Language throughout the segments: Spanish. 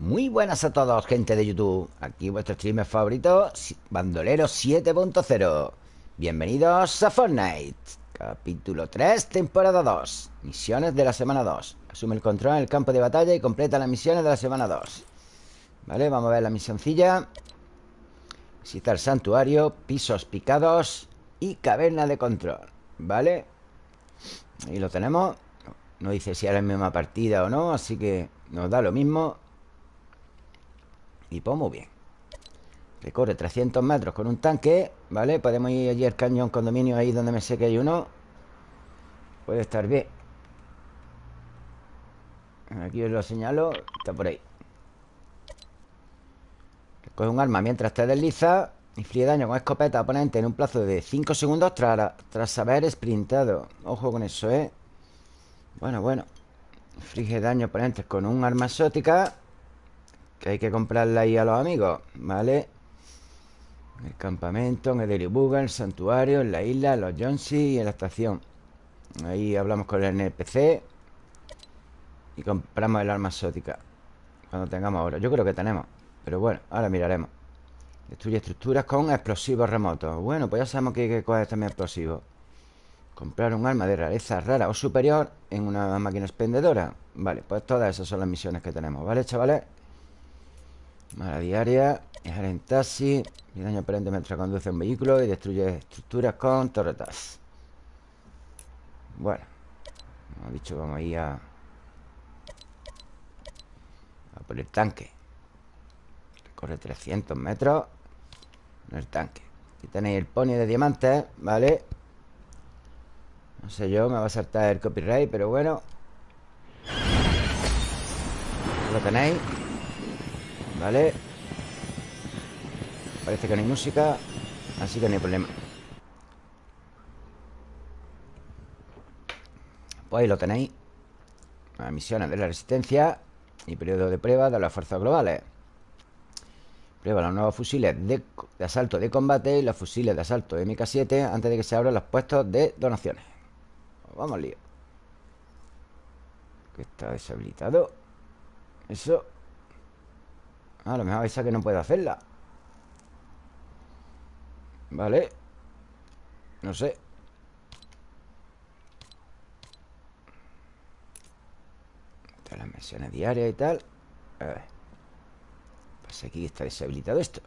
Muy buenas a todos, gente de YouTube. Aquí vuestro streamer favorito Bandolero 7.0 Bienvenidos a Fortnite Capítulo 3, temporada 2 Misiones de la semana 2 Asume el control en el campo de batalla y completa las misiones de la semana 2 Vale, vamos a ver la misioncilla. Visita el santuario Pisos picados Y caverna de control Vale Ahí lo tenemos. No dice si era la misma partida o no Así que nos da lo mismo Y pues muy bien Recorre 300 metros con un tanque ¿Vale? Podemos ir allí al cañón condominio Ahí donde me sé que hay uno Puede estar bien Aquí os lo señalo Está por ahí Coge un arma mientras te desliza Inflige daño con escopeta oponente en un plazo de 5 segundos tras, tras haber sprintado. Ojo con eso, ¿eh? Bueno, bueno. Inflige daño oponentes con un arma exótica. Que hay que comprarla ahí a los amigos, ¿vale? el campamento, en el Deribuga, el santuario, en la isla, en los Jonsi y en la estación. Ahí hablamos con el NPC. Y compramos el arma exótica. Cuando tengamos ahora. Yo creo que tenemos. Pero bueno, ahora miraremos. Destruye estructuras con explosivos remotos Bueno, pues ya sabemos que hay que coger también explosivos Comprar un arma de rareza rara o superior En una máquina expendedora Vale, pues todas esas son las misiones que tenemos ¿Vale, chavales? Mala diaria Viajar en taxi Y daño aparente mientras conduce un vehículo Y destruye estructuras con torretas. Bueno Como he dicho, vamos a ir a A por el tanque. Corre 300 metros en el tanque. Aquí tenéis el pony de diamantes, ¿vale? No sé yo, me va a saltar el copyright Pero bueno. Lo tenéis ¿Vale? Parece que no hay música Así que no hay problema Pues ahí lo tenéis misiones de la resistencia Y periodo de prueba de las fuerzas globales Prueba los nuevos fusiles de, asalto de combate y los fusiles de asalto de MK7 antes de que se abran los puestos de donaciones. Vamos lío. Que está deshabilitado. Eso. A lo mejor esa que no puedo hacerla. Vale. No sé. las misiones diarias y tal. A ver. Pues aquí está deshabilitado esto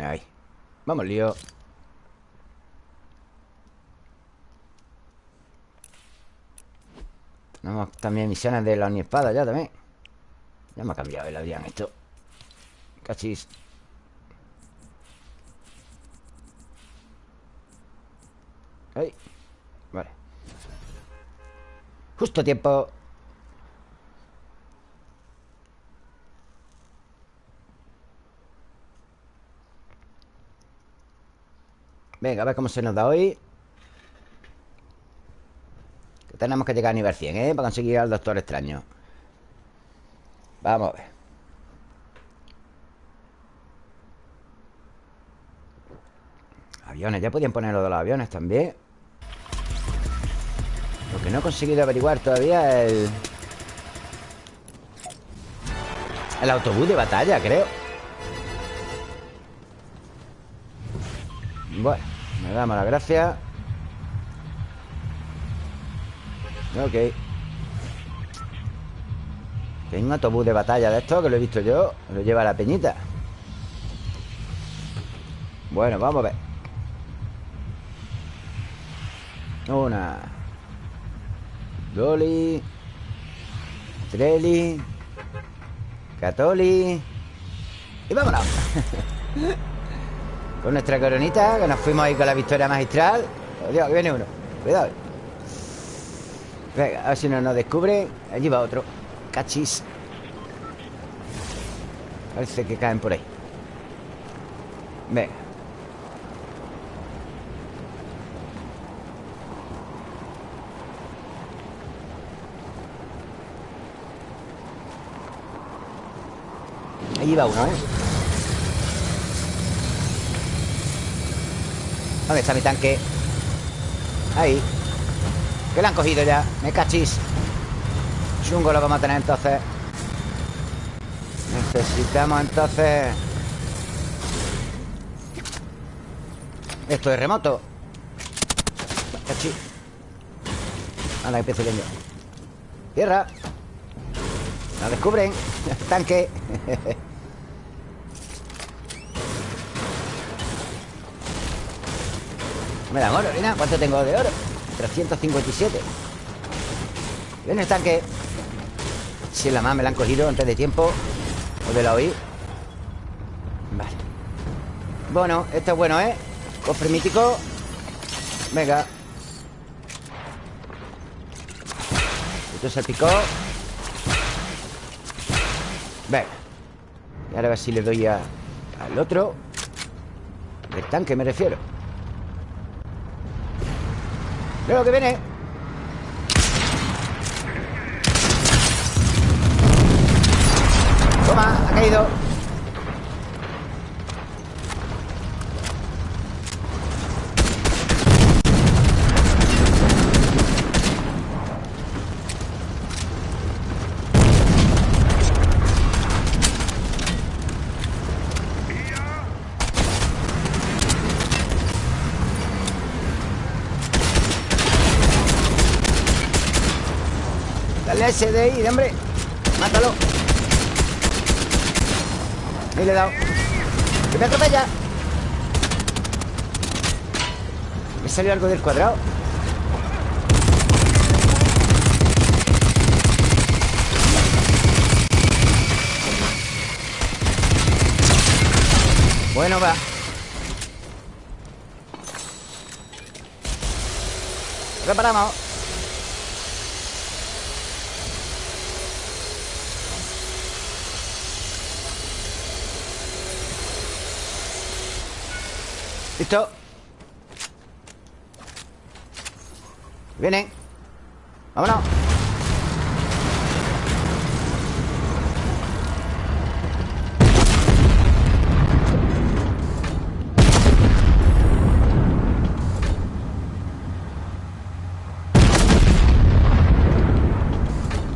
Ahí Vamos, lío Tenemos también misiones de la espada ya también Ya me ha cambiado el Adrián esto. Cachis Ahí Vale. Justo tiempo. Venga, a ver cómo se nos da hoy. Que Tenemos que llegar a nivel 100, ¿eh? Para conseguir al Doctor Extraño Vamos a ver. Aviones, ya podían poner lo de los aviones también. Lo que no he conseguido averiguar todavía es el... El autobús de batalla, creo. Bueno me da mala gracia Ok hay un autobús de batalla de esto Que lo he visto yo Lo lleva la peñita. Bueno, vamos a ver. Una. Doli. Treli. Catoli. Y vámonos. Con nuestra coronita Que nos fuimos ahí con la victoria magistral. Oh, Dios, que viene uno. Cuidado. Venga, a ver si no nos descubre. Allí va otro Cachis. Parece que caen por ahí. Venga. Allí va uno, ¿eh? ¿Dónde está mi tanque? Ahí. Que lo han cogido ya. Me cachis Chungo lo vamos a tener entonces. Necesitamos entonces Esto es remoto. Cachi Anda, que pequeño Tierra. La descubren. Tanque. Me dan oro, mira ¿Cuánto tengo de oro? 357 Viene el tanque Si la más me la han cogido antes de tiempo. O de la oí Vale. Bueno, esto es bueno, ¿eh? Cofre mítico Venga. Esto se picó. Venga. Y ahora a ver si le doy a, al otro. El tanque me refiero. Veo que viene Ha caído ese de ahí, hombre Mátalo Ahí le he dado ¡Que me atropella! Me salió algo del cuadrado Bueno, va. Reparamos Listo. Vienen Vámonos.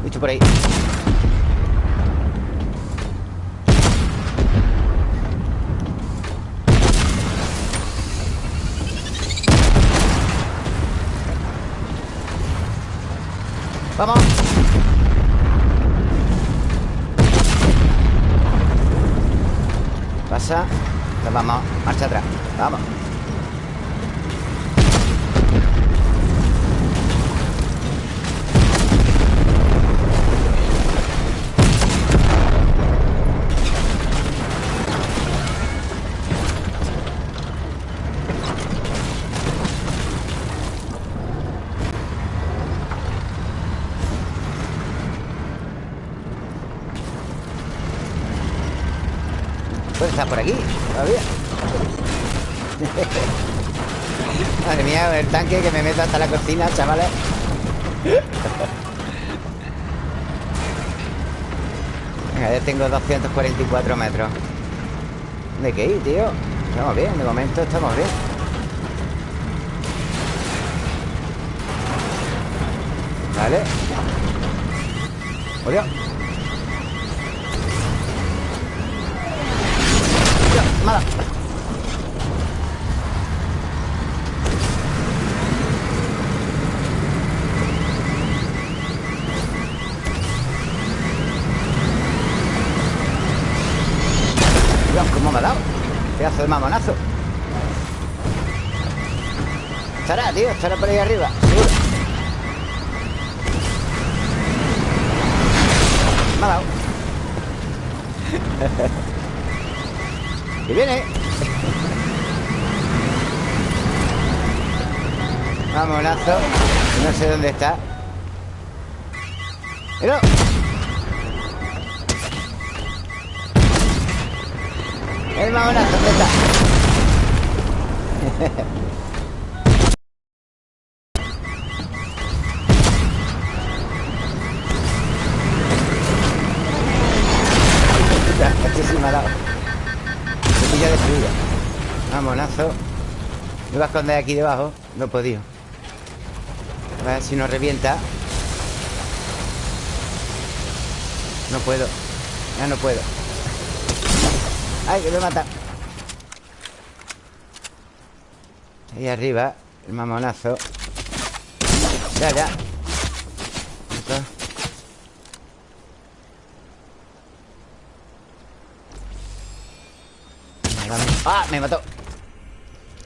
Listo por ahí cocina, chavales. Venga, ya tengo 244 metros. ¿De qué ir, tío? Estamos bien, de momento estamos bien. Vale. ¡Oh, Estará por ahí arriba, seguro. Me ha dado. ¡Que viene! Vamonazo No sé dónde está ¡Pero! El mamonazo, ¿dónde está? Me voy a esconder aquí debajo. No he podido. A ver si nos revienta. No puedo. Ya no puedo. ¡Ay, que me mata! Ahí arriba El mamonazo. Ya, ya. ¡Ah! Me mató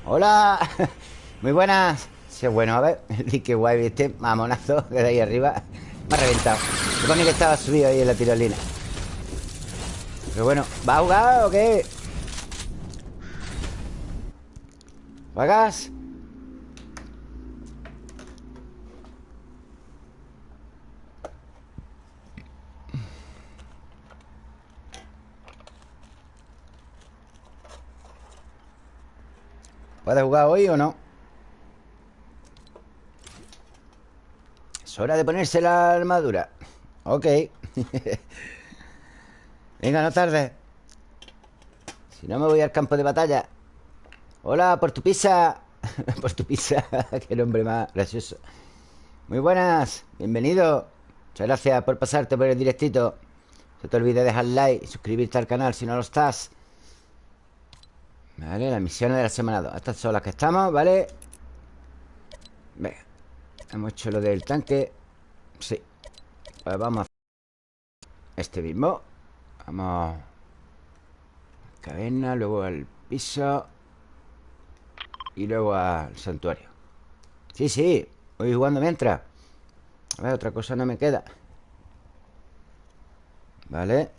¡Hola! Muy buenas Sí, bueno, a ver que guay, este mamonazo de ahí arriba Me ha reventado Supone que estaba subido ahí en la tirolina Pero bueno ¿Va a jugar o qué? ¿Juegas? ¿Puedes jugar hoy o no? Es hora de ponerse la armadura. Ok. Venga, no tarde Si no me voy al campo de batalla. Hola, por tu pizza. Por tu pizza Qué nombre más gracioso. Muy buenas, bienvenido. Muchas gracias por pasarte por el directito. No te olvides de dejar like y suscribirte al canal si no lo estás Vale, las misiones de la semana 2 Estas son las que estamos, ¿vale? Venga Hemos hecho lo del tanque. Sí. Pues vamos a Este mismo. Vamos Caverna, luego al piso Y luego al santuario. Sí, sí Voy jugando mientras. A ver, otra cosa no me queda. Vale.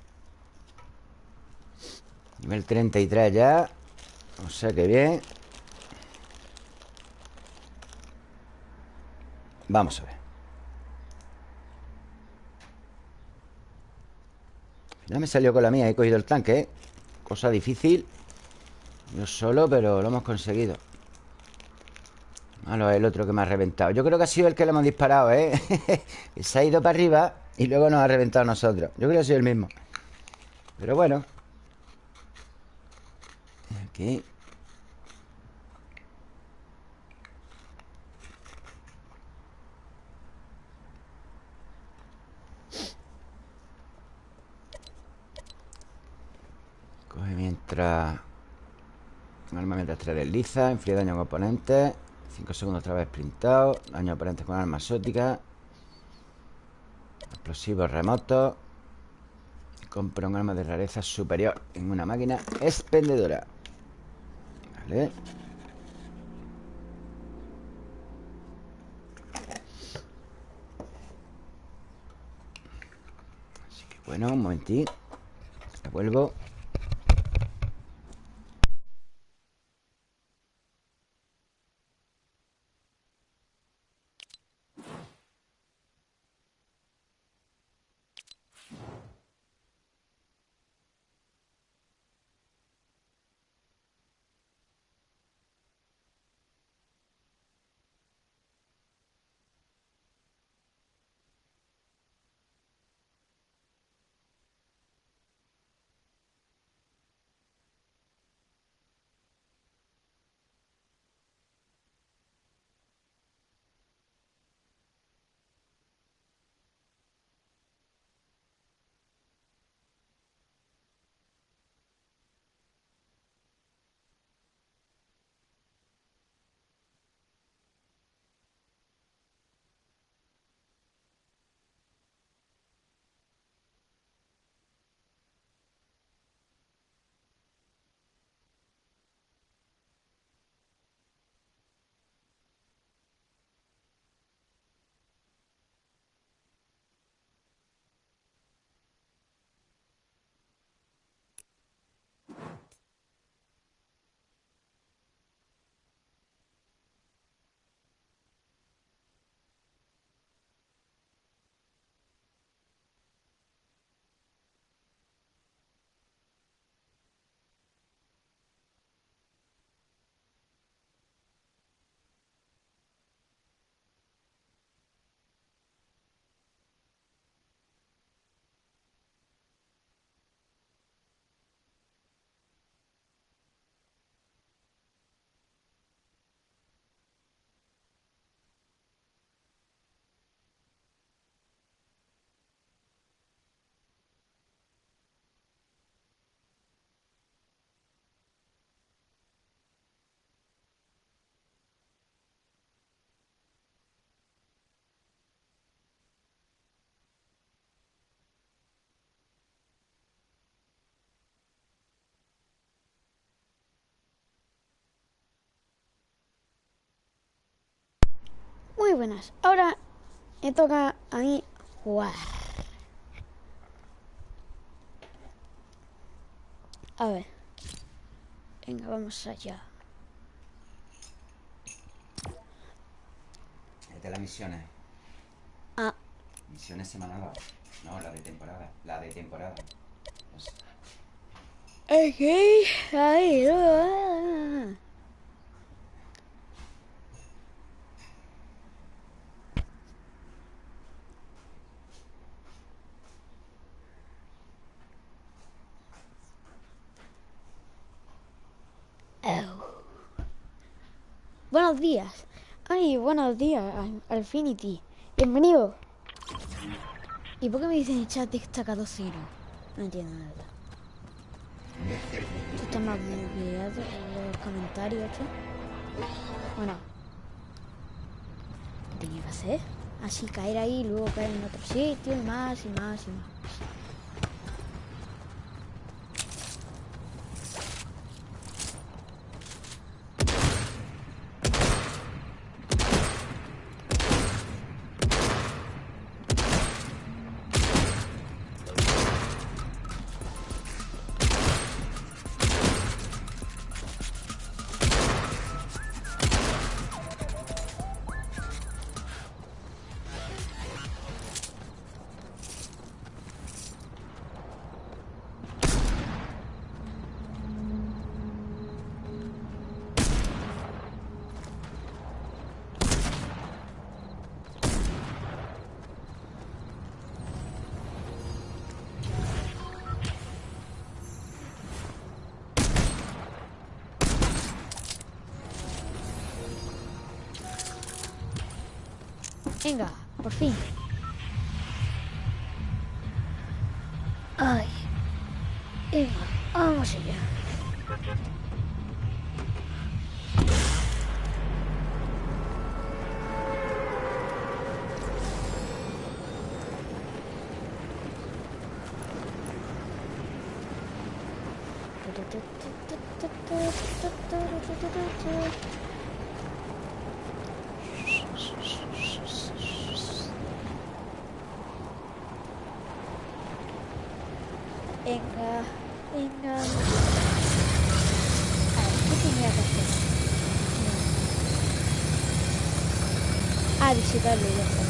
Nivel 33 ya o sea que bien. Vamos a ver. Ya me salió con la mía He cogido el tanque, ¿eh? Cosa difícil. Yo solo, pero lo hemos conseguido. Malo es el otro que me ha reventado. Yo creo que ha sido el que le hemos disparado, ¿eh? Se ha ido para arriba Y luego nos ha reventado a nosotros. Yo creo que ha sido el mismo. Pero bueno Aquí Coge mientras... Arma mientras te desliza Enfría daño a oponentes 5 segundos otra vez sprintado Daño a con arma exótica. Explosivos remotos Compra un arma de rareza superior En una máquina expendedora Así que bueno, un momentín. Vuelvo buenas. Ahora me toca a mí jugar. A ver. Venga, vamos allá. Es de las misiones. Ah, Misiones semanales. No, la de temporada. La de temporada. No sé. ok. Ahí, no. Oh. Buenos días. Ay, buenos días, Al- Alfinity. Bienvenido. ¿Y por qué me dicen en el chat destacado cero? No entiendo nada. Esto está más bugueado los comentarios, ¿esto? Bueno. ¿Qué tenía que hacer? Así caer ahí, luego caer en otro sitio, y más, y más, y más. Venga, por fin. Ay. Allá. Venga, venga. A ver, ¿qué tenía que hacer? No. Ah, visitarlo ya está.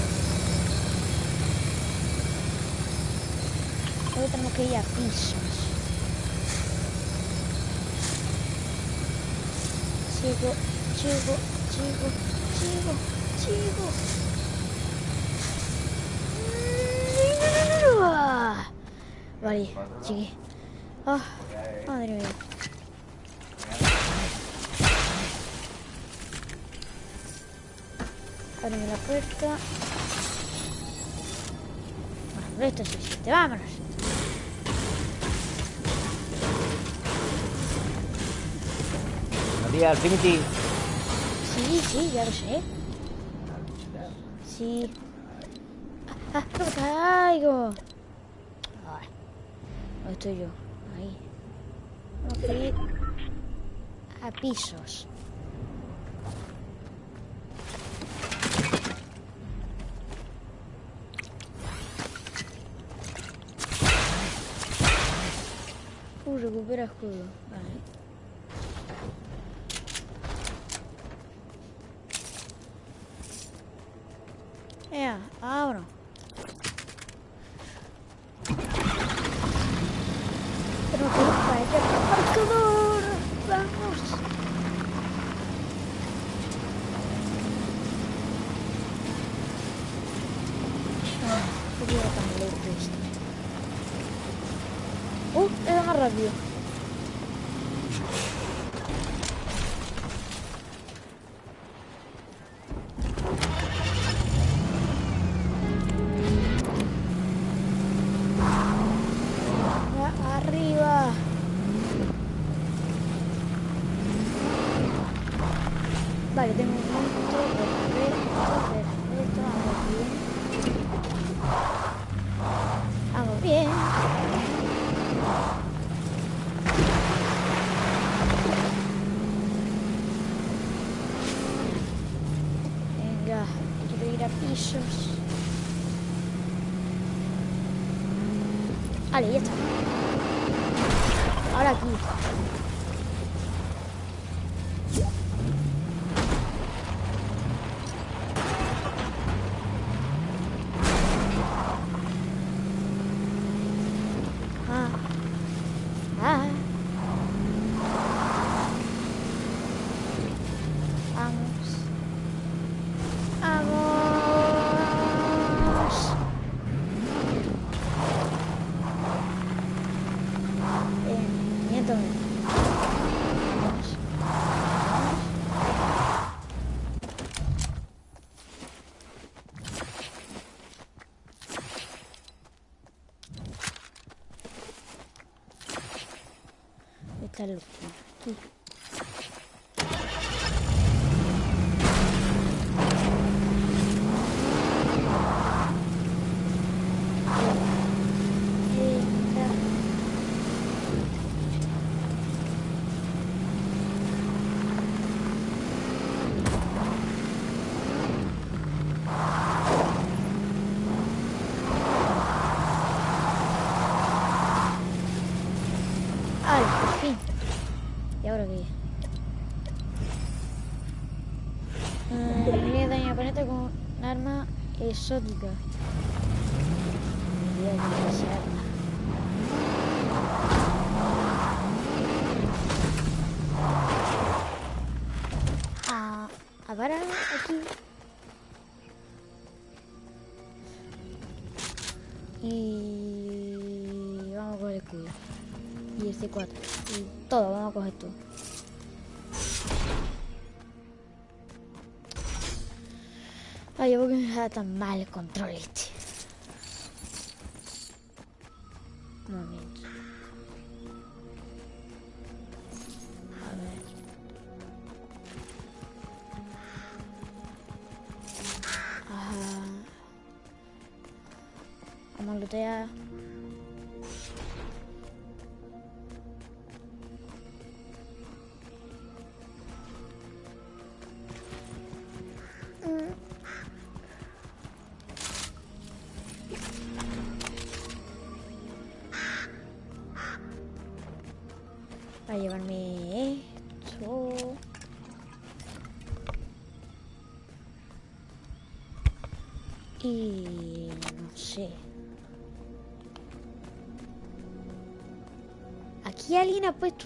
Luego tenemos que ir a pisos. Sigo, sigo, sigo, sigo, sigo. Ah. Vale, llegué. Ah, madre mía. Ábreme la puerta. Bueno, por esto es suficiente. Vámonos. Buenos días, Alfinity. Sí, sí, ya lo sé. Sí. Ah, ah, no me caigo. Ay, ¿dónde estoy yo? Ahí. A pisos. Uh, recupera escudo. Exótica. A A, aquí. Y vamos a coger el. Y este 4. Y todo, vamos a coger todo. Ay, ¿por qué me da tan mal el control este?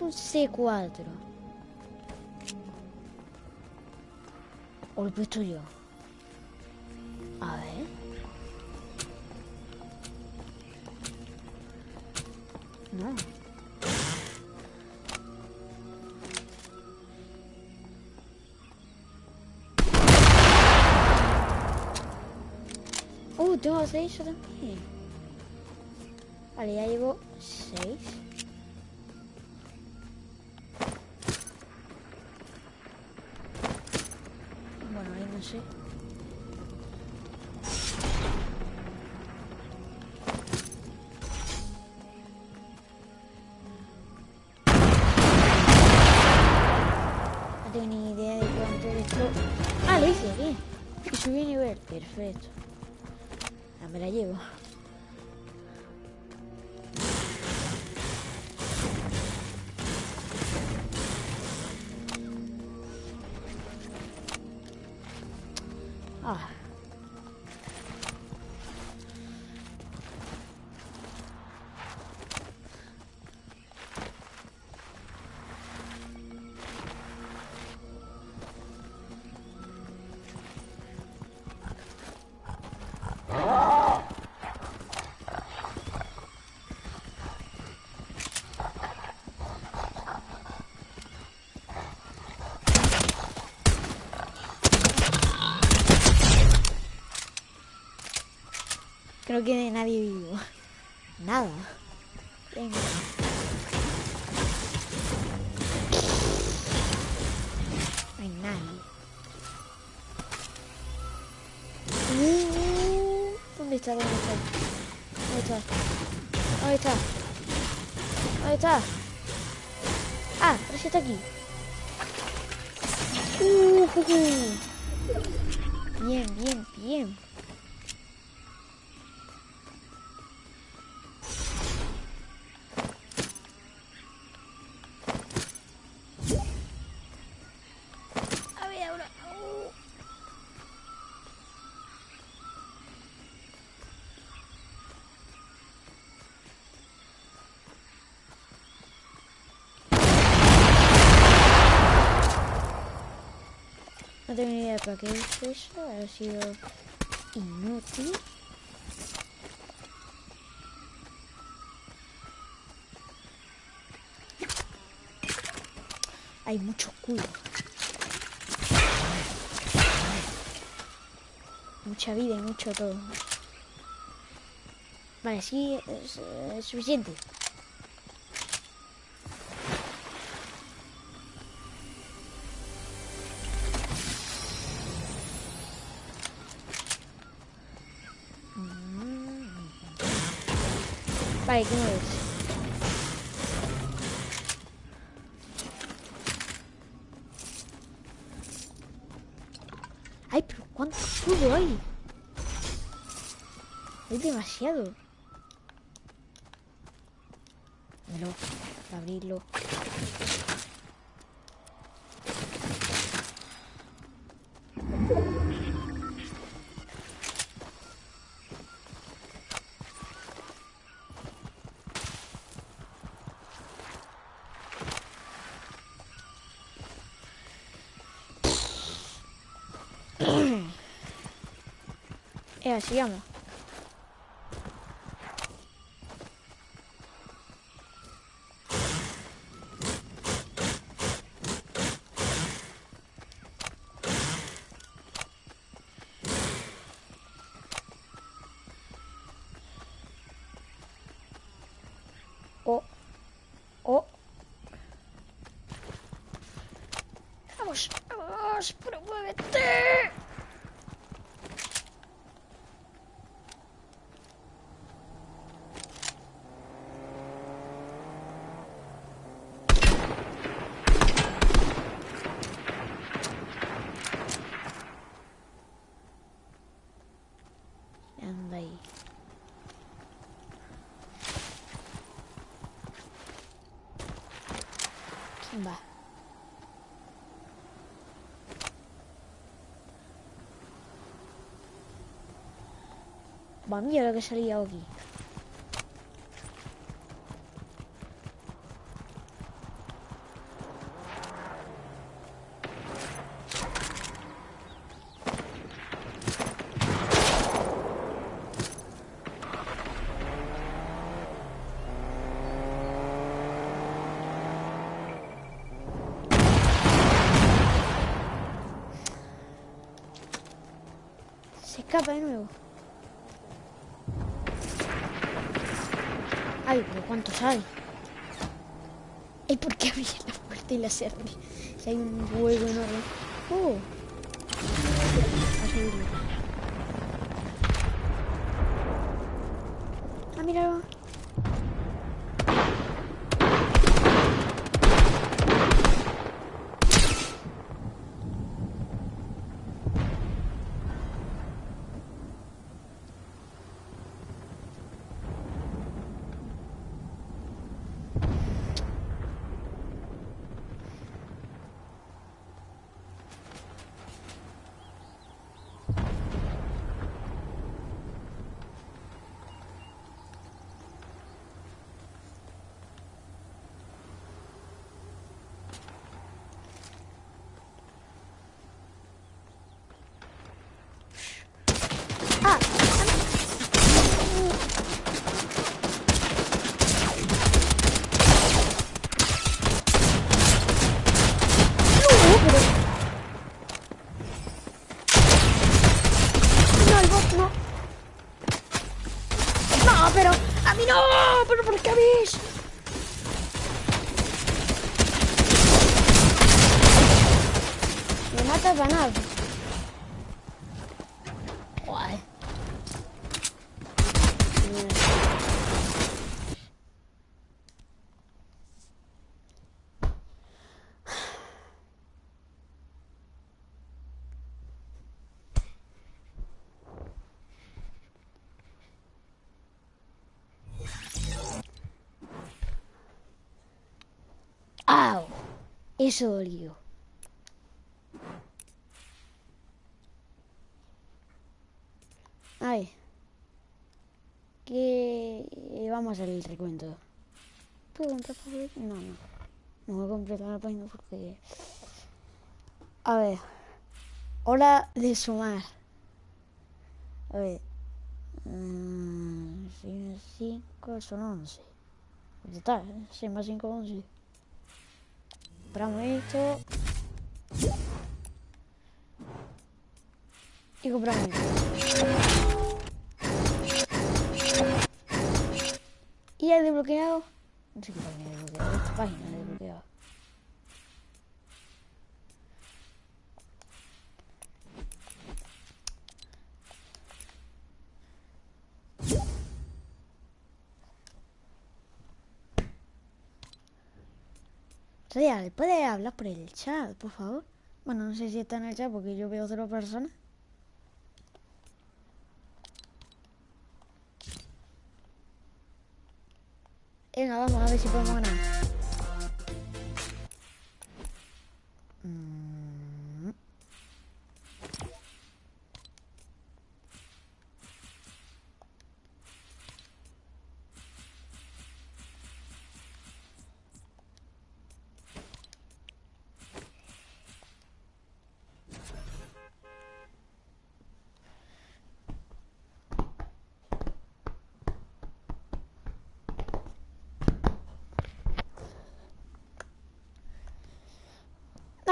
Un C4. O lo he puesto yo. Nivel, Creo que nadie vivo. Nada. Venga. No hay nadie. Uh, ¿Dónde está? ¿Dónde está? ¿Dónde está? ¿Dónde está? ¿Dónde está? Ah, pero si está aquí. Uh, uh, uh. Para qué es eso. Ha sido inútil. Hay mucho culo. Mucha vida y mucho todo. Vale, sí, es, es suficiente. Vale, ¿qué me ves? Ay, pero ¿cuánto escudo hay? Hay demasiado. Dámelo, para abrirlo. Eh, sigamos. Oh. Oh. Vamos, vamos, pero muévete. Anda ahí. ¿Quién va? Va, mira lo que salía aquí. Escapa de nuevo. Ay, pero ¿cuántos hay? ¿Y por qué abrí la puerta y la cerré? Si hay un huevo enorme. Oh. A subirlo. Ah, mira. Ah, no, pero... No, el bot no. No, pero... A mí no, pero ¿por qué habéis? Me matas banal. Joder. ¡Au! Eso dolió. Ay. Que vamos a hacer el recuento. ¿Puedo comprar papel? No, no. No voy a completar la página porque. A ver. Hora de sumar. A ver. 5 son 11. Pues ya está, 6 más 5, 11. Compramos esto. Y compramos esto. Y he desbloqueado. No sé qué página he desbloqueado. Esta página he desbloqueado. Real, ¿puede hablar por el chat, por favor? Bueno, no sé si está en el chat porque yo veo cero personas. Venga, vamos a ver si podemos ganar.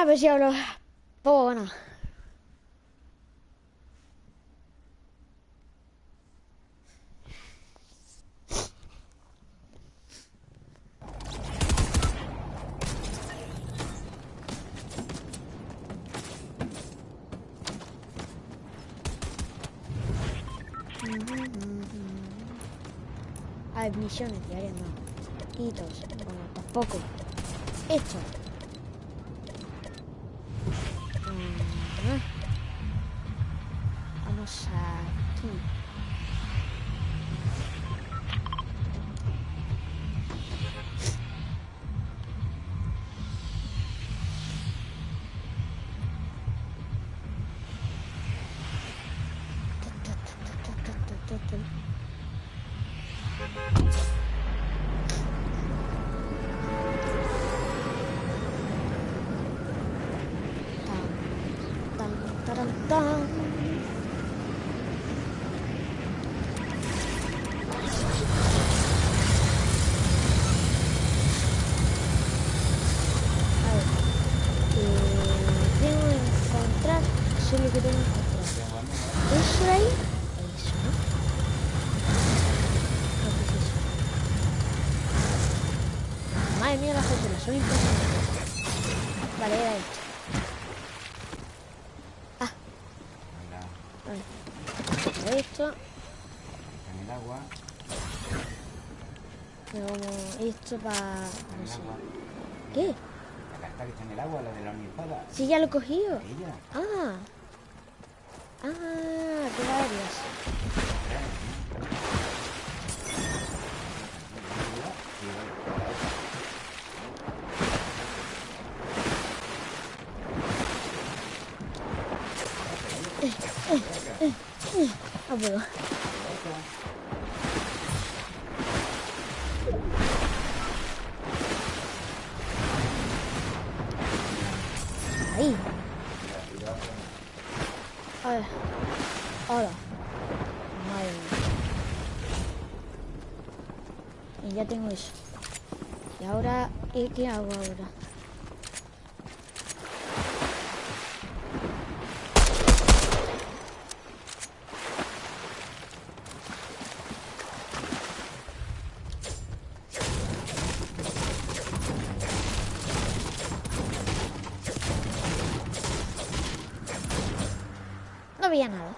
A ver si. Hay misiones diarias, no. Hitos. Bueno, tampoco. Esto. Esto para... No sé. ¿Qué? La carta que está en el agua, la de la ornipada. Sí, ya lo he cogido. Ella. Ah. Ah, qué varias. Ah, puedo. Ahí. A ver. Ahora. Madre mía. Y ya tengo eso. Y ahora, ¿y ¿qué hago ahora? No veía nada.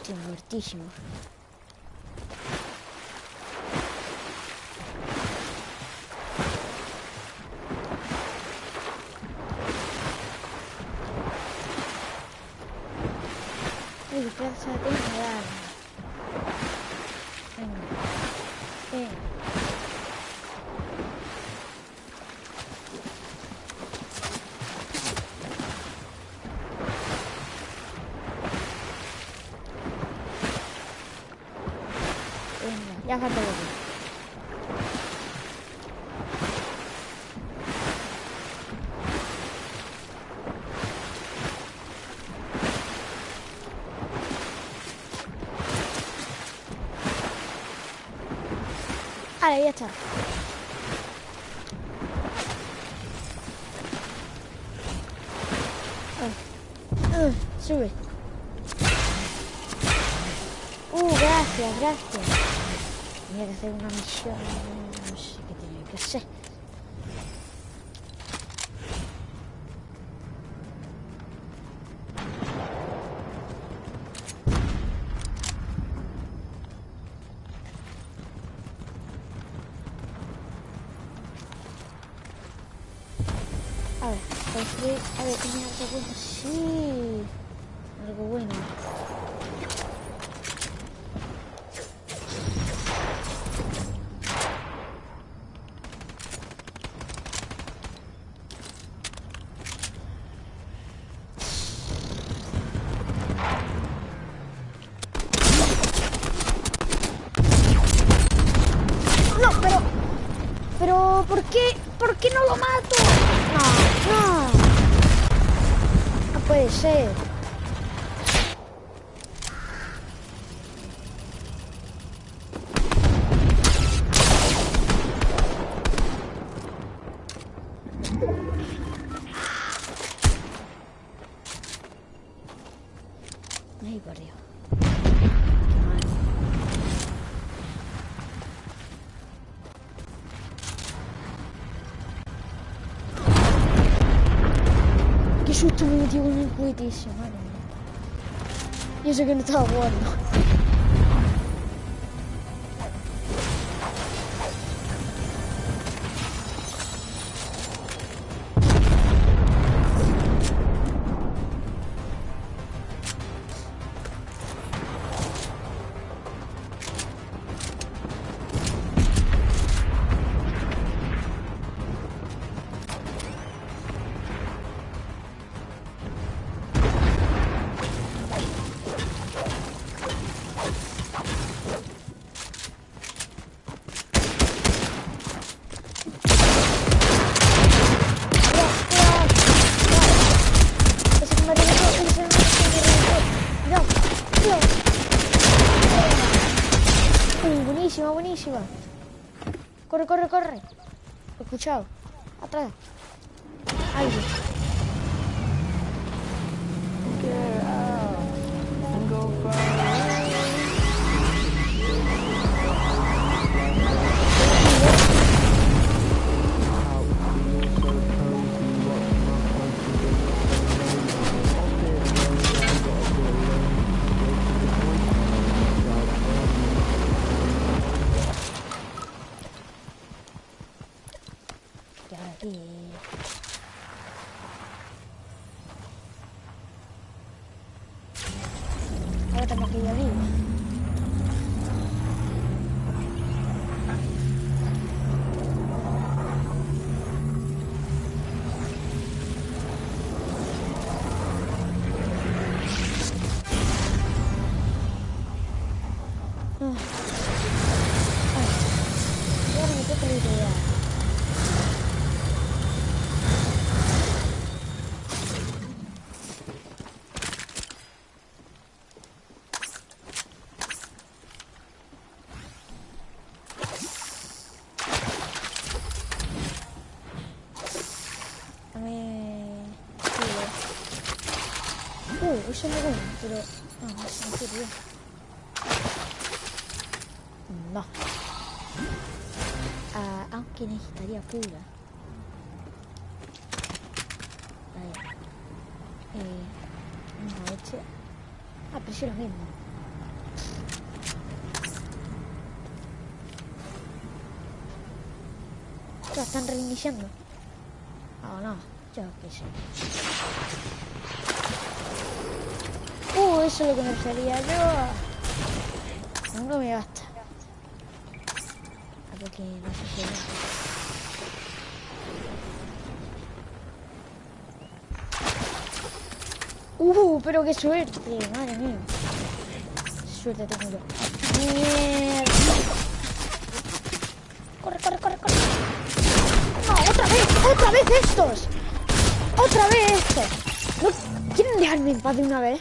Estoy muertísimo. Que dar. Venga. Venga. Venga, ya. Ya está. Ah, sube. Uh, gracias, gracias. Tenía que hacer una misión. Susto me eso que no estaba jugando. Pero... No, no sirvió. No. Ah, aunque necesitaría pura. Vale. Eh... No, este... Ah, es lo mismo. Ya están reiniciando. Oh, no, yo qué sé. Uh, eso es lo que me refería yo. No me basta. A ver que no sé si Uh, pero qué suerte, madre mía. Suerte tengo yo. Mierda. Corre, corre, corre, corre. No, otra vez, otra vez estos. Otra vez estos. ¿No quieren dejarme en paz de una vez?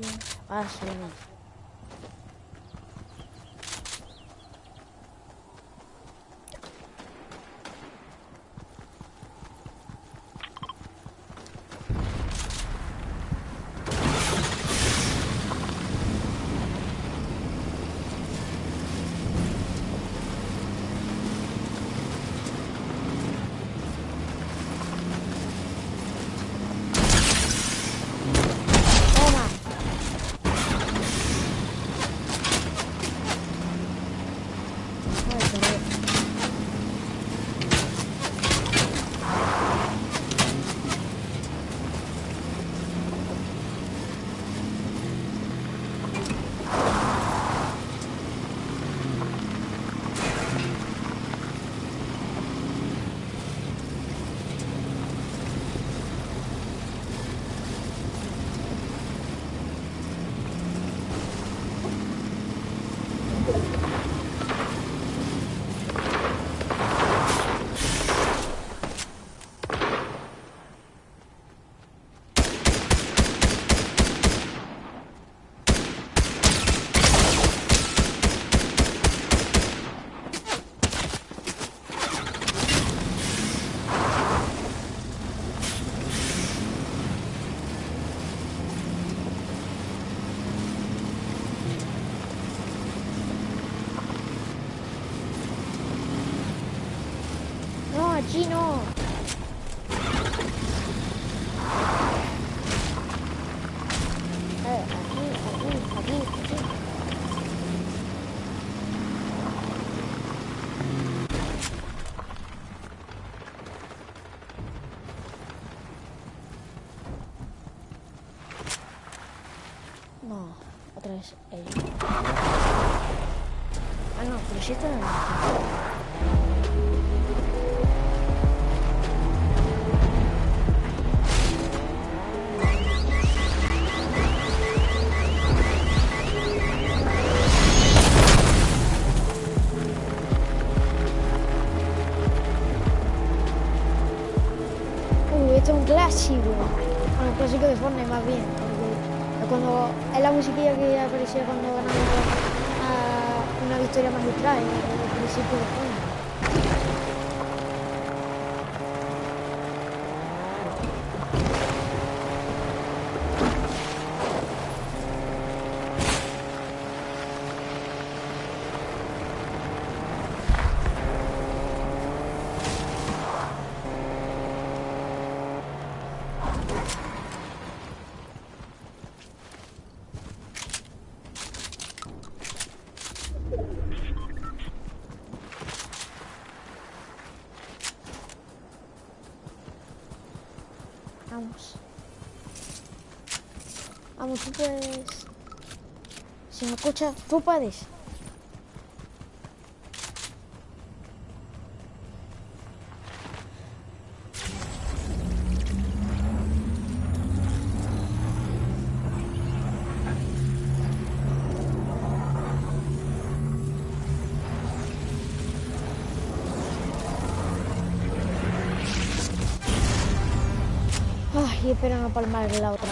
Ah, Barcelona. 昨 cuando es la musiquilla que aparecía cuando ganamos una victoria magistral, al principio. Vamos, tú puedes. Si me escuchas, tú puedes. Ay, esperan a palmar la otra.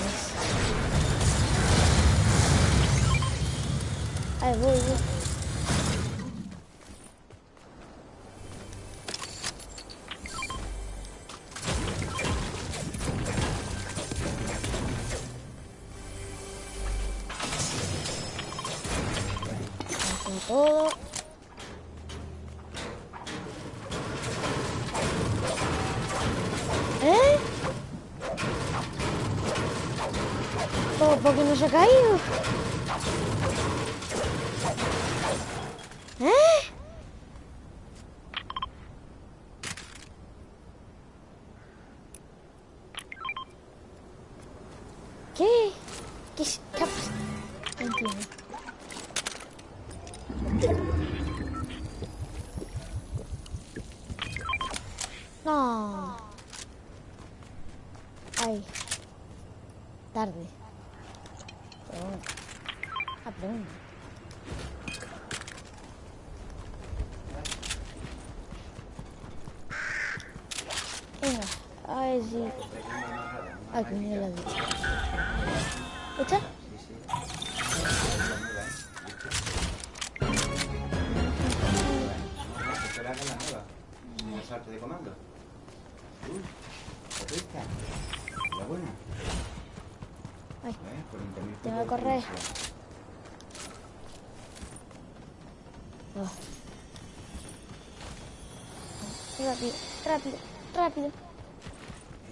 Rápido, rápido.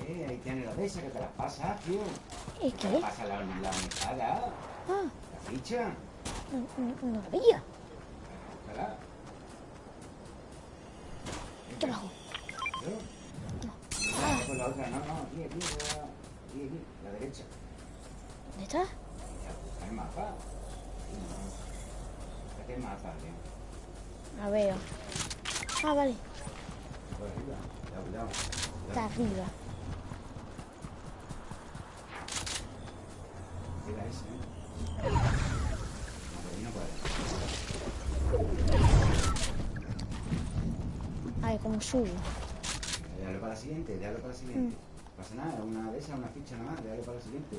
Eh, ahí tienes la de esa que te las pasa, tío. ¿Y Te qué? las pasa la, la mesada, Ah, la ficha. no, no, no la veía. Ojalá. Aquí abajo. ¿Yo? No. Con la otra, no, no, aquí, aquí, la- aquí, aquí, la derecha. ¿Dónde está? Ya, el mapa. Sí, no. Este es mapa, tío. La veo. Ah, vale. Por arriba. Cuidado, cuidado. Está arriba. Cuida ese, ¿eh? No. Ay, como subo. Déjalo para la siguiente, déjalo para la siguiente. No pasa nada, una de esas, una ficha nada más, déjalo para la siguiente.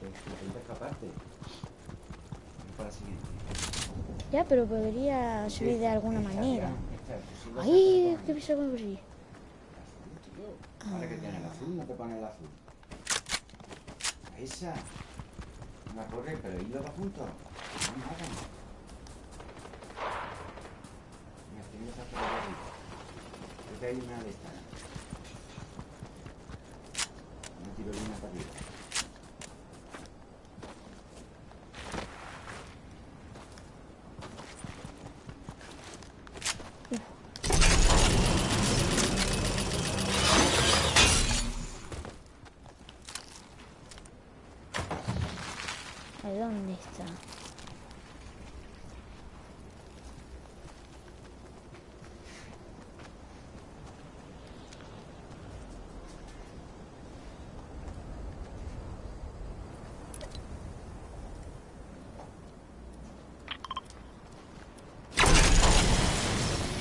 Te, te intenta escaparte. Déjalo para la siguiente. Ya, pero podría subir de alguna manera. esta, esta, si lo Ay, ¿qué pisa con así? tío. Ahora que tiene el no pone el azul. Esa. Una corre, pero hilo va juntos. No. Mira, tiene esa por ahí. Creo que hay una de estas. Una tirolina para arriba. ¿A dónde está?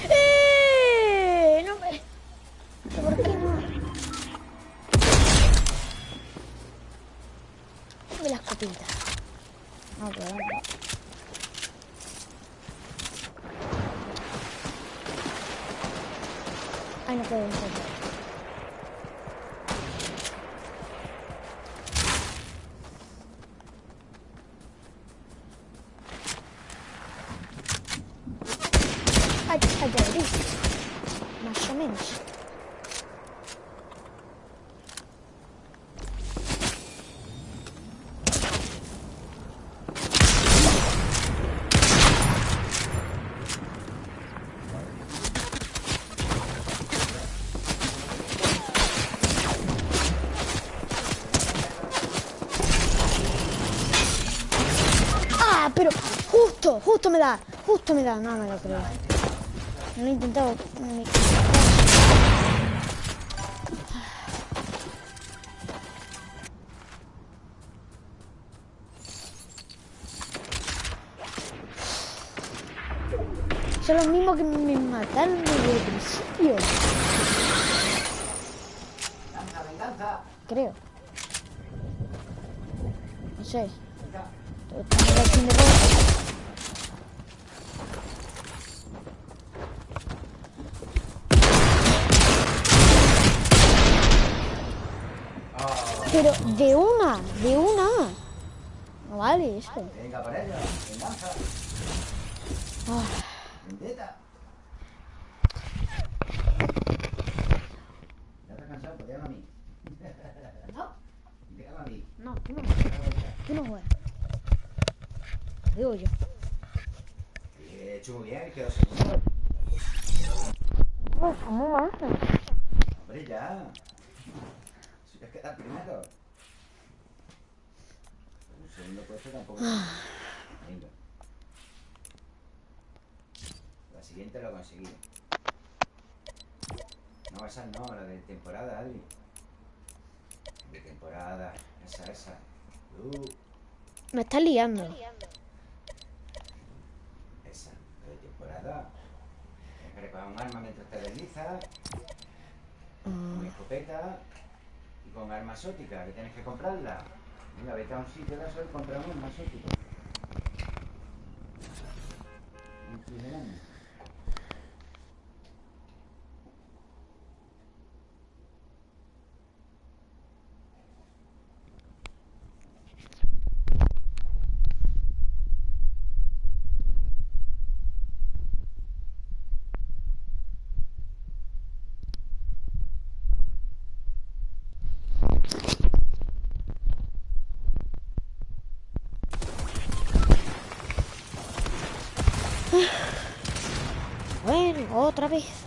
¡Eh! No me... ¿Por qué no? Dame la escopeta. No, pero no. Ay, no puedo entrar. Ay, ay, ya abrí. Más o menos. ¡Ah! Pero justo, me da, justo me da. No me lo creo. No he intentado. Son los mismos que me mataron venga para ella, venganza, Ah, vendetta. Ya estás cansado, pues déjame a mí. no, Déjame a mí. no, tú no, Déjame a ella. tú no juegas. Digo yo. He hecho muy bien, quedó segundo. No, ¿cómo más? Hombre, ya. Si te queda primero. Un segundo puesto tampoco. Venga. La siguiente lo conseguí. No, esa no, la de temporada, Adri. De temporada, esa, esa. Uh, Me estás liando. esa, de temporada. Tienes que recoger un arma mientras te deslizas, una escopeta y con arma exótica, que tienes que comprarla. Mira, vete a un sitio de eso y compramos un más épico. Un primer año. Bueno, otra vez.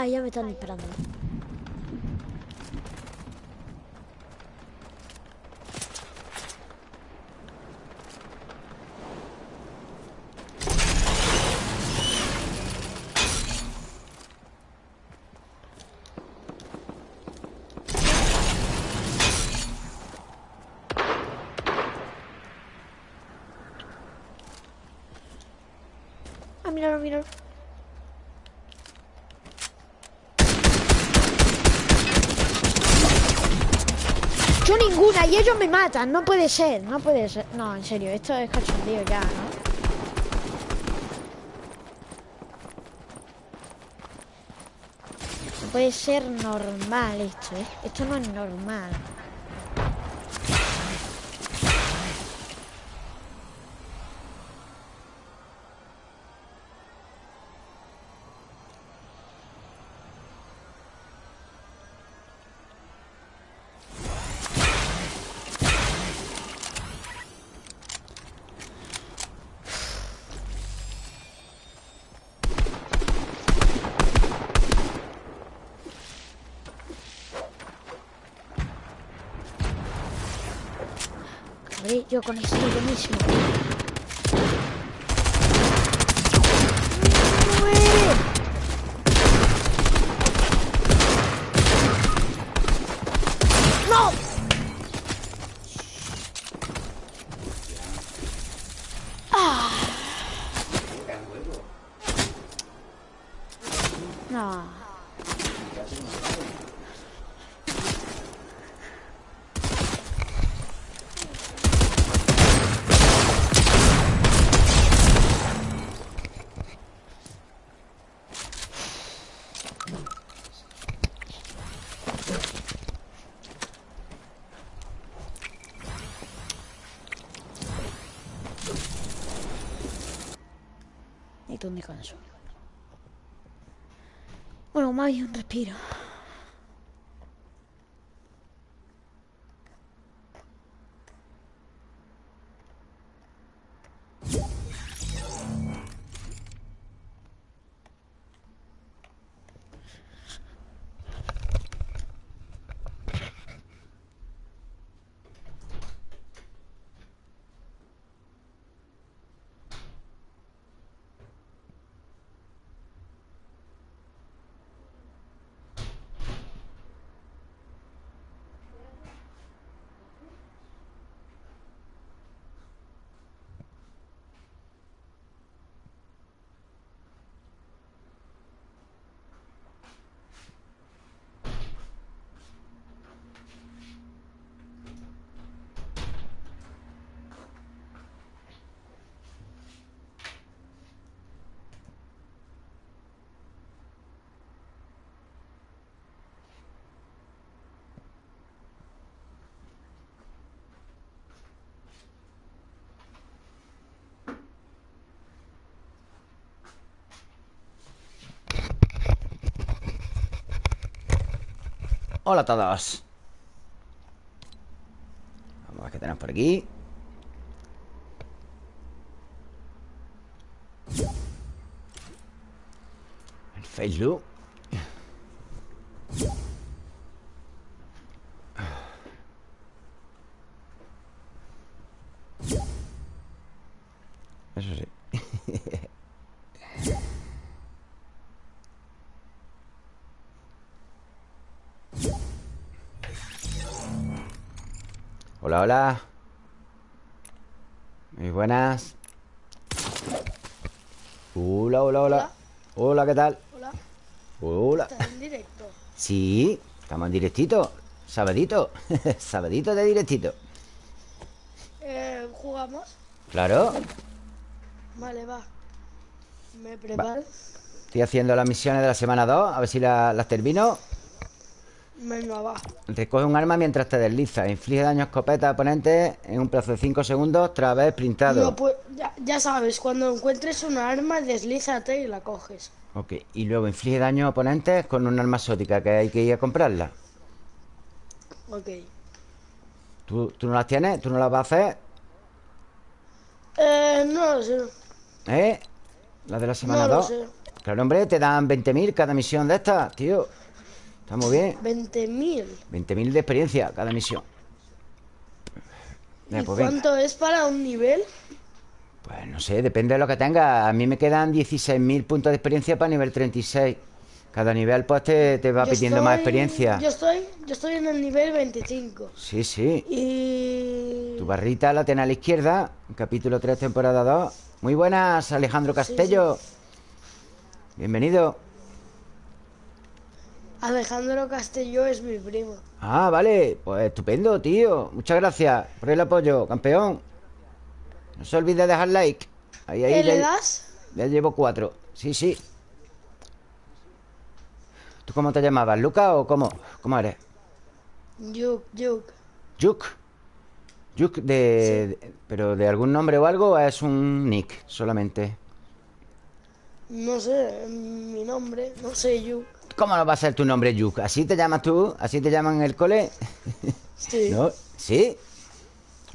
Ah, ya me están disparando. Ah, y ellos me matan, no puede ser, no puede ser. No, en serio, esto es cachondeo ya, ¿no? No puede ser normal esto, ¿eh? Esto no es normal. Yo con esto yo mismo. ¡Muere! ¡No! No. necesito un descanso. Bien un respiro. Hola a todos. Vamos a ver qué tenemos por aquí. El Facebook Hola, Muy buenas Hola, hola, hola Hola. ¿qué tal? Hola, Hola ¿estás en directo? Sí, estamos en directito Sabadito Sabadito de directito Eh, ¿Jugamos? Claro Vale, va. Me preparo. Estoy haciendo las misiones de la semana 2 A ver si la- las termino Venga, va. Recoge un arma mientras te deslizas Inflige daño a escopeta a oponentes En un plazo de 5 segundos Tras haber sprintado No, pues, ya, ya sabes, cuando encuentres una arma, deslízate y la coges. Ok, y luego inflige daño a oponentes Con un arma exótica Que hay que ir a comprarla Ok. ¿Tú, tú no las tienes? ¿Tú no las vas a hacer? Eh, no lo sé. ¿Eh? ¿La de la semana No lo 2? sé. Claro, hombre, te dan 20.000 cada misión de estas, tío Está muy bien 20.000. 20.000 de experiencia cada misión. ¿Y Eh, pues venga. cuánto es para un nivel? Pues no sé, depende de lo que tenga. A mí me quedan 16.000 puntos de experiencia para nivel 36 Cada nivel pues te, te va Yo pidiendo más experiencia. Yo estoy, yo estoy en el nivel 25. Sí, sí. Y... Tu barrita la tienes a la izquierda. Capítulo 3, temporada 2 Muy buenas, Alejandro Castello. Bienvenido Alejandro Castelló es mi primo. Ah, vale, pues estupendo, tío Muchas gracias por el apoyo, campeón No se olvide de dejar like Ahí, ahí, ¿Eh, ¿Le das? ya llevo cuatro Sí, sí ¿Tú cómo te llamabas? ¿Luca o cómo? ¿Cómo eres? Yuk, yuk. Juk Juk de, de- ¿Pero de algún nombre o algo? ¿O es un nick solamente? No sé, mi nombre, no sé, Yuk. ¿Cómo no va a ser tu nombre Juk? ¿Así te llamas tú? ¿Así te llaman en el cole? Sí. ¿No? ¿Sí?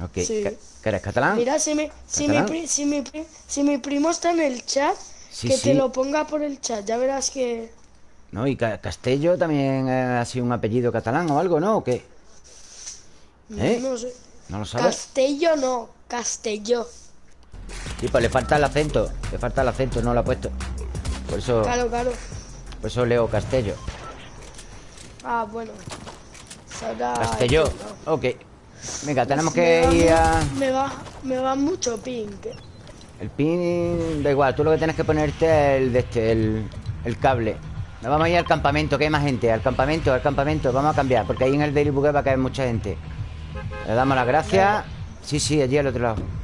Ok Sí. ¿Qué- qué eres catalán? Mira, si mi, si, mi, pri- si, mi, pri- si mi primo está en el chat, Sí, que sí. te lo ponga por el chat, ya verás que... ¿No? ¿Y Ca- Castello también ha sido un apellido catalán o algo, no? ¿O qué? ¿Eh? No sé. ¿No lo sabes? Castello no, Castelló. Sí, pues le falta el acento Le falta el acento, no lo ha puesto Por eso, Claro, claro. Por eso leo Castello. Ah, bueno. Será Castelló esto, Ok. Venga, tenemos Me que ir a... Me va, me va mucho pink. El pin... Da igual, tú lo que tienes que ponerte es el de este, el, el cable. Nos vamos a ir al campamento, que hay más gente. Al campamento, al campamento, vamos a cambiar Porque ahí en el Daily Bugue va a caer mucha gente. Le damos las gracias. Sí, sí, allí al otro lado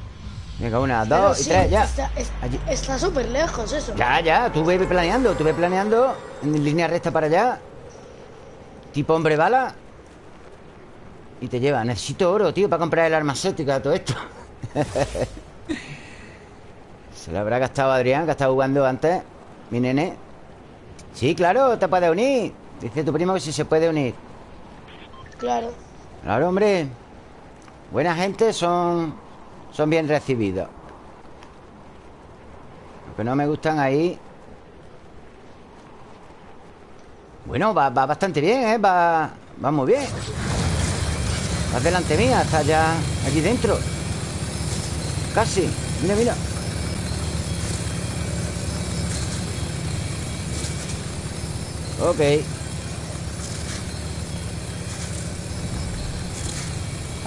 Venga, una, dos y sí, tres, ya Está está súper lejos eso. Ya, ya, tú ve planeando, tú ve planeando en línea recta para allá. Tipo hombre bala. Y te lleva. Necesito oro, tío, para comprar el arma exótica, todo esto. Se lo habrá gastado Adrián, que ha estado jugando antes Mi nene Sí, claro, te puedes unir Dice tu primo que si se puede unir Claro. Claro, hombre Buena gente son Son bien recibidos. Lo que no me gustan ahí Bueno, va, va bastante bien, ¿eh? Va, va muy bien. Vas delante mía, está ya aquí dentro. Casi Mira, mira. Ok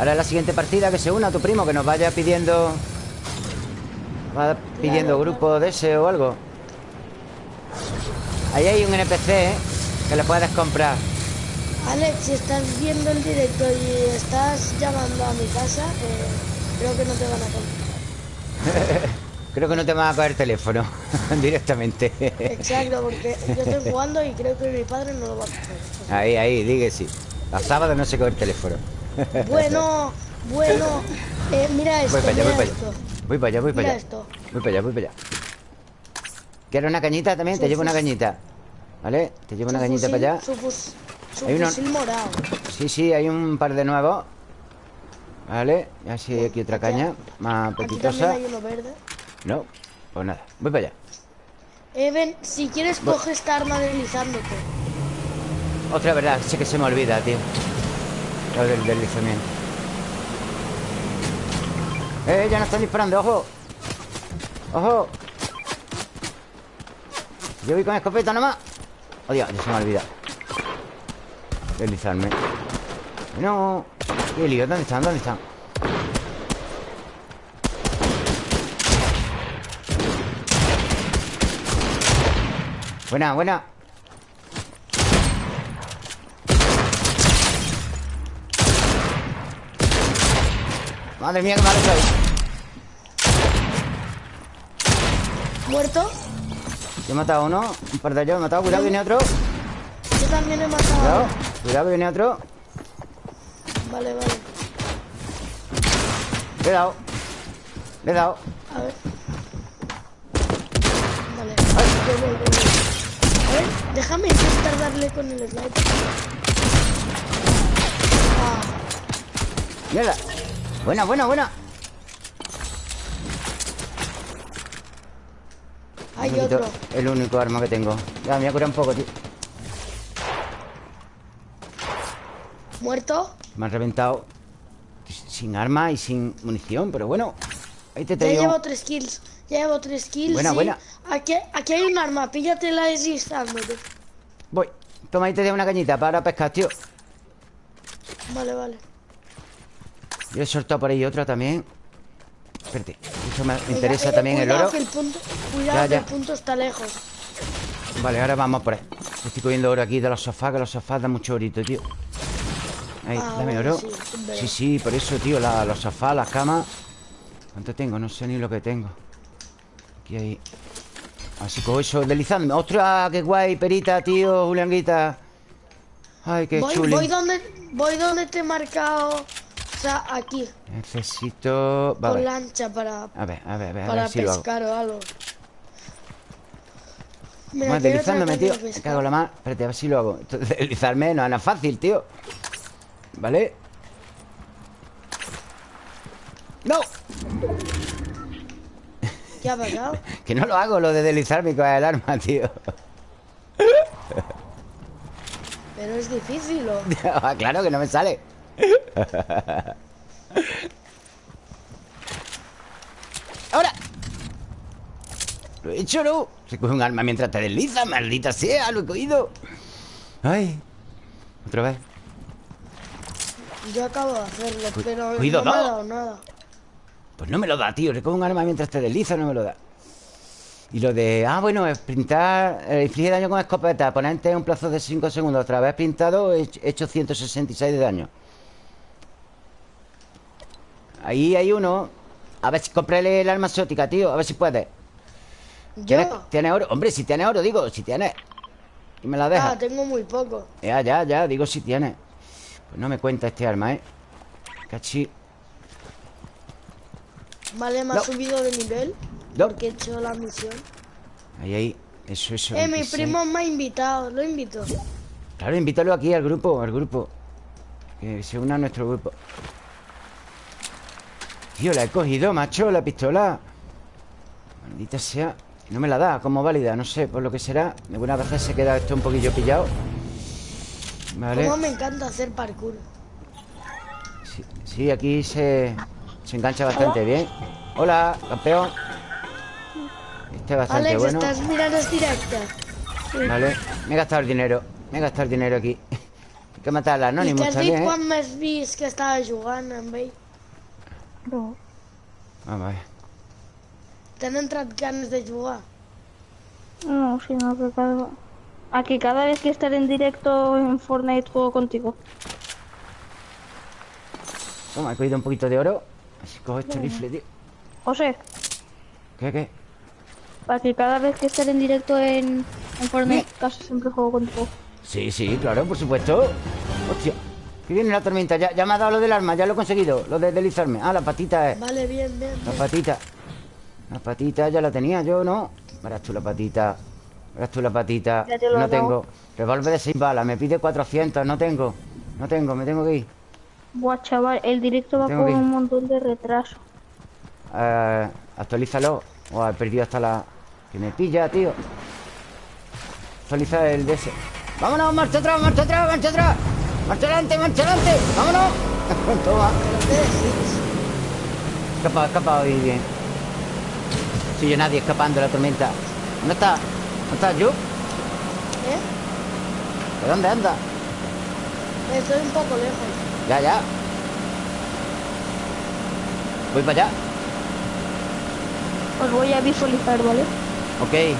Ahora la siguiente partida que se una tu primo Que nos vaya pidiendo Va pidiendo grupo de ese o algo Ahí hay un NPC ¿eh? Que le puedes comprar Alex, si estás viendo el directo y estás llamando a mi casa, eh, creo que no te van a comprar. Creo que no te van a coger teléfono Directamente Exacto, porque yo estoy jugando y creo que mi padre no lo va a coger. Ahí, ahí, que sí A sábado no se coge el teléfono Bueno, bueno, eh, mira esto, Voy para allá, voy para allá. Voy para allá, voy para allá esto. Voy para allá, voy para allá ¿Quieres una cañita también? Te llevo una cañita ¿Vale? Te llevo una cañita para allá Hay fusil morado. Sí, sí, hay un par de nuevos ¿Vale? Así hay aquí otra caña Más Aquí hay uno verde. No, pues nada Voy para allá Even, si quieres coge esta arma deslizándote. Otra verdad, sé que se me olvida, tío Lo del deslizamiento ¡Eh, ya nos están disparando! ¡Ojo! ¡Ojo! Yo voy con escopeta nomás ¡Oh, Dios! Ya se me olvida Deslizarme No ¡Qué lío! ¿Dónde están? ¿Dónde están? Buena, buena Madre mía, qué malo soy ¿Muerto? Yo he matado a uno Un par de ellos he matado Cuidado, viene otro Yo también he matado. Cuidado Cuidado, que viene otro Vale, vale. Le he dado Le he dado A ver. Vale. Voy, voy, voy, voy. A ver, déjame intentar darle con el sniper. Ah, Mierda Buena, buena, buena hay otro. El único arma que tengo Ya, me voy a curar un poco, tío ¿Muerto? Me han reventado Sin arma y sin munición Pero bueno Ahí te Ya traigo llevo tres kills. Ya llevo tres kills. Buena, sí. buena. Aquí, aquí hay un arma. Píllatela deslizándote. Voy Toma, ahí te dejo una cañita para pescar, tío Vale, vale. Yo he soltado por ahí otra también Espérate Esto me interesa también el oro que el punto, cuidado Ya, que ya. el punto está lejos. Vale, ahora vamos por ahí Estoy cogiendo oro aquí de los sofás Que los sofás dan mucho orito, tío Ahí, Ah, dame oro sí. Sí, sí, por eso, tío la- Los sofás, las camas ¿Cuánto tengo? No sé ni lo que tengo Aquí hay Así cojo eso deslizando ¡Ostras, qué guay, perita, tío! Julianguita Ay, qué Voy, chuli voy donde, voy donde te he marcado. Aquí. Necesito... Con Vale lancha para, A ver, a ver, a ver, a para ver si lo hago pescar o algo. Mira, Vamos deslizándome, tío Me cago en la mar Espérate, a ver si lo hago Deslizarme no es nada fácil, tío ¿Vale? ¡No! ¿Qué ha pasado? Que no lo hago, lo de deslizarme con el arma, tío Pero es difícil, ¿o? Ah, Claro que no me sale ¡Ahora! Lo he hecho, ¿no? Se coge un arma mientras te deslizas, maldita sea, lo he cogido ¡Ay! Otra vez Yo acabo de hacerlo, Cu- pero no me ha dado nada. Pues no me lo da, tío. Recoge un arma mientras te deslizas, no me lo da. Y lo de, ah, bueno, sprintar, eh, inflige daño con escopeta, ponente en un plazo de 5 segundos. Otra vez pintado, he he hecho 166 de daño. Ahí hay uno. A ver si cómprale el arma exótica, tío. A ver si puedes. ¿Tienes, ¿Yo? ¿Tienes oro? Hombre, si tienes oro, digo, si tienes. Y me la dejas. Ah, tengo muy poco. Ya, ya, ya, digo si tienes. Pues no me cuenta este arma, ¿eh? Cachi. Vale, me ha subido de nivel. No. Porque he hecho la misión. Ahí, ahí. Eso, eso. Eh, mi 26. primo me ha invitado, lo invito. Claro, invítalo aquí al grupo, al grupo. Que se una a nuestro grupo. Tío, la he cogido, macho, la pistola. Maldita sea. No me la da como válida, no sé, por lo que será. Algunas veces se queda esto un poquillo pillado. Vale. Como me encanta hacer parkour. Sí, sí, aquí se, se engancha bastante bien. Hola, campeón. Este es bastante Alex, bueno. ¿estás mirando el directo? Vale. Me he gastado el dinero. Me he gastado el dinero aquí. Hay que matar al I anónimo que has dit ¿eh? quan m'has vist que estava jugant amb ell? No. Vamos a ver. T'han entrat ganes de jugar? No, sino que cada... Aquí cada vez que estar en directo en Fortnite juego contigo. Toma, he cogido un poquito de oro. Así cojo este rifle, tío. José, ¿Qué, qué? para que cada vez que estar en directo en, en Fortnite casi siempre juego contigo. Sí, sí, claro, por supuesto. Hostia. Que viene la tormenta. Ya, ya me ha dado lo del arma, ya lo he conseguido. Lo de deslizarme. Ah, la patita es. Vale, bien, bien. La bien. patita. La patita ya la tenía yo, ¿no? Verás tú la patita. Verás tú la patita. Ya te lo no he dado. tengo. Revólver de 6 balas. Me pide 400. No tengo. No tengo. Me tengo que ir. Buah, chaval, el directo va con un montón de retraso. Eh, actualízalo. O he perdido hasta la... Que me pilla, tío. Actualiza el DS. ¡Vámonos! ¡Marcha atrás! ¡Marcha atrás! ¡Marcha atrás! ¡Marcha adelante! ¡Marcha adelante! ¡Vámonos! Toma. ¿Pero qué decís? Escapado, escapado y bien. Soy yo nadie escapando de la tormenta. ¿Dónde está? ¿Dónde está yo? ¿Eh? ¿De dónde anda? Estoy un poco lejos. Ya, ya. Voy para allá. Os voy a visualizar, ¿vale? Ok.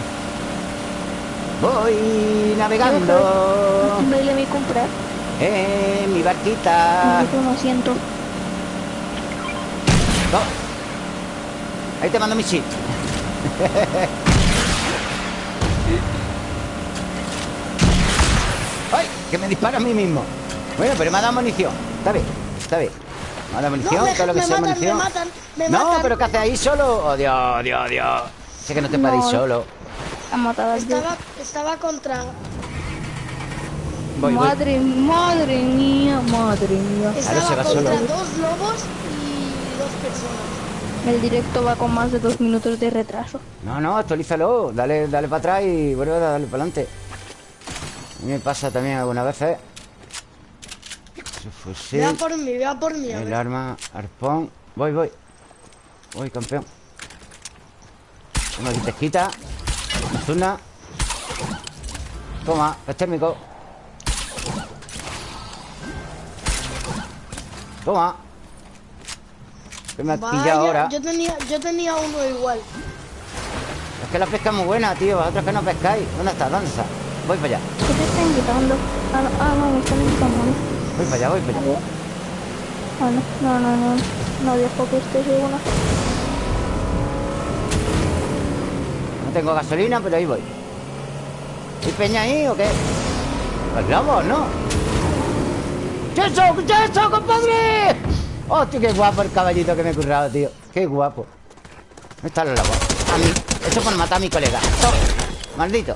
Voy navegando Baile mi comprar. En mi barquita. Un asiento. No. Ahí te mando mi chip. ¡Ay! Que me dispara a mí mismo. Bueno, pero me ha dado munición. Está bien, está bien. Me ha dado munición, No, me- todo lo que me sea matan, munición. me matan, me no, matan. pero ¿qué haces ahí solo? Oh, Dios, Dios, Dios. Sé que no te No. ir solo. Ha matado al Estaba, estaba contra... Voy, voy. madre, madre mía, madre mía. se Estaba va contra solo. dos lobos y dos personas. El directo va con más de dos minutos de retraso. No, no, actualízalo. Dale, dale para atrás y vuelve a darle para adelante. A mí me pasa también algunas veces. Su fusil. Vea por mí, vea por mí. El arma, arpón. Voy, voy. Voy, campeón. Toma aquí pesquita. Zuna. Toma, gas térmico. Toma. Que me has Vaya, pillado ahora. Yo tenía, yo tenía uno igual. Es que la pesca es muy buena, tío. Vosotros que no pescáis. ¿Dónde está? ¿Dónde está? Voy para allá. ¿Qué te está invitando? Ah, no, ah, no, me están invitando. ¿no? Voy para allá, voy para allá. Ah, no, no, no, no. No dejo que esté segura. No tengo gasolina, pero ahí voy. ¿Hay peña ahí o qué? Los globos, ¿no? ¿Qué es eso? ¿Qué es eso, compadre? ¡Hostia, qué guapo el caballito que me he currado, tío! ¡Qué guapo! ¿Dónde están los lobos? A mí. Eso por matar a mi colega. Toma. Maldito.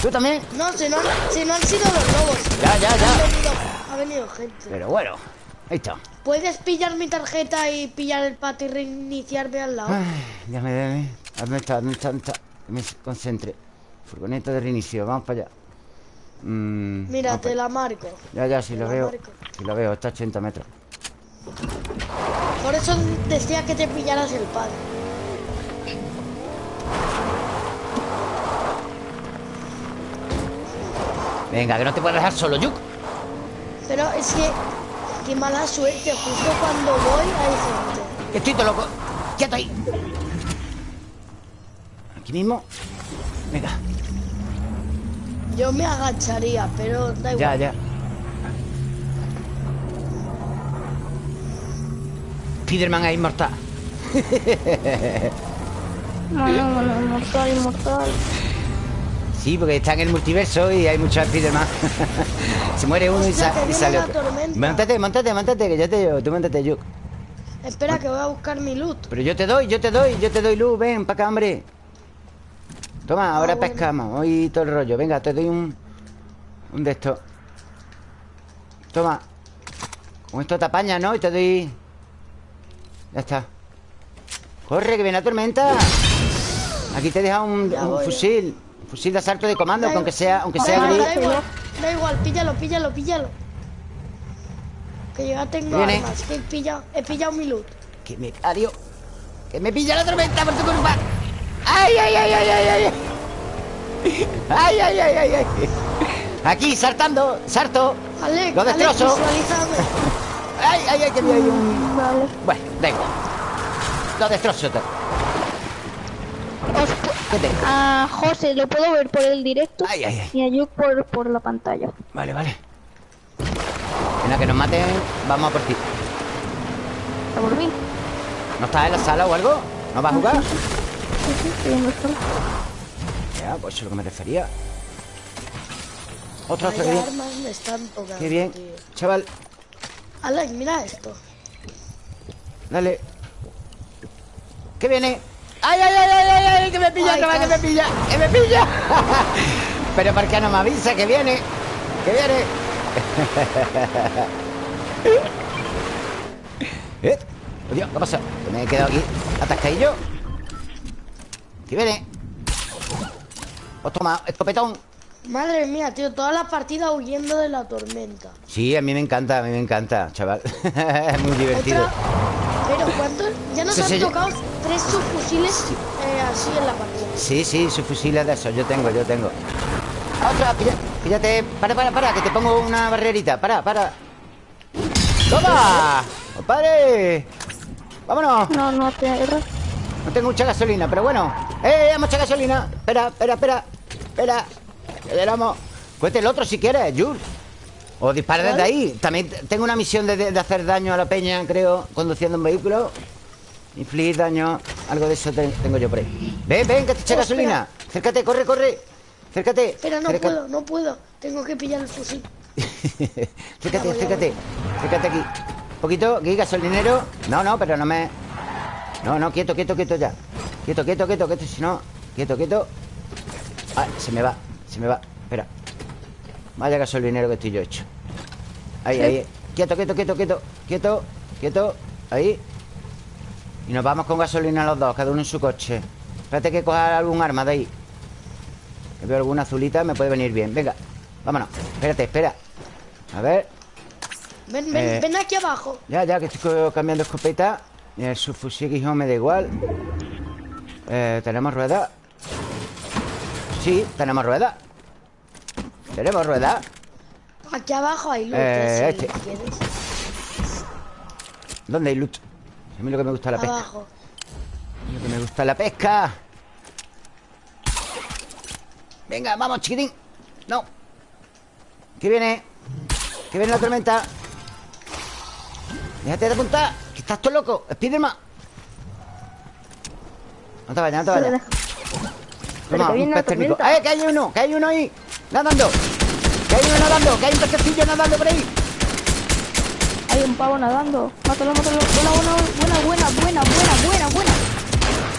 ¿Tú también? No, si no, si no han sido los lobos. Ya, ya, Ha ya. venido, ha venido gente. Pero bueno. Ahí está. ¿Puedes pillar mi tarjeta y pillar el pato y reiniciarme al lado? Ay, ya me debe. ¿Dónde está? ¿Dónde está? ¿Dónde está? Me concentre. Furgoneta de reinicio. Vamos para allá. Mm, Mira, te para la marco. Ya, ya, Te lo veo. marco. Sí lo veo, está a 80 metros. Por eso decía que te pillaras el pad. Venga, que no te puedes dejar solo, Yuk. Pero es que, qué mala suerte, justo cuando voy hay gente. Que estoy todo loco. Quieto ahí. Aquí mismo. Venga, Yo me agacharía, pero da ya, igual. ya. Spiderman es inmortal. Bueno, bueno, inmortal, inmortal. Sí, porque está en el multiverso y hay muchos Spiderman. Se muere uno y, sa- y sale otro. Montate, montate, montate, que ya te llevo. Tú montate, Yuk. Espera, que voy a buscar mi loot. Pero yo te doy, yo te doy, yo te doy luz Ven, para acá, hombre Toma, ahora bueno. pescamos Hoy todo el rollo Venga, te doy un... Un de estos Toma Con esto te apañas, ¿no? Y te doy... Ya está Corre, que viene la tormenta Aquí te he dejado un, un voy. fusil Un fusil de asalto de comando Da que aunque sea, aunque Da sea igual, gris da igual, da igual, píllalo, píllalo, píllalo. Que yo ya tengo Viene. armas, que he pillado, he pillado mi loot. Que me adiós Que me pilla la tormenta por tu culpa ¡Ay, ay, ay, ay, ay, ay! ¡Ay, ay, ay, ay, ay! Aquí, saltando, Alex, Lo destrozo. ¡Ay, ay, ay! Que me hay un... Vale. Bueno, da igual Lo destrozo todo a José lo puedo ver por el directo Ay, ay, ay y a Yuk por, por la pantalla. Vale, vale Venga, que nos maten Vamos a por ti ¿A por mí? ¿No estás en la sala o algo? ¿No vas a jugar? Sí, sí. Ya, pues eso es lo que me refería Otro, otro, Vaya que bien armas me están tocando. Qué bien tío. Chaval, Alex, mira esto. dale ¿Qué viene? ¡Ay, ay, ay, ay, ay! ay! ¡Que me pilla, Ay, chaval, que me pilla! ¡Que me pilla! Pero ¿por qué no me avisa que viene? ¡Que viene! ¿Eh? Oh, Dios, ¿qué pasa? Que me he quedado aquí atascadillo ¿Qué viene? ¡Os toma, escopetón! Madre mía, tío, todas las partidas huyendo de la tormenta. Sí, a mí me encanta, a mí me encanta, chaval Es muy divertido Otra. Pero ¿cuántos? Ya nos Sí, han sí, yo- tocado tres subfusiles eh, así en la partida. Sí, sí, su fusil es de esos, yo tengo, yo tengo Otra, píllate Para, para, para, que te pongo una barrerita Para, para ¡Toma! ¡Compadre! ¡Vámonos! No, no te. No tengo mucha gasolina, pero bueno. ¡Eh, mucha gasolina! Espera, espera, espera. Espera. Que llegamos Cuente el otro si quieres, Jules. O dispara desde ahí. También tengo una misión de, de- hacer daño a la peña, creo Conduciendo un vehículo. Infligir daño Algo de eso te- tengo yo por ahí. Ven, ven, que te eche Oh, gasolina. Acércate, corre, corre. Acércate. Espera, no puedo, no puedo. Tengo que pillar el fusil. acércate, acércate. Acércate aquí. Poquito, aquí, gasolinero. No, no, pero no me... No, no, quieto, quieto, quieto ya. Quieto, quieto, quieto, quieto Si no, quieto, quieto. Ah, se me va, se me va. Espera. Vaya gasolinero que estoy yo hecho. Ahí, ahí. Quieto, quieto, quieto, quieto Quieto, quieto. Ahí. Y nos vamos con gasolina los dos Cada uno en su coche. Espérate que coja algún arma de ahí. Que Veo alguna azulita Me puede venir bien. Venga, vámonos. Espérate, espera. A ver. Ven, ven, Eh. ven aquí abajo. ya, ya, que estoy cambiando escopeta El subfusil guijón me da igual eh, ¿Tenemos ruedas? Sí, tenemos ruedas ¿Tenemos ruedas? Aquí abajo hay loot, Eh, eh, si este. quieres. ¿Dónde hay loot? A mí lo que me gusta es la pesca Abajo. A mí Lo que me gusta es la pesca Venga, vamos, chiquitín No ¿Qué viene? ¿Qué viene la tormenta? Déjate de apuntar Que estás todo loco Spiderman No te vayas, no te vayas Toma, un pez térmico. ¡Eh, que hay uno! ¡Que hay uno ahí! ¡Nadando! ¡Que hay uno nadando! ¡Que hay un pececillo nadando por ahí! Hay un pavo nadando. Mátalo, mátalo. Buena, buena, buena, buena, buena, buena, buena, buena.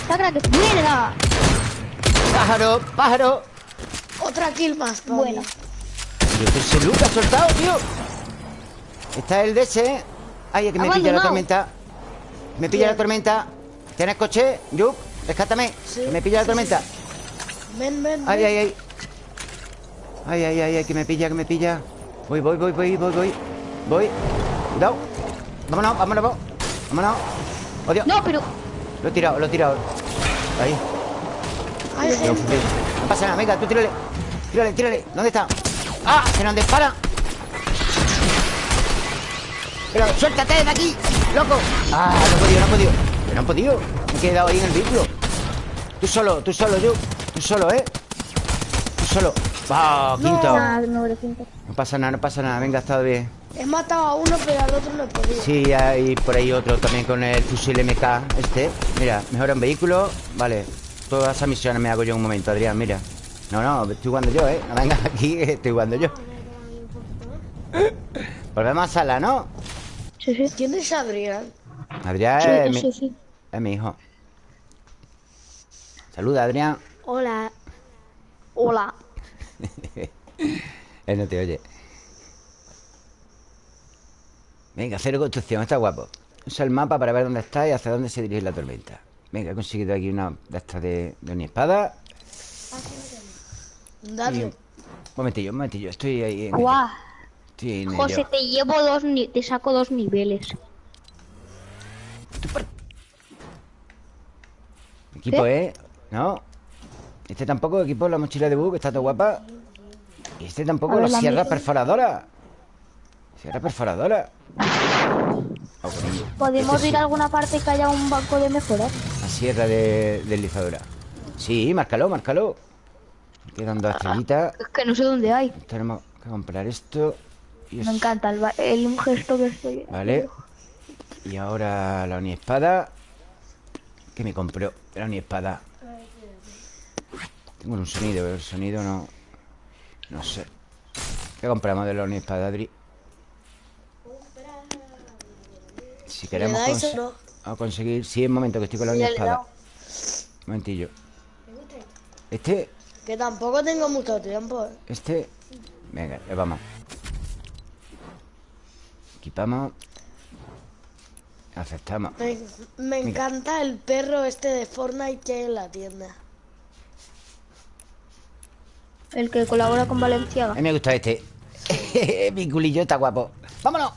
Saca que mierda. ¡Pájaro! ¡Pájaro! Otra kill más. Buena. Pero que ese Luke ha soltado, tío Está el de ese Ay, es que me pilla la tormenta. Me pilla la tormenta. ¿Tienes coche? Yup, rescátame Sí, Que me pilla la sí, tormenta. Ven, ven, Ay, ven. ay, ay. Ay, ay, ay, ay, que me pilla, que me pilla. Voy, voy, voy, voy, voy, voy. Voy. Cuidado. Vámonos, vámonos, vámonos. vámonos. Oh, Dios No, pero. Lo he tirado, lo he tirado. Ahí. Hay No, gente. no pasa nada, venga, tú tírale. Tírale, tírale. ¿Dónde está? ¡Ah! ¡Que nos dispara! Pero suéltate de aquí, loco Ah, no he podido, no he podido no he podido Me he quedado ahí en el vehículo Tú solo, tú solo, yo Tú solo, ¿eh? Tú solo ¡Ah, quinto! Ah, no, pasa nada, no pasa nada Venga, ha estado bien He matado a uno, pero al otro no he podido. Sí, hay por ahí otro también con el fusil MK Este Mira, mejora un vehículo Vale Todas esas misiones me hago yo en un momento, Adrián, mira No, no, estoy jugando yo, ¿eh? No vengas aquí, estoy jugando yo Volvemos a sala, ¿no? Sí, sí. ¿Quién es Adrián? Adrián Sí, es, mi, sí, sí. es mi hijo. Saluda, Adrián. Hola. Hola. Él no te oye. Venga, cero construcción, está guapo. Usa el mapa para ver dónde está y hacia dónde se dirige la tormenta. Venga, he conseguido aquí una de estas de, de una espada. Dale. un momentillo, un momentillo. Estoy ahí en. Guau. José, te llevo dos ni te saco dos niveles. Equipo, ¿eh? ¿No? Este tampoco, equipo, la mochila de bug, está todo guapa. Y este tampoco, ver, la la sierra mía. perforadora. Sierra perforadora. ¿Podemos Este ir sí, a alguna parte que haya un banco de mejoras? La sierra de deslizadora. Sí, márcalo, márcalo. Quedan dos estrellitas. Es que no sé dónde hay. Tenemos que comprar esto. Y Me es- encanta el, ba- el gesto que estoy. Vale. Y ahora la espada Que me compró la espada Tengo un sonido, pero el sonido no... No sé. ¿Qué compramos de la espada, Adri? Si queremos cons- no? a conseguir... Sí, un momento que estoy con la Sí, espada. momentillo. Este... Que tampoco tengo mucho tiempo. ¿eh? Este... Venga, ya vamos. Equipamos. Aceptamos. Me, me encanta el perro este de Fortnite que hay en la tienda. El que colabora con Valenciaga. A mí me gusta este. Mi culillo está guapo. ¡Vámonos!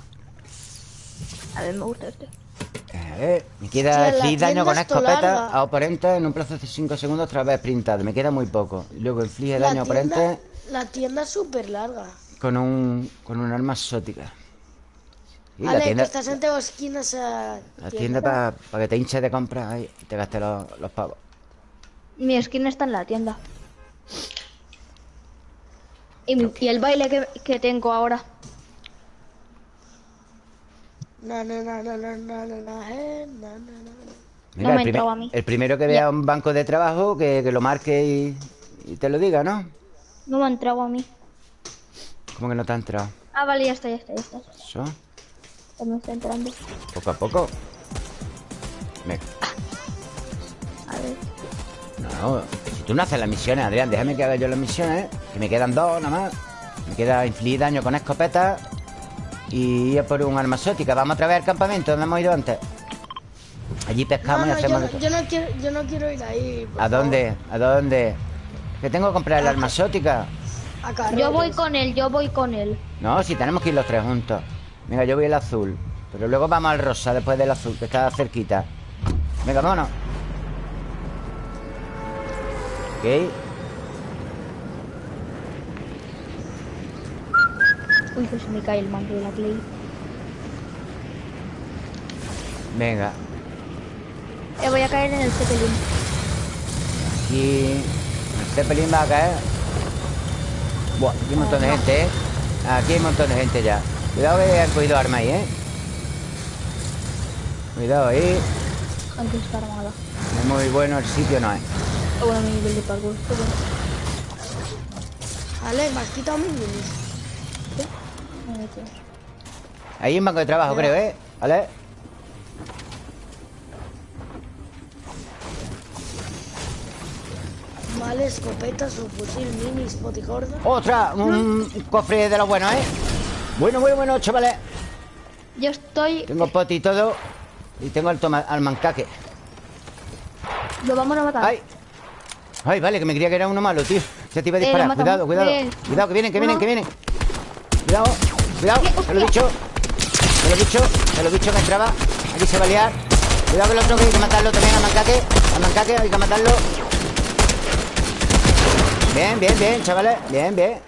A ver, me gusta este. A ver, me queda daño con escopeta larga. a oponentes en un plazo de 5 segundos tras haber sprintado. Me queda muy poco. Y Luego inflige daño a tienda, oponentes la tienda es súper larga. con un, con un arma exótica. Y la Vale, tienda, que estás en Teo esquinas a la tienda para que te hinches de compras y te gastes los, los pavos. Mi skin está en la tienda. Y, mi- y el baile que, que tengo ahora. Na, na, na, na, na, na, na, na, eh, na, na, na. Mira, me el, primer- a mí. el primero que vea un banco de trabajo, que, que lo marque y, y te lo diga, ¿no? No me ha entrado a mí. Como que no te ha entrado. Ah, vale, ya está, ya está, ya está. Eso, me está entrando. poco a poco. Venga. A ver. No, si tú no haces las misiones, Adrián, déjame que haga yo las misiones, que me quedan dos nada más. Me queda infligir daño con escopeta y ir a por un arma exótica. Vamos otra vez al campamento donde hemos ido antes. Allí No, pescamos no, y hacemos yo, no quiero, yo no quiero ir ahí. por ¿A dónde? ¿A dónde? Que tengo que comprar el arma exótica. Yo voy con él, yo voy con él. No, si tenemos que ir los tres juntos. Venga, yo voy el azul. Pero luego vamos al rosa después del azul, que está cerquita. Venga, vámonos. Ok. Uy, que se me cae el mando de la Play. Venga. Eh, voy a caer en el Zeppelin. Aquí. El Zeppelin va a caer. Buah, aquí hay un montón de gente, ¿eh? Aquí hay un montón de gente ya. Cuidado que han cogido armas ahí, ¿eh? Cuidado ahí. Antes está armada. No es muy bueno el sitio, no es. Oh, bueno, mi nivel de parkour. Qué bueno. Ale, me has quitado meto. Ahí un banco de trabajo, creo, ¿eh? ¿Vale? Vale, escopeta, subfusil, mini, gordo. ¡Otra! Un cofre de los buenos, ¿eh? Bueno, bueno, bueno, chavales. Yo estoy. Tengo poti y todo. Y tengo al, toma, al mancaque. Lo vamos a matar. ¡Ay! ¡Ay, vale! Que me creía que era uno malo, tío. Ya te iba a Eh, disparar. cuidado, cuidado. Bien. Cuidado, que vienen, que vienen, que vienen. Cuidado, cuidado. Te lo he dicho. Te lo he dicho. Te lo he dicho que entraba. Aquí se va a liar. Cuidado que el otro que hay que matarlo también al mancaque. Al mancaque hay que matarlo. Bien, bien, bien, chavales. Bien, bien.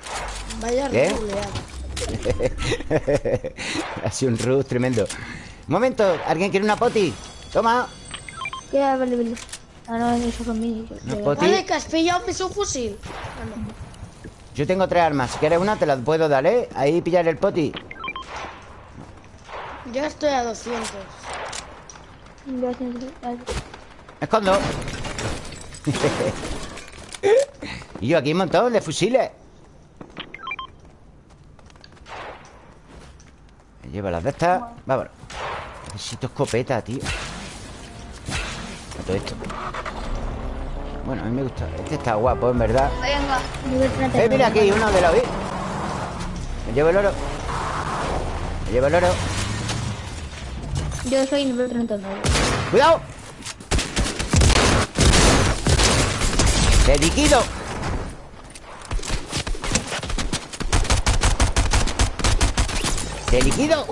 Vaya ¿Qué? ruleada. ha sido un rush tremendo. Un momento, ¿alguien quiere una poti? Toma. ¿Qué? Vale, vale. Ah, no, minis. Una Yo- poti. Vale, que has pillado mi subfusil. Yo tengo tres armas. Si quieres una, te las puedo dar, ¿eh? Ahí pillar el poti. Yo estoy a 200. Gracias. Vale. Me escondo. y yo aquí un montón de fusiles. Me llevo las de estas. Vámonos. Necesito escopeta, tío A todo esto Bueno, a mí me gusta Este está guapo, en verdad Venga, nivel 30. Eh, mira aquí, uno de la ¿eh? Me llevo el oro Me llevo el oro Yo soy nivel 39. ¡Cuidado! ¡Te liquido! ¡Te liquido!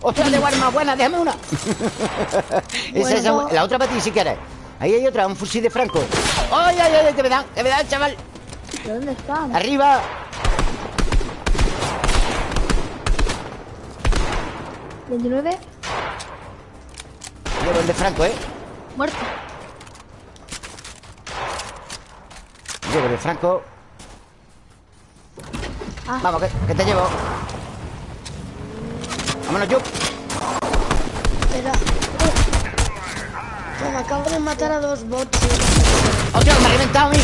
¡Ostras, de más buena! ¡Déjame una! Esa, esa, la otra para ti si quieres Ahí hay otra, un fusil de franco ¡Ay, ay, ay! ¡Que me dan! ¡Que me dan, chaval! ¿De dónde están? ¡Arriba! ¿29? Llevo el de franco, ¿eh? Muerto. Llevo el de franco Ah. Vamos, que, que te llevo Vámonos, yo Espera. Oh, me acabo de matar a dos bots. ¡Hostia, me ha reventado a mí!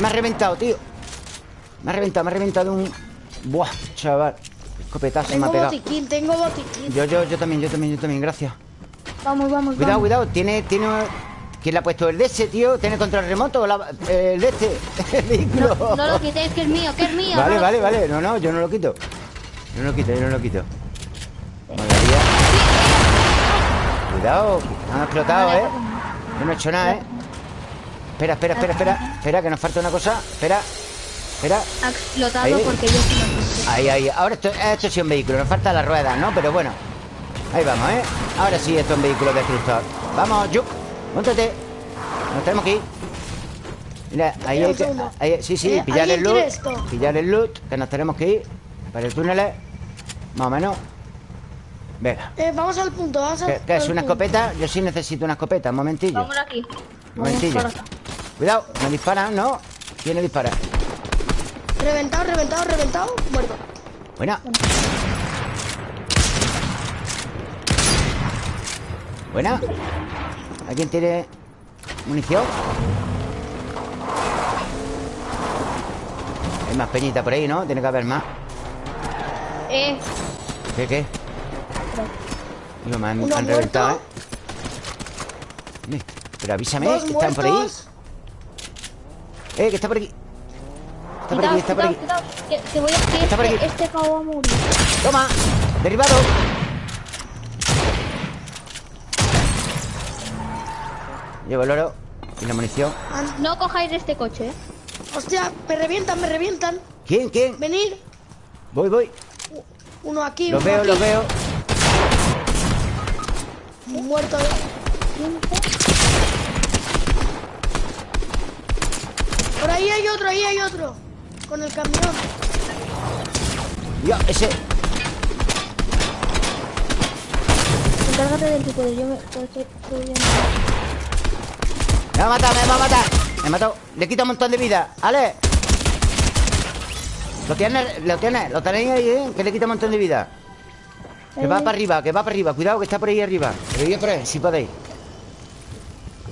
Me ha reventado, tío Me ha reventado, me ha reventado un... Buah, chaval Escopetazo me Tengo ha pegado botiquín, tengo botiquín. Yo, yo, yo también, yo también, yo también, gracias Vamos, vamos, Cuidado, vamos. cuidado, tiene, tiene... ¿Quién le ha puesto el de ese, tío? ¿Tiene control remoto el de este? El vehículo. No, no lo quitéis, que es mío, que es mío. Vale, no vale, vale. No, no, yo no lo quito. Yo no lo quito, yo no lo quito. Cuidado, han explotado, ¿eh? Yo no he hecho nada, ¿eh? Espera, espera, espera, espera. Espera, que nos falta una cosa. Espera, espera. Ha explotado Ahí. porque yo sí lo. Ahí, ahí. Ahora esto, esto sí es un vehículo. Nos faltan las ruedas, ¿no? Pero bueno. Ahí vamos, ¿eh? Ahora sí, esto es un vehículo destructor. Vamos, Juk. Móntate. Nos tenemos que ir. Mira, ahí hay que... ahí- sí, sí, Eh, pillar el ¿alguien loot. Pillar el loot, que nos tenemos que ir. Para el túnel. Más o menos. Venga. Eh, vamos al punto, vamos al ¿Qué, qué es una punto. escopeta? Yo sí necesito una escopeta. Un momentillo. Vamos aquí. Un momentillo. Cuidado, me disparan, ¿no? ¿Quién le dispara? Reventado, reventado, reventado, muerto. Buena. Buena. ¿Alguien tiene munición? Hay más peñita por ahí, ¿no? Tiene que haber más. Eh, ¿Qué, qué? Digo, me han, reventado, ¿eh? Pero avísame, que están por ahí. Eh, que está por aquí. Está por aquí, está por aquí. que, que voy a... Que Está por este, aquí. este pavo va a morir. Toma, derribado. Llevo el oro y la munición. An- No cojáis este coche, eh. Hostia, me revientan, me revientan. ¿Quién? ¿Quién? Venir. Voy, voy. Uno aquí, Los uno veo, aquí. los veo. Muerto. Por ahí hay otro, ahí hay otro. Con el camión. Ya, ese. Encárgate del tipo de yo me... estoy- estoy viendo. Me va a matar, me va a matar. Me ha matado. Le quita un montón de vida. Ale. Lo tienes, lo tienes. Lo tenéis ahí, ¿eh? Que le quita un montón de vida. Que va para arriba, que va para arriba. Cuidado, que está por ahí arriba. Pero yo por ahí, si podéis.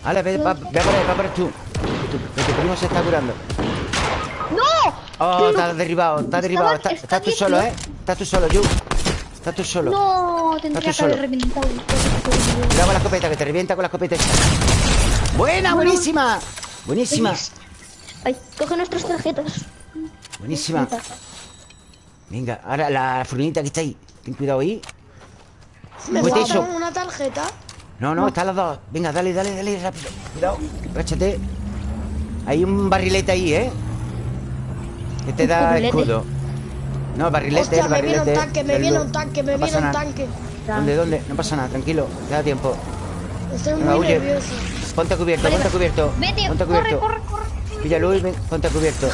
Ale, ve, va, ve por ahí, va por ahí tú. Tu- Que tu primo se está curando. ¡No! Oh, está derribado, está derribado. Está- está Estás tú solo. ¿eh? Estás tú solo, Yu. Estás tú solo. No, tendría que haber reventado. Cuidado con la escopeta, que te revienta con la escopeta. ¡Buena, buenísima! Buenísima, Ay, coge nuestras tarjetas. buenísima. Venga, ahora la furgoneta que está ahí. Ten cuidado ahí. Me Pues falta eso. una tarjeta. No, no, están las dos. Venga, dale, dale, dale, rápido. Cuidado, agáchate. Hay un barrilete ahí, ¿eh? Que te da escudo. No, barrilete, Hostia, el me viene un tanque, me viene un tanque, me No viene un tanque. ¿Dónde, dónde? No pasa nada, tranquilo. Te da tiempo. Estoy Venga, muy huye. nervioso. Ponte cubierto, ponte cubierto. Vete, Ponte corre, cubierto. corre, corre. Pilla luz, ven, ponte cubierto.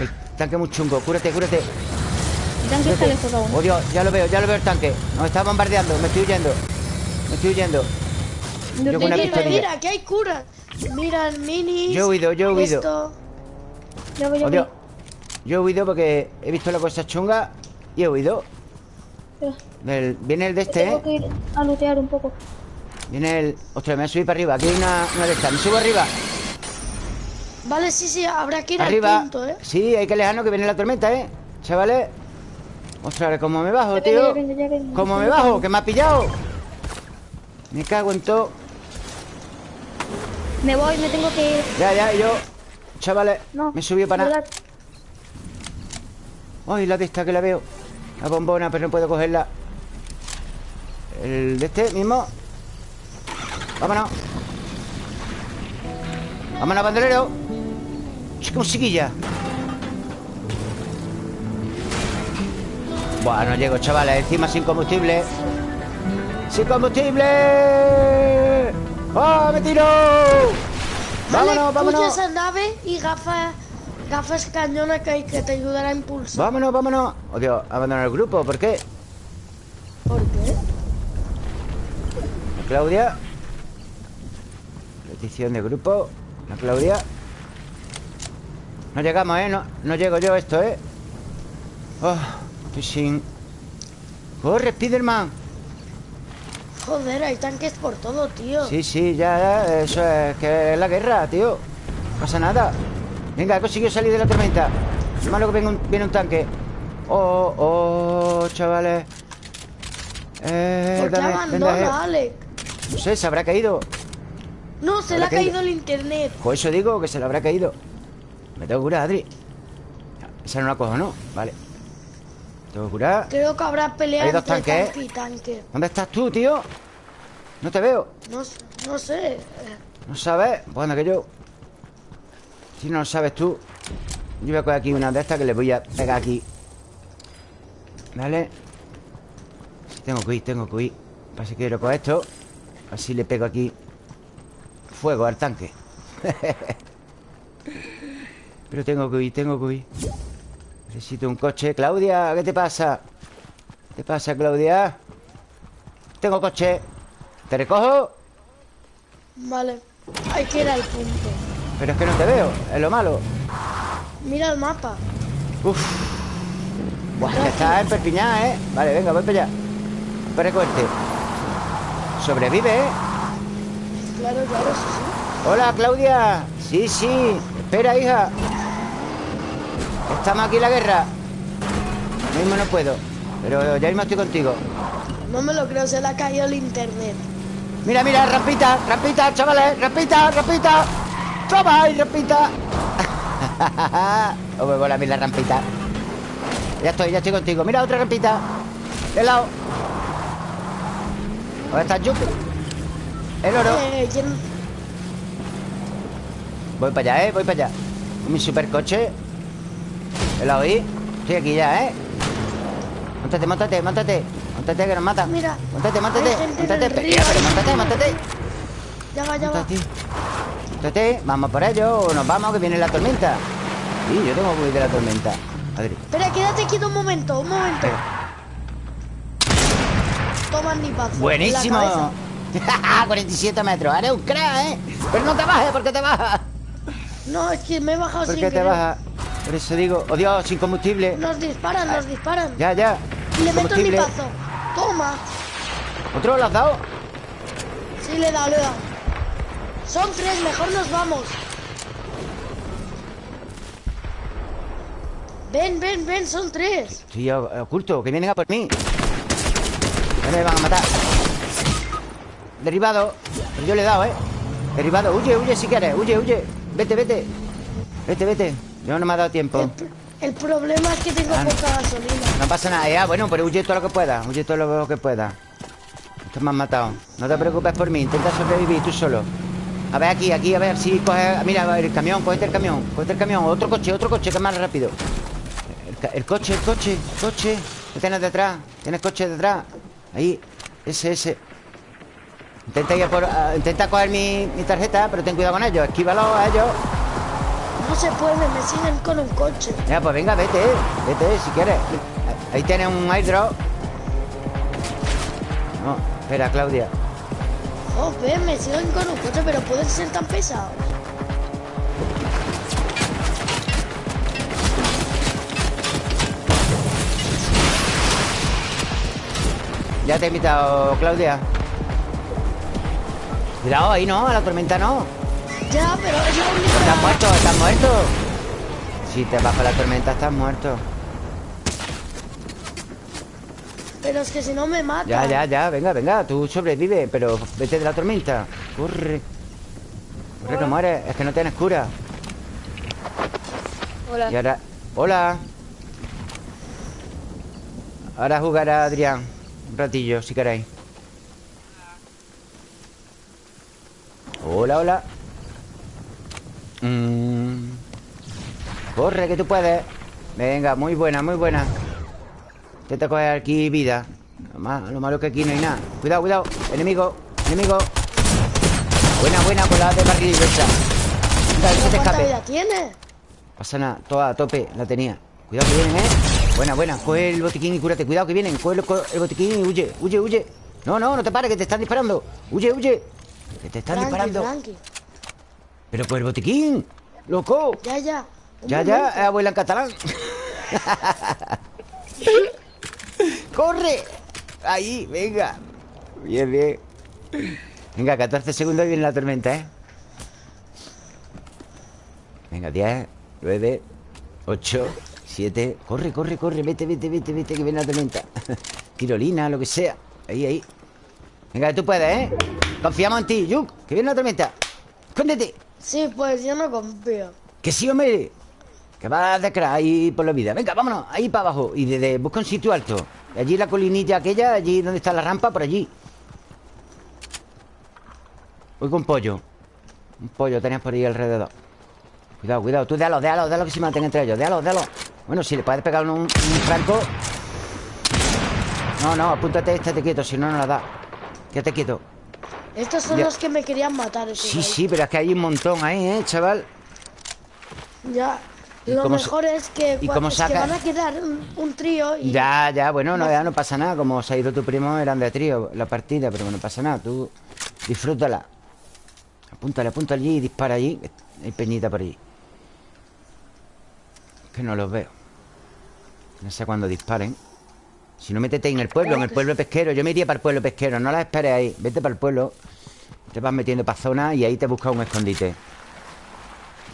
El tanque es muy chungo. Cúrate, cúrate. Tanque está lejos aún. Dios, ya lo veo, ya lo veo el tanque. Nos está bombardeando, me estoy huyendo. Me estoy huyendo. Yo con una Mira, mira, aquí hay curas. Mira el mini. Yo he huido, yo he huido. Esto. Ya voy. Dios. Yo he huido porque he visto la cosa chunga y he huido. Viene el de este, Tengo ¿eh? que ir a lootear un poco. Viene el... Ostras, me voy a subir para arriba. Aquí hay una, una de estas. Me subo arriba. Vale, sí, sí, habrá que ir Arriba. al punto, ¿eh? Sí, hay que alejarnos que viene la tormenta, ¿eh? Chavales. Ostras, ¿cómo me bajo, tío? ¿Cómo me bajo? ¿Que me ha pillado? Me cago en todo Me voy, me tengo que ir. Ya, ya, yo Chavales, No. me subí para nada. Ay, la de esta que la veo La bombona, pero no puedo cogerla El de este mismo Vámonos Vámonos, bandolero Chica musiquilla Buah, no llego, chavales Encima sin combustible ¡Sin combustible! ¡Ah, me tiro! ¡Vámonos, vámonos! esa nave y gafas, gafas cañonas que, que te ayudará a impulsar. ¡Vámonos, vámonos! Oh, Dios, abandonar el grupo, ¿por qué? ¿Por qué? La Claudia Petición de grupo La Claudia No llegamos, ¿eh? No, no llego yo a esto, ¿eh? Oh, sin... ¡Corre, Spiderman! Joder, hay tanques por todo, tío. Sí, sí, ya, ya, Eso es que es la guerra, tío No pasa nada Venga, he conseguido salir de la tormenta Lo malo que viene un, viene un tanque Oh, oh, chavales eh, ¿Por qué abandona, eh. Alex? No sé, se habrá caído No, se le ha caído. caído el internet. Por eso digo que se le habrá caído Me tengo que curar, Adri Esa no la cojo, ¿no? Vale Tengo que curar Creo que habrá pelea Hay dos tanques, tanque y tanque. ¿Dónde estás tú, tío? No te veo No, sé. eh, ¿No sabes? Bueno, que yo Si no lo sabes tú Yo voy a coger aquí una de estas que le voy a pegar aquí ¿Vale? Tengo que ir, tengo que ir Pasa que quiero coger esto Así le pego aquí Fuego al tanque Pero tengo que ir, tengo que ir Necesito un coche Claudia, ¿qué te pasa? ¿Qué te pasa, Claudia? Tengo coche ¿Te recojo? Vale. Hay que ir al punto. Pero es que no te veo, es lo malo Mira el mapa. Uf Buah, que está en Perpiñán, ¿eh? Vale, venga, voy para allá Para recogerte Sobrevive, ¿eh? Claro, claro, sí, sí. Hola, Claudia Sí, sí Espera, hija Estamos aquí en la guerra. Ahora mismo no puedo Pero ya mismo estoy contigo. No me lo creo, se le ha caído el internet. Mira, mira, rampita, rampita, chavales Rampita, rampita. Toma, ahí, rampita. Oh, me mola a mí la rampita. Ya estoy, ya estoy contigo. Mira, otra rampita. De lado. ¿Dónde está Yuki? El oro. Eh, ¿quién- Voy para allá, ¿eh? Voy para allá. Mi supercoche ¿El la oí? Estoy aquí ya, ¿eh? Móntate, móntate, móntate Móntate que nos mata Mira, en Móntate, el pero, pero Ya va, ya va. Móntate, vamos por ello O nos vamos que viene la tormenta Sí, yo tengo que huir de la tormenta Adri Espera, quédate quieto un momento, un momento. Eh, Toma el nipazo. Buenísimo cabeza. 47 metros Eres un crack, ¿eh? Pero no te bajes, ¿por qué te bajas? No, es que me he bajado ¿Por sin qué te bajas? Por eso digo Oh, Dios, sin combustible Nos disparan, nos disparan. Ya, ya Y le meto el nipazo. Toma. ¿Otro lo has dado? Sí, le he dado, le he dado. Son tres, mejor nos vamos. Ven, ven, ven, son tres. Estoy o- oculto, que vienen a por mí Ya me van a matar Derribado Pero yo le he dado, ¿eh? Derribado, huye, huye si quieres, huye, huye Vete, vete Vete, vete Yo no me ha dado tiempo. El, pr- el problema es que tengo Ah, poca gasolina. No pasa nada, ya, bueno, pero huye todo lo que pueda Huye todo lo que pueda. Estos me han matado. No te preocupes por mí, intenta sobrevivir tú solo. A ver aquí, aquí, a ver si coge Mira, el camión, cógete el camión Cógete el camión, otro coche, otro coche que es más rápido. El, coche, el coche, el coche. ¿Qué tienes detrás? ¿Tienes coche detrás? Ahí, ese, ese. Intenta ir por, intenta coger mi, mi tarjeta Pero ten cuidado con ellos, esquívalo a ellos No se puede, me siguen con un coche. ya, pues venga, vete, vete si quieres. Ahí tienes un airdrop. No, espera, Claudia. Joder, me siguen con un coche, pero pueden ser tan pesados. Ya te he invitado, Claudia. Cuidado, ahí no, a la tormenta no. Ya, pero única. Estás muerto, estás muerto. Si te vas para la tormenta, estás muerto. Pero es que si no me mata. Ya, ya, ya, venga, venga, tú sobrevive, pero vete de la tormenta. Corre. Corre, que mueres. Es que no tienes cura. Hola. Y ahora. ¡Hola! Ahora jugará Adrián. Un ratillo, si queréis. Hola, hola. Mm. Corre, que tú puedes. Venga, muy buena, muy buena. Intenta coger aquí vida. Lo, ma- lo malo que aquí no hay nada. Cuidado, cuidado. Enemigo, enemigo. Buena, buena, con la de barril esa. Venga, que se te ¿Cuánta escape. vida tiene? Pasa nada, toda a tope la tenía Cuidado que vienen, ¿eh? Buena, buena Coge el botiquín y cúrate Cuidado que vienen Coge el, botiquín y huye, huye, huye No, no, no te pares, que te están disparando Huye, huye Que te están disparando. Pero por el botiquín Loco. Ya, ya. Ya, momento. ya, abuela en catalán. ¡Corre! Ahí, venga. Bien, bien. Venga, 14 segundos y viene la tormenta, ¿eh? Venga, 10, 9, 8, 7 Corre, corre, corre, vete, vete, vete, vete Que viene la tormenta. Tirolina, lo que sea. Ahí, ahí. Venga, tú puedes, ¿eh? Confiamos en ti, Yuk Que viene la tormenta. Escóndete Sí, pues yo no confío. que sí, hombre. Que vas de crack ahí por la vida. Venga, vámonos, ahí para abajo. Y desde busca un sitio alto. Allí la colinilla aquella Allí donde está la rampa, por allí. Voy con pollo. Un pollo tenías por ahí alrededor. Cuidado, cuidado. Tú déjalo, déjalo, déjalo que se mantenga entre ellos. Déjalo, déjalo. Bueno, si le puedes pegar un, un franco. No, no, apúntate, estate quieto Si no, no la da. Quédate quieto Estos son Ya. los que me querían matar. Sí, ahí. sí, pero es que hay un montón ahí, ¿eh, chaval? Ya. ¿Y Lo mejor es que, y cómo es que saca- van a quedar un, un trío y Ya, ya, bueno, no, ya no pasa nada Como se ha ido tu primo, eran de trío La partida, pero no pasa nada Tú disfrútala Apúntale, apunta allí y dispara allí Hay peñita por allí Que no los veo No sé cuándo disparen Si no, métete en el pueblo En el pueblo pesquero. Yo me iría para el pueblo pesquero No la esperes ahí. Vete para el pueblo. Te vas metiendo para zona Y ahí te buscas un escondite.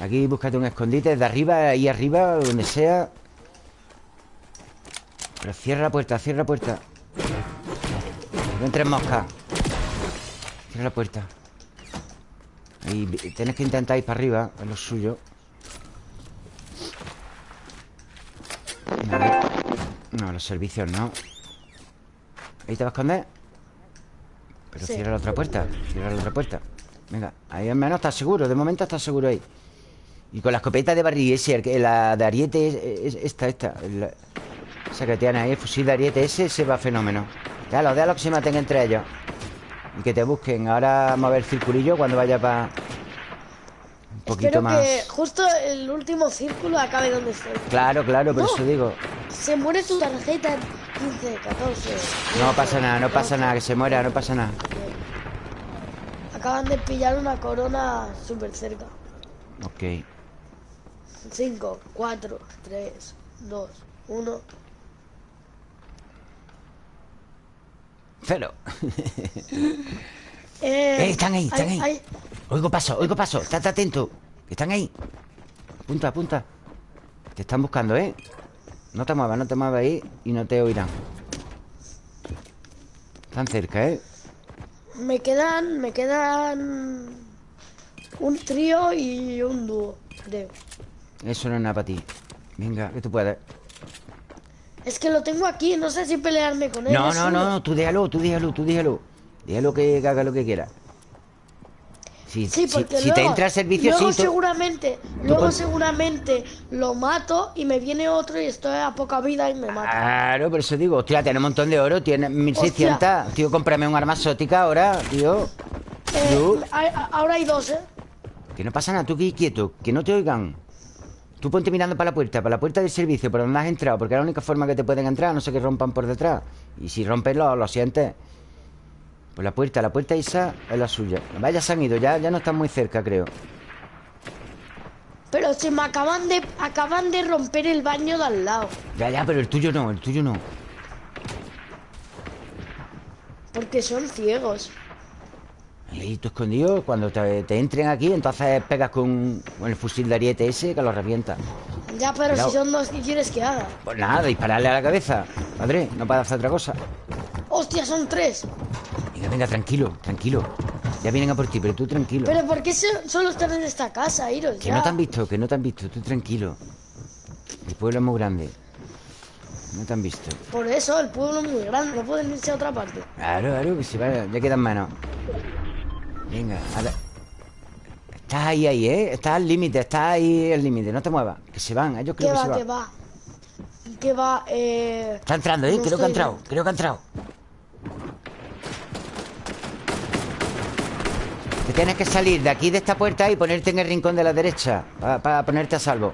Aquí búscate un escondite Desde arriba, ahí arriba, donde sea. Pero cierra la puerta, cierra la puerta. No entres moscas Cierra la puerta. Y tienes que intentar ir para arriba Es lo suyo. No, No, los servicios no Ahí te vas a esconder Pero Sí. cierra la otra puerta Cierra la otra puerta Venga, ahí al menos estás seguro De momento estás seguro ahí Y con la escopeta de barril ese La de ariete es, es- Esta, esta la- esa que tiene ahí, el fusil de ariete ese, se va fenómeno. Déjalo, déjalo que se maten entre ellos. Y que te busquen. Ahora vamos a ver el circulillo cuando vaya para... Poquito espero más... que justo el último círculo acabe donde estoy. Claro, claro, por No. eso digo. Se muere tu tarjeta en 15, 14. No pasa nada, no pasa nada, que se muera, no pasa nada. Acaban de pillar una corona súper cerca. Ok. 5, 4, 3, 2, 1. Cero. Eh, Eh, están ahí, están ahí. Oigo paso, oigo paso. Estate atento. Están ahí. Apunta, apunta. Te están buscando, ¿eh? No te muevas, no te muevas ahí y no te oirán. Están cerca, ¿eh? me quedan, me quedan un trío y un dúo, creo. Eso no es nada para ti. Venga, que tú puedes. Es que lo tengo aquí, no sé si pelearme con él. No, no, no, no, tú déjalo, tú déjalo, tú déjalo. Déjalo que haga lo que quiera. Si, Sí, si- porque si luego, te entra el servicio, luego sí. tú- seguramente, luego seguramente lo mato y me viene otro y estoy a poca vida y me mata. Claro, por eso digo, hostia, tiene un montón de oro, tiene 1600. Tío, cómprame un arma exótica ahora, tío. Eh, hay- ahora hay dos, ¿eh? Que no pasa nada, tú aquí quieto, que no te oigan. Tú ponte mirando para la puerta, para la puerta del servicio, por donde has entrado, porque es la única forma que te pueden entrar, no sé que rompan por detrás. Y si rompes lo, lo sientes. Pues la puerta, la puerta esa es la suya. Vaya, se han ido, ya, ya no están muy cerca, creo. Pero si me acaban de acaban de romper el baño de al lado. Ya, ya, pero el tuyo no, el tuyo no. Porque son ciegos. Ahí tú escondido, cuando te, te entren aquí, entonces pegas con, con el fusil de ariete ese que lo revienta. Ya, pero Cuidado. si son dos, ¿qué quieres que haga? Pues nada, dispararle a la cabeza. Padre, no puede hacer otra cosa ¡Hostia, son tres! Venga, venga, tranquilo, tranquilo Ya vienen a por ti, pero tú tranquilo ¿Pero por qué so- solo están en esta casa, Iros? Que ya? no te han visto, que no te han visto Tú tranquilo El pueblo es muy grande No te han visto Por eso, el pueblo es muy grande, no pueden irse a otra parte. Claro, claro, que se va Ya quedan menos Venga, a ver Estás ahí, ahí, ¿eh? Estás al límite, estás ahí al límite No te muevas, que se van, ellos ¿Qué creo que va, se van qué va? ¿Qué va? Eh... Está entrando, ¿eh? No creo que ha entrado, bien. creo que ha entrado Te tienes que salir de aquí de esta puerta y ponerte en el rincón de la derecha Para ponerte a salvo.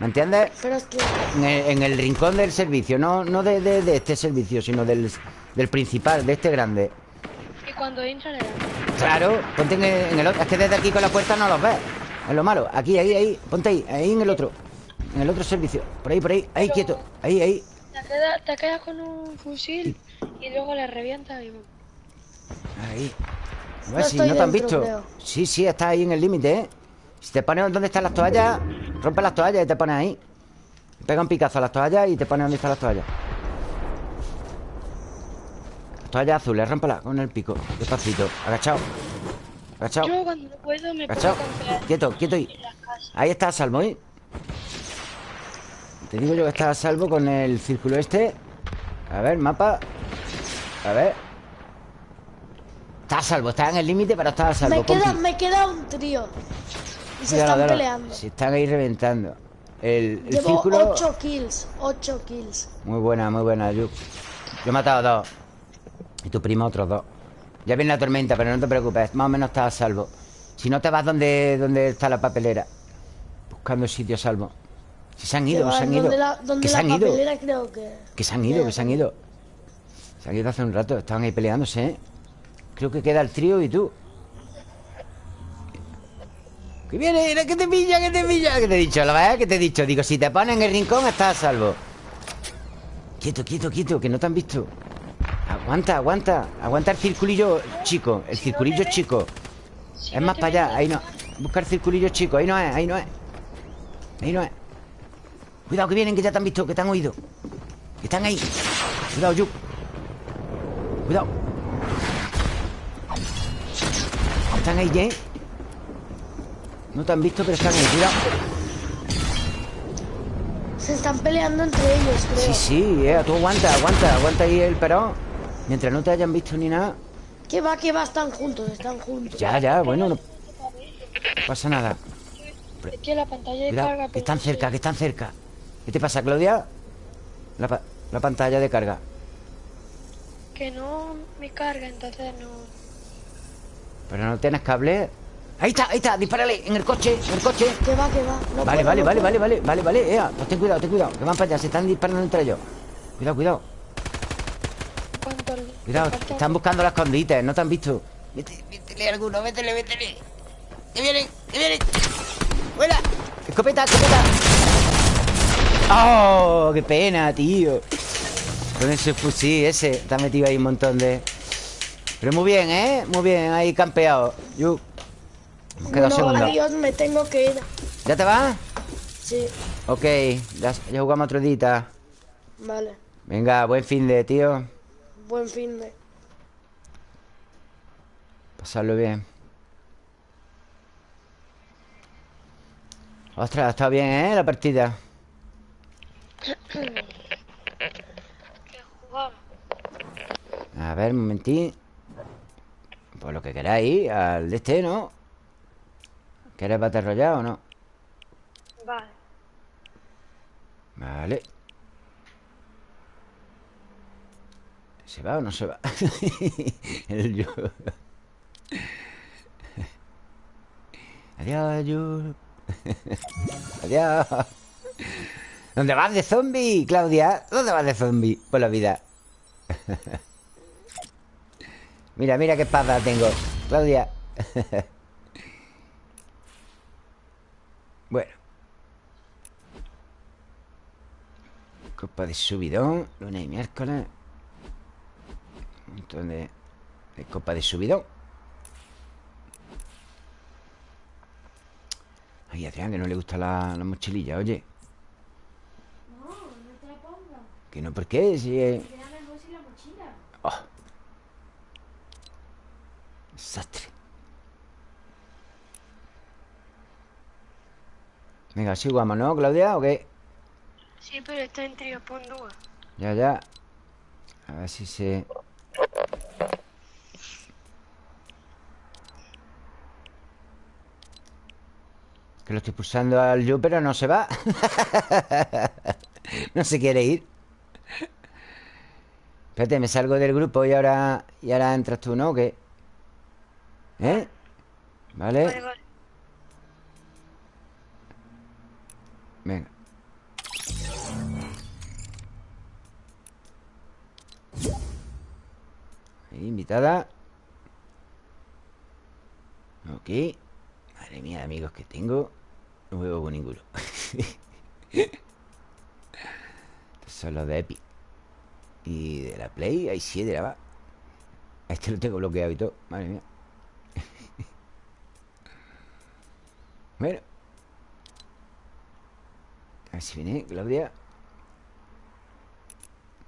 ¿Me entiendes? Pero es que... En el, en el rincón del servicio No, no de, de- de este servicio, sino del, del principal, de este grande. Y cuando entran. Claro, ponte en el, en el otro. Es que desde aquí con la puerta no los ves. Es lo malo. Aquí, ahí, ahí Ponte ahí, ahí en el otro. En el otro servicio. Por ahí, por ahí Ahí, quieto. Ahí, ahí. Te quedas, te quedas con un fusil y luego le revientas y... Ahí. A No ver si no te han visto. creo. Sí, sí, estás ahí en el límite, ¿eh? Si te pones donde están las toallas, rompe las toallas y te pones ahí. Pega un picazo a las toallas y te pones donde están las toallas. Las toallas azules, rómpelas con el pico. Despacito. Agachado. Agachado. Yo cuando no puedo me Agachado. campear Quieto, quieto casas. Ahí está a salvo, ¿eh? Te digo yo que está a salvo con el círculo este. A ver, mapa. A ver. Está a salvo, está en el límite, pero está a salvo. Me queda, me queda un trío. Y se están peleando. Se están ahí reventando. El, el Llevo círculo. 8 kills. 8 kills. Muy buena, muy buena, Yuk. Yo he matado dos. Y tu primo otros dos. Ya viene la tormenta, pero no te preocupes. Más o menos estás a salvo. Si no te vas donde, donde está la papelera. Buscando sitio a salvo. Si se han ido, se han ido. la, que se han ido. papelera creo que... Que se han ido, que se han ido. Se han ido hace un rato. Estaban ahí peleándose, ¿eh? Creo que queda el trío y tú. Que viene, que te pilla, que te pilla. Que te he dicho, la verdad que te he dicho. Digo, si te pones en el rincón, estás a salvo. Quieto, quieto, quieto, que no te han visto. Aguanta, aguanta. Aguanta el circulillo chico. El circulillo chico. Es más para allá. Ahí no. Busca el circulillo chico. Ahí no es, ahí no es. Ahí no es. Cuidado que vienen, que ya te han visto, que te han oído. Que están ahí. Cuidado, Yuk. Cuidado. Están ahí, ¿eh? No te han visto, pero están ahí. Cuidado. Se están peleando entre ellos, Sí, creo. sí, eh. Tú aguanta, aguanta. Aguanta ahí el perón. Mientras no te hayan visto ni nada. Que va, que va, están juntos, están juntos. Ya, ya, bueno, no pasa nada. Es que la pantalla de carga... que están cerca, que están cerca. ¿Qué te pasa, Claudia? La, pa- la pantalla de carga. Que no me carga, entonces no... Pero no tienes cable. Ahí está, ahí está, dispárale en el coche, en el coche. Que va, que va. No vale, puedo, vale, no vale, vale, vale, vale, vale, ea, pues ten cuidado, ten cuidado, que van para allá, se están disparando entre ellos. Cuidado, cuidado, ¿Cuánto le- cuidado, están buscando las escondites, no te han visto. Vete, métele alguno, métele, métele. Que vienen, que vienen. ¡Fuera! ¡Escopeta, escopeta! ¡Oh! ¡Qué pena, tío! Con ese fusil ese, ha metido ahí un montón de. Pero muy bien, ¿eh? Muy bien, ahí campeado. Yo. Hemos quedado Bueno, segundo. adiós, me tengo que ir. ¿Ya te vas? Sí, Ok, ya, ya jugamos otro día. vale. Venga, buen fin de, tío. Buen fin de... Pasarlo bien. Ostras, ha estado bien, ¿eh? La partida. A ver, un momentín. Pues lo que queráis, al de este, ¿no? ¿Quieres Battle Royale o no? Vale. Vale. ¿Se va o no se va? El yo. Adiós, yo. Adiós. ¿Dónde vas de zombie, Claudia? ¿Dónde vas de zombie por la vida? Mira, mira qué espada tengo, Claudia. bueno. Copa de subidón, lunes y miércoles. Un montón de, de copa de subidón. Ay, Adrián, que no le gusta la, la mochililla, oye. Que no, ¿por qué? Si es- Oh. Desastre. Venga, así jugamos, ¿no, Claudia? ¿O qué? Sí, pero está en trío, pon. Ya, ya. A ver si se... Que lo estoy pulsando al yo, pero no se va. no se quiere ir. Espérate, me salgo del grupo y ahora... Y ahora entras tú, ¿no? ¿O qué? ¿Eh? Vale, ¿Vale? vale. Venga. Ahí, invitada. Ok. Madre mía, de amigos que tengo. No juego con ninguno. Estos son los de Epic. Y de la Play hay siete, va. A este lo tengo bloqueado y todo. Madre mía. Bueno. A ver si viene Claudia.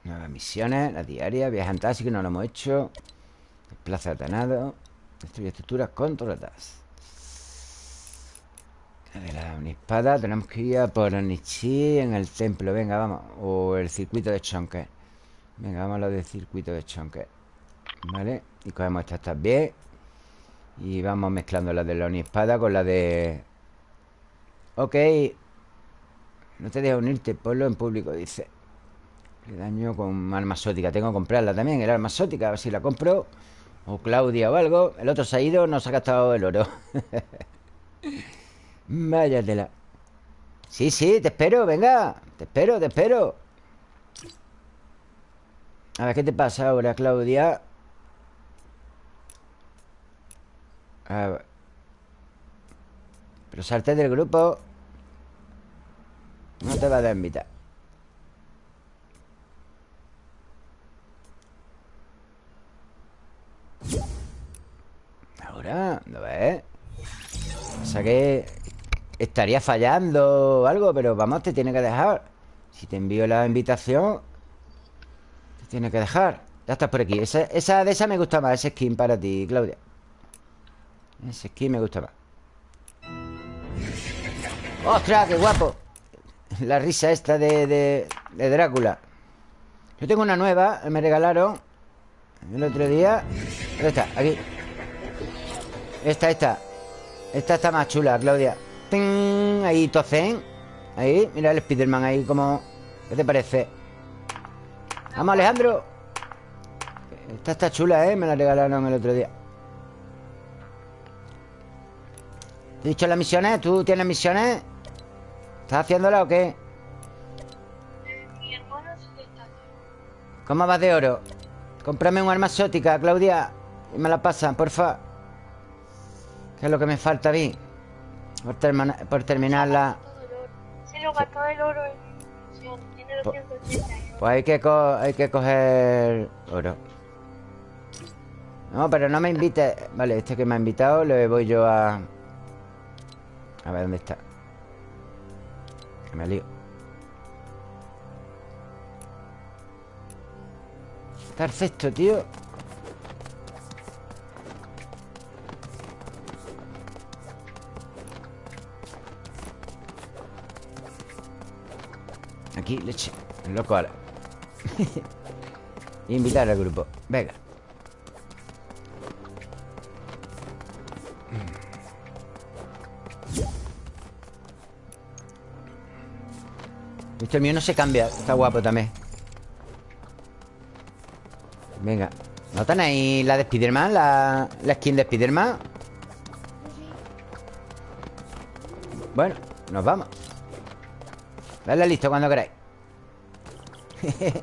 Nuevas misiones, la diaria, viaje fantástico, no lo hemos hecho. Desplaza atanado. Destruye estructuras controladas. De la espada tenemos que ir a por Nichi en el templo. Venga, vamos. O el circuito de Chonque. Venga, vamos a lo del circuito de Chonque. Vale. Y cogemos estas también. Y vamos mezclando la de la espada con la de. Ok. No te dejes unirte, ponlo en público, dice. Le daño con arma sótica. Tengo que comprarla también, el arma sótica, a ver si la compro. O Claudia o algo. El otro se ha ido, nos ha gastado el oro. Vaya tela. Sí, sí, te espero, venga. Te espero, te espero. A ver, ¿qué te pasa ahora, Claudia? A ver. Pero salte del grupo. No te va a invitar. Ahora, ¿no ves? O sea que estaría fallando o algo, pero vamos, te tiene que dejar. Si te envío la invitación, te tiene que dejar. Ya estás por aquí. Esa, esa de esa me gusta más, ese skin para ti, Claudia. Ese skin me gusta más. ¡Ostras, qué guapo! La risa esta de, de, Drácula. Yo tengo una nueva, me regalaron el otro día. ¿Dónde está? Aquí. Esta, esta. Esta está más chula, Claudia. ¡Ting! Ahí, Tocen. Ahí, mira el Spiderman ahí como... ¿Qué te parece? Vamos, Alejandro. Esta está chula, ¿eh? Me la regalaron el otro día. ¿Te he dicho las misiones? ¿Tú tienes misiones? ¿Estás haciéndola o qué? Mi hermano sí que está aquí. ¿Cómo vas de oro? Cómprame un arma exótica, Claudia Y me la pasan, porfa ¿Qué es lo que me falta a mí? Por, termina- por. Se lo gastó el oro. Tiene Po- 280 Pues hay que, co- hay que coger oro No, pero no me invites Vale, este que me ha invitado Le voy yo a... A ver, ¿dónde está? Me lío. Perfecto, tío. Aquí, leche. Loco ahora. Invitar al grupo. Venga Este mío no se cambia Está guapo también. Venga ¿No tenéis la de Spiderman? La, la skin de Spiderman Bueno, nos vamos. Dale listo cuando queráis.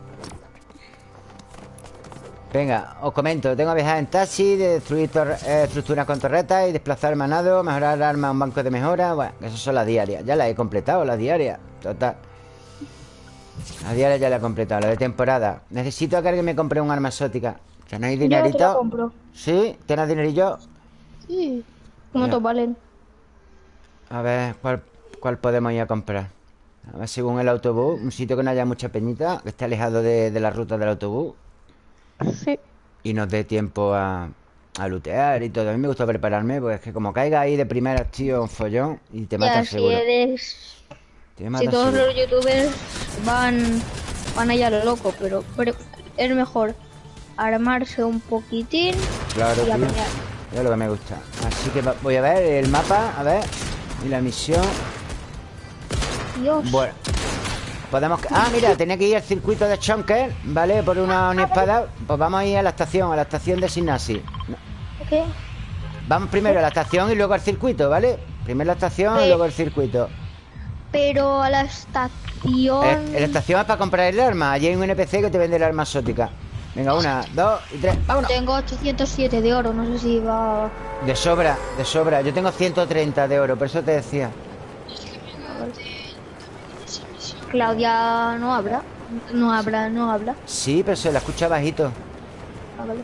Venga, os comento. Tengo que viajar en taxi Destruir eh, estructuras con torretas Y desplazar manado Mejorar armas Un banco de mejora. Bueno, esas son las diarias. Ya las he completado, las diarias. Total Las diarias ya las he completado Las de temporada Necesito que alguien me compre un arma exótica ¿Tenéis Yo te la dinerito? compro. ¿Sí? ¿Tienes dinerillo? Sí. ¿Cuánto Ya. valen? A ver, ¿cuál, cuál podemos ir a comprar? A ver, según el autobús, un sitio que no haya mucha peñita, que esté alejado de, de la ruta del autobús Sí. y nos dé tiempo a, a lootear y todo. A mí me gusta prepararme, porque es que como caiga ahí de primeras, tío, un follón y te Ya, matas si seguro. eres... Si todos los youtubers van, van allá a lo loco, pero, pero es mejor armarse un poquitín Claro, y a pelear. Es lo que me gusta. Así que voy a ver el mapa, a ver. Y la misión. Dios. Bueno. Podemos... Ah, mira, tenía que ir al circuito de Chonker, ¿vale? Por una, una espada. Pues vamos a ir a la estación, a la estación de Signasi. ¿Qué? Vamos primero a la estación y luego al circuito, ¿vale? Primero la estación y luego el circuito. Pero a la estación... Eh, en la estación es para comprar el arma. Allí hay un NPC que te vende el arma exótica. Venga, una, dos y tres. ¡Vámonos! Tengo 807 de oro, no sé si va... De sobra, de sobra. Yo tengo 130 de oro, por eso te decía. Claudia no habla. No habla, no habla. Sí, pero se la escucha bajito. Ah, vale.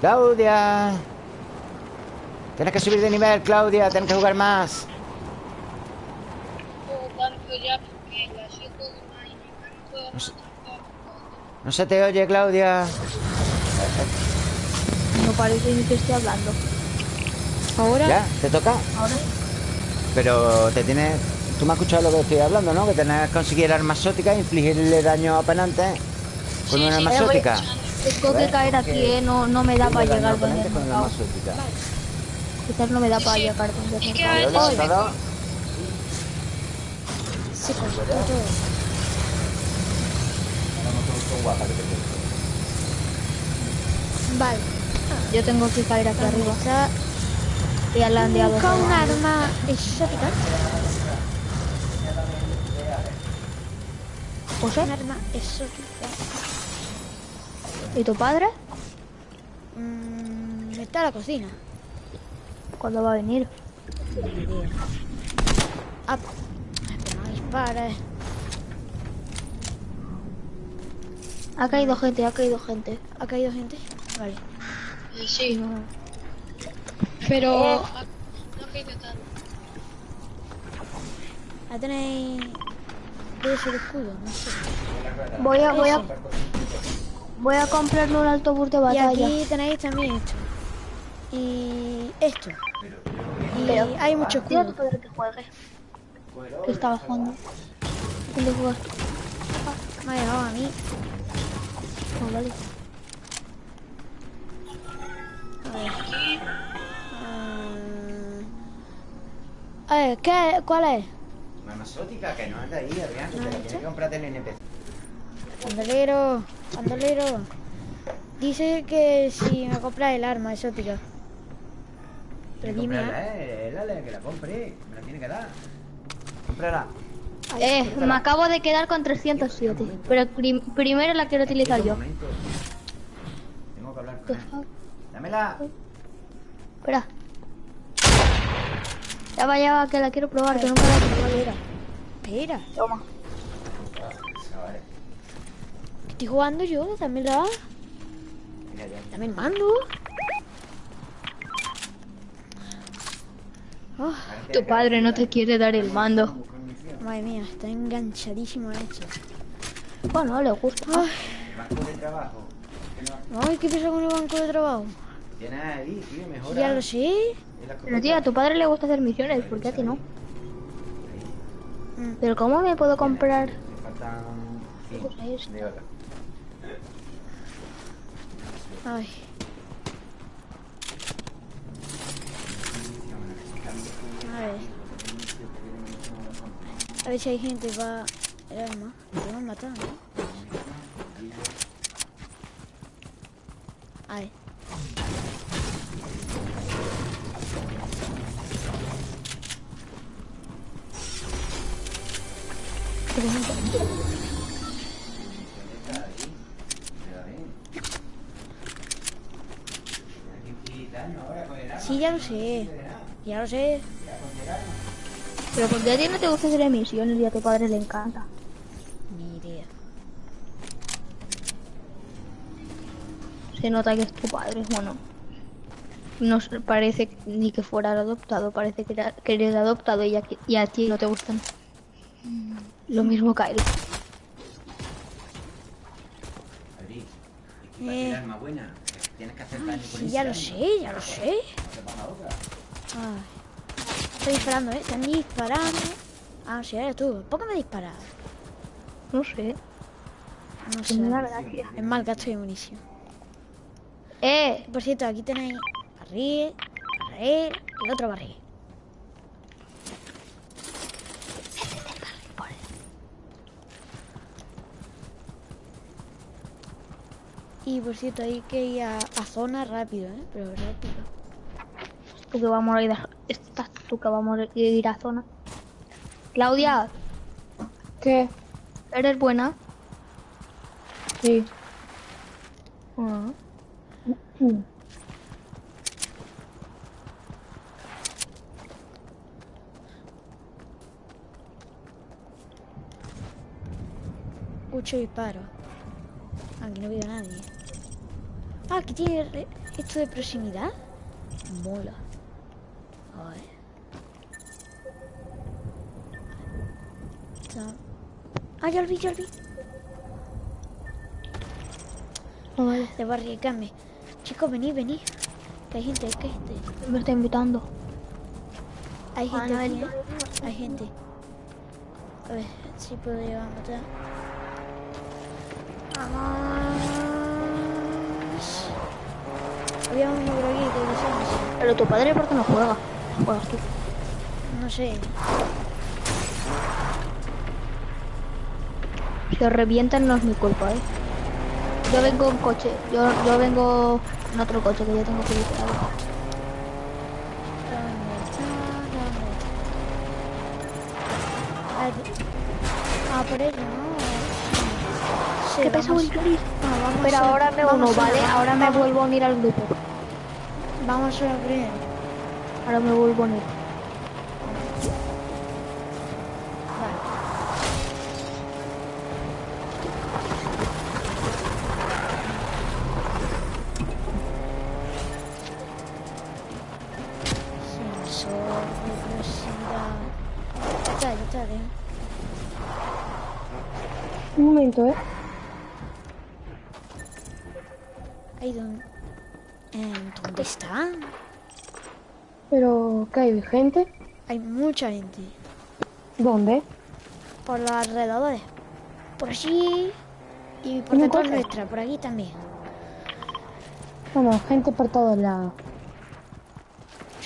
Claudia. Tienes que subir de nivel, Claudia. Tienes que jugar más. Juego tanto ya porque la siento de una y no se te oye, Claudia. No parece ni que esté hablando. Ahora, ¿Ya? ¿Te toca? Ahora Pero te tienes... Tú me has escuchado lo que estoy hablando, ¿no? Que tenés que conseguir armas exóticas e infligirle daño a oponentes con Sí, una sí, arma voy- exótica. tengo que caer aquí, eh, no, no me da para llegar donde con una arma. Quizás no me da para llegar donde se cortó todo. Vale. Yo tengo que caer aquí arriba. Está Y al landeado. busca un arma exótica. José, Un arma exótica. ¿y tu padre? Mm, está en la cocina. ¿Cuándo va a venir? Ah, no dispares. Ha caído gente, ha caído gente. ¿Ha caído gente? Vale. Eh, Sí, pero ah, no ha caído tanto. Ya tenéis... Debe ser escudo, no sé. Voy a, voy a, voy a comprarme un autobús de Y batalla. aquí tenéis también esto. Y esto. Y Pero- hay mucho escudo. que juegue. Que estaba jugando. ¿Dónde jugas? Me ha llegado a mí. Ah, vale. A ver. Ah. A ver, ¿qué, ¿cuál es? Una arma exótica que no anda ahí, Adrián. Que te la tienes que comprar del NPC. Bandolero, bandolero. Dice que si me compras el arma exótica. Pero dime, ¿eh? Cómprala, eh, que la compre. Me la tiene que dar. Cómprala. Eh, me acabo de quedar con 307. Pero prim- primero la quiero utilizar yo. Tengo que hablar con él. Dámela. Espera. Ya va, ya va, que la quiero probar, que no me la quiero probar. Espera, Toma. estoy jugando yo, también la... Ya. También mando. Tu padre no te quiere dar el mando. madre mía, está enganchadísimo a esto. Bueno, le gusta. Ay, Banco de trabajo. Ay, ¿qué pasa con el banco de trabajo? Tienes ahí, tío, mejora. Ya lo sé. Pero tía, a tu padre le gusta hacer misiones, ¿por qué a ti no? Mm. Pero ¿cómo me puedo comprar? De oro. Ay, a ver. A ver si hay gente para el arma. Que matar, ¿no? A. Sí, ya lo sé. Ya lo sé. Pero ¿por qué a ti no te gusta hacer misiones y a tu padre le encanta? Ni idea. Se nota que es tu padre, bueno. No parece ni que fuera adoptado, parece que, era- que eres adoptado y a, y a ti no te gustan. Lo mismo que a él. Que Eh. buena, tienes que hacer daño con Sí, ya lo sé, ya lo sé. No te pongas otra. Ay. Estoy disparando, ¿eh? Están disparando. Ah, sí, eres tú. ¿Por qué me disparas? No sé. No sé. Es mal gasto de munición. ¡Eh! Por cierto, aquí tenéis barril, barril y otro barril. Y por cierto, hay que ir a, a zona rápido, ¿eh? Pero rápido. Tú que vamos a ir a... Estás tú que vamos a ir a zona. Claudia, ¿Qué? ¿eres buena? Sí. Ah. Mm. Escucho disparos. Aquí no veo a nadie. Ah, aquí tiene esto de proximidad. Mola. A ver. Está- Ah, ya lo vi, ya lo vi. No vale. De barricame. Chicos, venid, venid. Que hay gente, que hay gente. Me está invitando. Hay Ah, gente no, aquí, él- ¿eh? Hay gente. A ver si puedo llegar a matar. Vamos. Había uno por aquí que decíamos. Pero tu padre, ¿por qué no juega? Juegas tú. No sé. Si os revientan no es mi culpa, ¿eh? Yo vengo en coche. Yo, yo vengo en otro coche que yo tengo que ir. Ah, por ello, ¿no? Sí, ¿Qué pasa? Ah, vamos Pero a- ahora me vamos uno, a- ¿vale? Ahora me vamos- vuelvo a unir al grupo. Vamos a primero. Ahora me vuelvo a unir. Vale. Sensor de velocidad. Ya está, ya está, ¿eh? Un momento, ¿eh? Ahí donde... Eh, ¿Dónde están? Pero, ¿qué hay? ¿Gente? Hay mucha gente. ¿Dónde? Por los alrededores. Por allí. Y por ¿En un detrás nuestra, por aquí también. Bueno, gente por todos lados.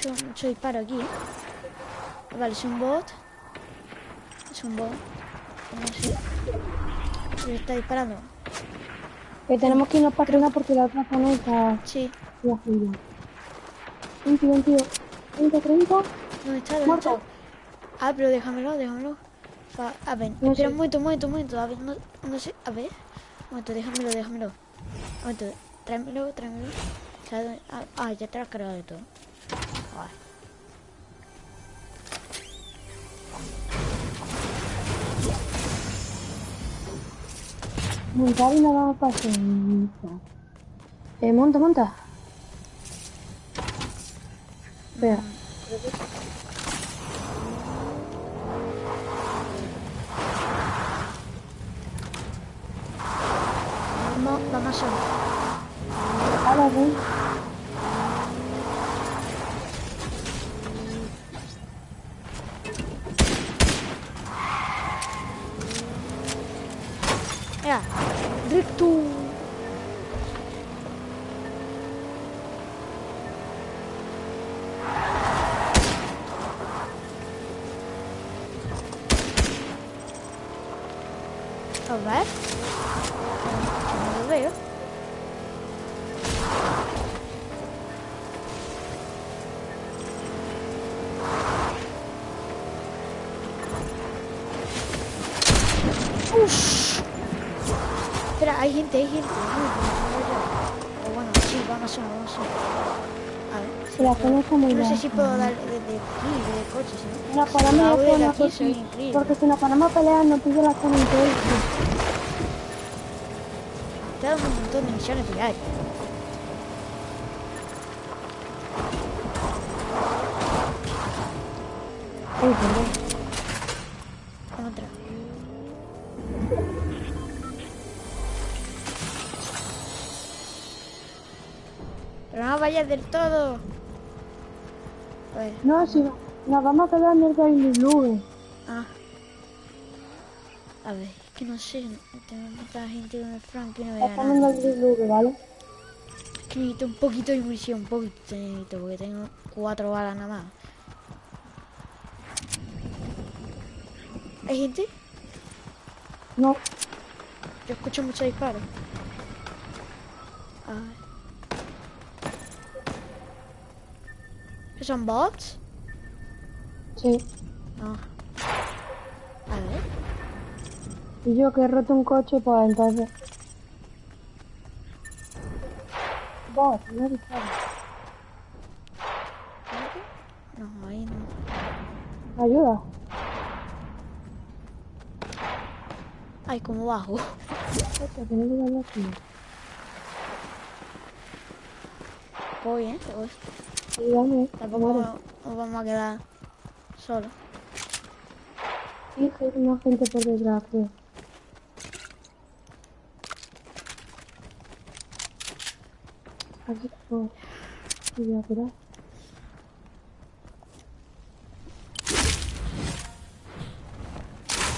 Mucho, mucho disparo aquí, ¿eh? Vale, es un bot. Es un bot. No sé. Está disparando. Que tenemos que irnos para arriba porque la otra zona está Sí. la fila. 20, 22, 30, 30. ¿Dónde está? ¿Dónde Muerto. está? Ah, pero déjamelo, déjamelo. A ver, No espera sé. un momento, un momento, un momento. A ver, no, no sé. A ver. Un momento, déjamelo, déjamelo. Un momento, tráemelo, tráemelo. Ah, ah, ya te lo has cargado de todo. Vale. Montar y no vamos para. Eh, monta, monta. Espera. Vamos, vamos a Ahora ven. Mira, No veo yo. O bueno, sí, vamos a vamos a A ver. si Que la puedo- zona está muy No sé si puedo darle desde aquí, de coche, si Si no. la zona aquí, porque, porque si nos ponemos a pelear nos pilla la zona entera. Te da un montón de misiones que hay. Vayas del todo. A ver, No, si nos vamos a quedar en el Daily Blue. ah. A ver, es que no sé. Tengo tanta gente con el Frank y no veo Estamos en nada. el Daily Blue, ¿vale? Es que necesito un poquito de munición, un poquito necesito, porque tengo cuatro balas nada más. ¿Hay gente? No, Yo escucho muchos disparos. A ver. ¿Qué son bots? sí. No. A ver. Y yo que he roto un coche, pues entonces. Vos, no dispares. No, ahí no. Ayuda. Ay, como bajo. Voy, ¿eh? Voy. Tampoco nos vamos a quedar solos. Sí, hay una gente por creo. Aquí, oh. Voy a curar.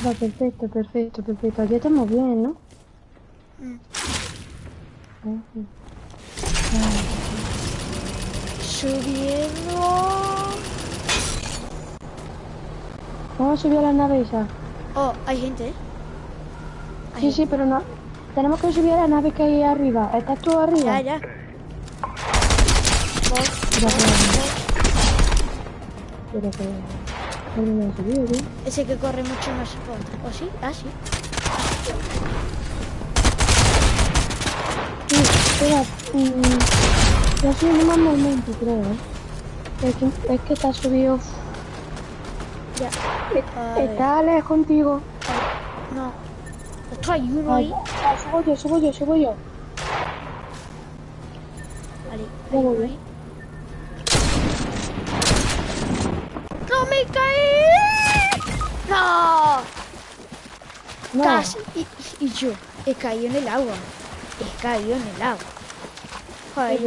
Va, perfecto, perfecto, perfecto. Aquí estamos bien, ¿no? Mm. Ah, sí. Subiendo. Vamos a subir a la nave esa. Oh, hay gente, ¿eh? Hay Sí, gente. sí, pero no. Tenemos que subir a la nave que hay arriba. ¿Estás tú arriba? Ya, ya. Ese que corre mucho no se puede. ¿O sí? Ah, sí. Sí, espera. Mm, yo soy más momento, creo, ¿eh? Es que, es que has subido... Ya. A ver. Está lejos contigo. No. Ostras, hay uno ahí. ah, subo yo, subo yo, subo yo. Vale, Ya. ¡No me caí! ¡No! No, Casi. Y, y yo he caído en el agua. He caído en el agua. Joder,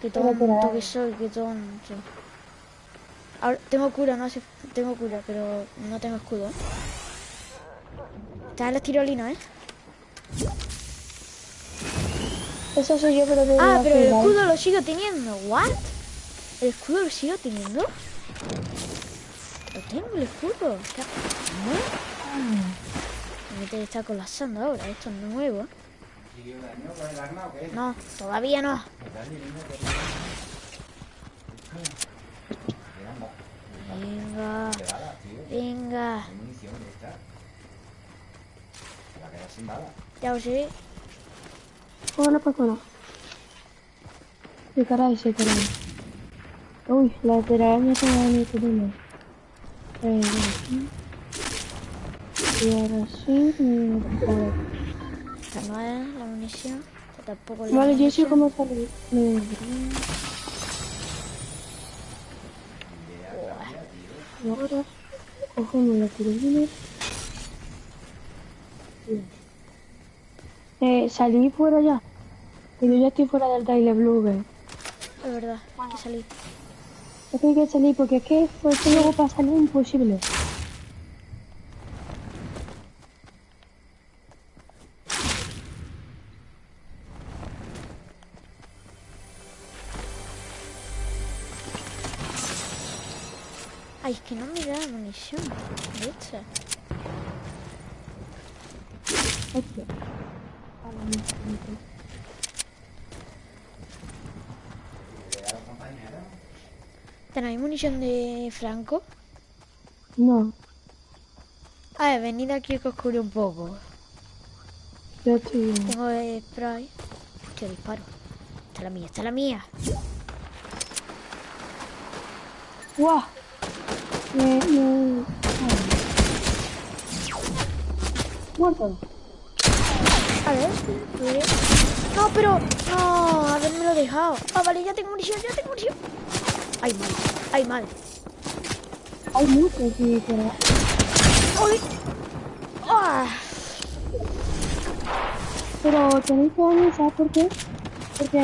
qué tonto que soy, qué tonto. Ahora, tengo cura, no hace... Tengo cura, pero no tengo escudo. Está en las tirolinas, ¿eh? Eso soy yo, pero de Ah, pero el escudo lo sigo teniendo. ¿What? ¿El escudo lo sigo teniendo? Lo tengo, el escudo. Está... ¿No? Me te está colapsando ahora. Esto es nuevo. No, todavía no. Venga. Venga. Ya lo sé. Hola, persona. Sí, caray, sí, caray. Uy, la telaraña se me ha venido. Eh. Y ahora sí. Esta no es la munición. Tampoco la Vale, yo sé cómo salir. Me... Y ahora cogemos la tirolina. Eh, salí fuera ya. Que yo ya estoy fuera del Daily Blue, Es verdad, hay que salir. Es que hay que salir porque es que fue que luego para salir imposible. ¿Tenéis munición de Franco? No, A ver, venid aquí que os un poco. yo estoy bien. Tengo spray. Hostia, disparo. Esta es la mía, esta es la mía. ¡Guau! Me, me... Muerto. A ver, cuidé. No, pero... No, haberme lo dejado. Ah, vale, ya tengo munición, ya tengo munición. Ay, mal. Ay, mal. Hay muchos, sí, pero... ¡Uy! ¡Ah! Pero tenéis que ¿sabes por qué? Porque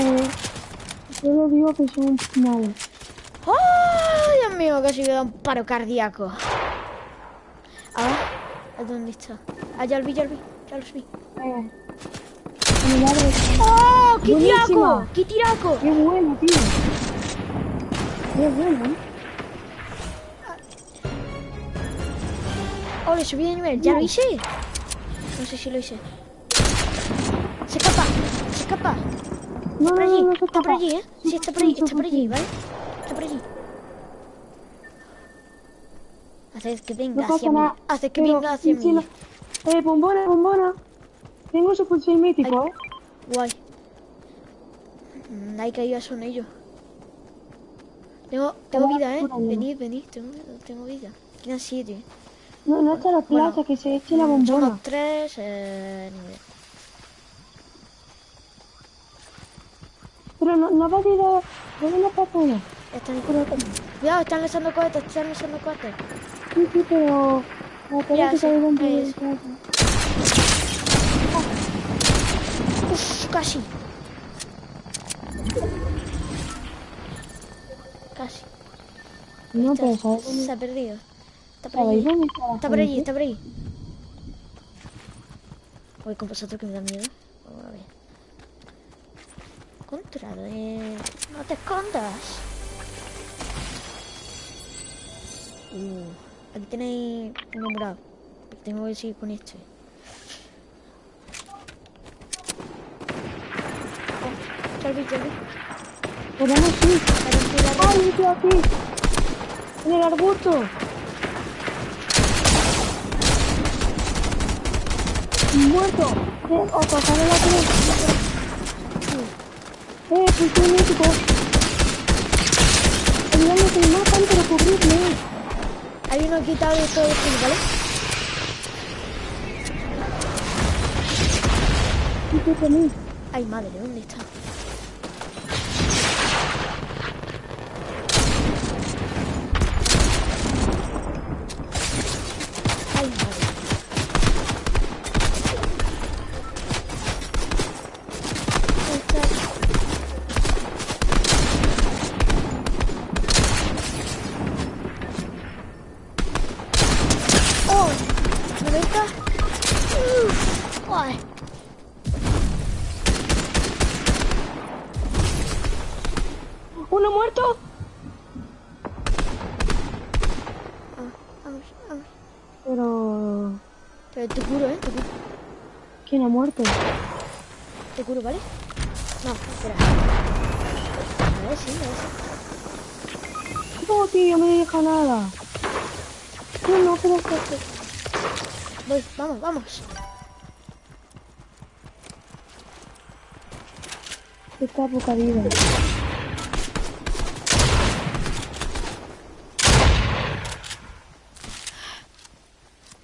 Yo lo digo que son malos. ¡Ay, Dios mío! Casi me da un paro cardíaco. ¿a dónde está? Ah, ya lo vi, ya lo vi. Ya los vi. Eh, ¡Oh! ¡Qué Buenísima. tiraco! ¡Qué tiraco! Qué bueno, tío. Qué bueno, ¿eh? ¡Oh, le subí de nivel! ¿Ya lo hice? No sé si lo hice. ¡Se escapa! ¡Se escapa! No, Por no, allí, no, no está por allí, ¿eh? Sí, está por allí, está por allí, ¿vale? Está por allí. Haced que venga hacia mí. Haced que venga hacia mí. Eh, bombona, bombona. Tengo su pulsar mítico, Ay. ¿eh? Guay. Hay que ir a son ellos. Tengo, tengo vida, ¿eh? Venid, venid, tengo, tengo vida. Quedan siete. No, no está la Bueno, plaza, que se eche la Mm, bombona. Somos tres, eh. Pero no, no va a tirar. ¿Dónde la persona? Están, cuidado, están lanzando cohetes, están lanzando cohetes. Sí, sí, pero. Sí, que ahí del es. plaza. Uf, casi. Casi. No, pero. Se ha perdido. Está por ¿Sabéis allí. está por allí, está por allí. Voy con vosotros que me da miedo. Vamos a ver. Contra de... No te escondas. Uh, aquí tenéis uno morado. Tengo que seguir con este. Oh. Podemos ir. Ahora estoy la- ¡Ay, tío aquí! ¡En el arbusto! ¡Muerto! Eh, o pasaré la cruz. ¡Eh, pulsar mítico! Ayúdame que me matan, pero cubrirme. Hay uno quitado de todo esto, ¿vale? Ay, madre, ¿dónde está? Muerto? te curo, ¿vale? No, espera. A ver, sí, a ver, sí. No, tío, me deja nada. No, no, pero es. Voy, vamos, vamos. Está poca vida.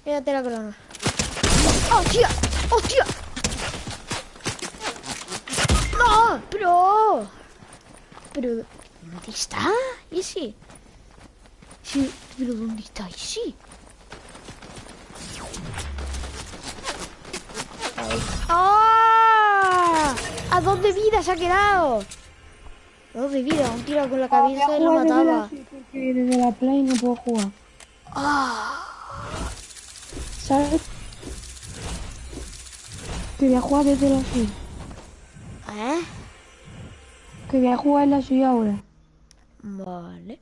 Mírate la corona. ¡Hostia! ¡Hostia! ¡No! ¡Pero! ¿Pero dónde está? ¿Ese? Sí, pero ¿dónde está ese? ¡Ah! ¿A dos de vida se ha quedado? A dos de vida, un tiro con la cabeza y lo mataba. desde la- desde la play no puedo jugar. ¡Ah! ¿Sabes? Que voy a jugar desde la suya. ¿Eh? Que voy a jugar en la suya ahora. Vale.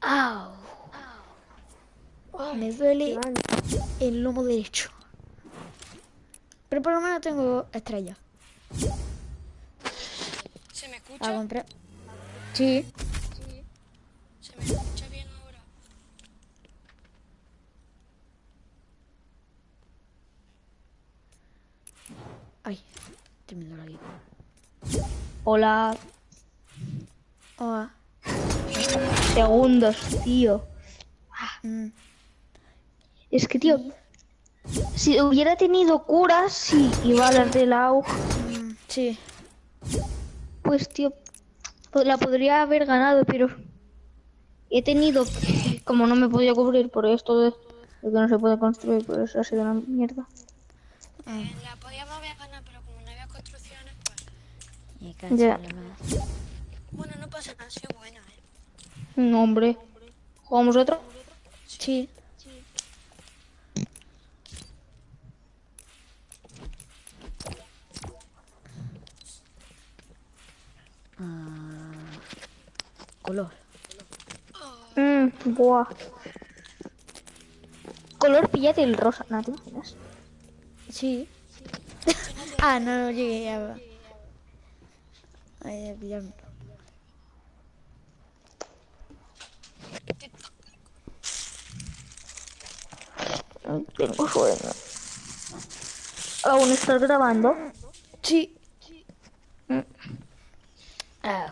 ¡Au! Me duele el lomo derecho. Pero por lo menos tengo estrella. ¿Se me A escucha? comprar. Sí. ¿Se me escucha bien ahora? Ay, aquí. Hola. Hola. Segundos, tío. Mm, Es que, tío, si hubiera tenido curas, sí, y balas del AUG, mm, sí. pues, tío, po- la podría haber ganado, pero He tenido, como no me podía cubrir por esto de, de que no se puede construir, por eso ha sido una mierda. La podíamos haber ganado, pero como no había construcciones, pues. Ya. Bueno, no pasa nada, soy buena, eh. No, hombre. ¿Jugamos otro? Sí. Ah, color. Mmm, buah. Color pillate el rosa, ¿no te imaginas? Sí. ah, no, no llegué a... a pillarme. No tengo sueño. ¿Aún estás grabando? Sí. Ah,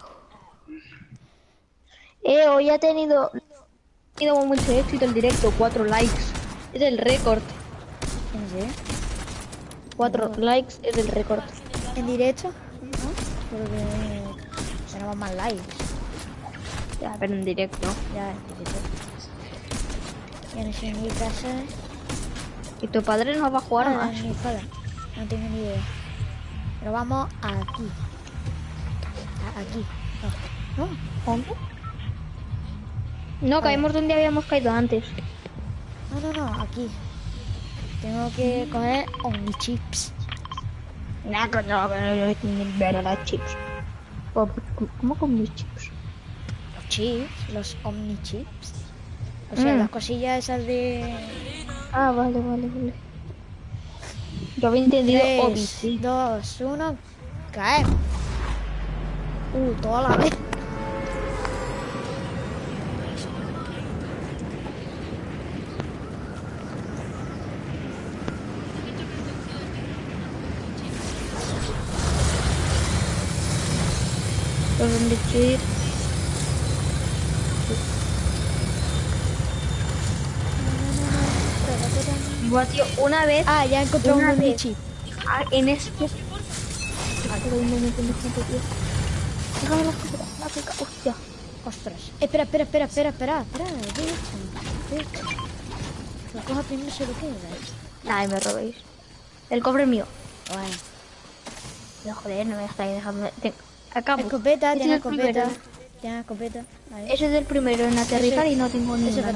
Eh, hoy ha tenido, ha tenido mucho éxito el directo, 4 likes. Es el récord. ¿En serio? 4 likes es el récord. ¿En directo? Porque tenemos más likes. Ya, pero en directo. Ya, en directo. Ya no sé en mi casa. ¿Y tu padre no va a jugar Ahora más? mi. No tengo ni idea. Pero vamos aquí. A- aquí. No. no. ¿Dónde? No, caímos donde habíamos caído antes. No, no, no, aquí. Tengo que coger Omnichips. No, tengo que ver a las chips. ¿Cómo, con mis chips? Los chips, los Omnichips. O sea, Mm. las cosillas esas de... Ah, vale, vale, vale. Yo había entendido 3, Odyssey. 2, 1, caemos. Uh, toda la vez. Buah, tío, una vez Ah, ya encontré un ah, en este. Ah. Déjame la la pica. Hostia. Ostras. Espera, espera, espera, espera, espera. Espera. Lo coja primero se lo queda. Ay, me robéis. El cofre es mío. Bueno. Pero joder, no me estáis dejando. Te- Acabo. Escopeta, tiene es escopeta. Tiene escopeta. Ahí. Ese es el primero en aterrizar y no tengo ni ahora.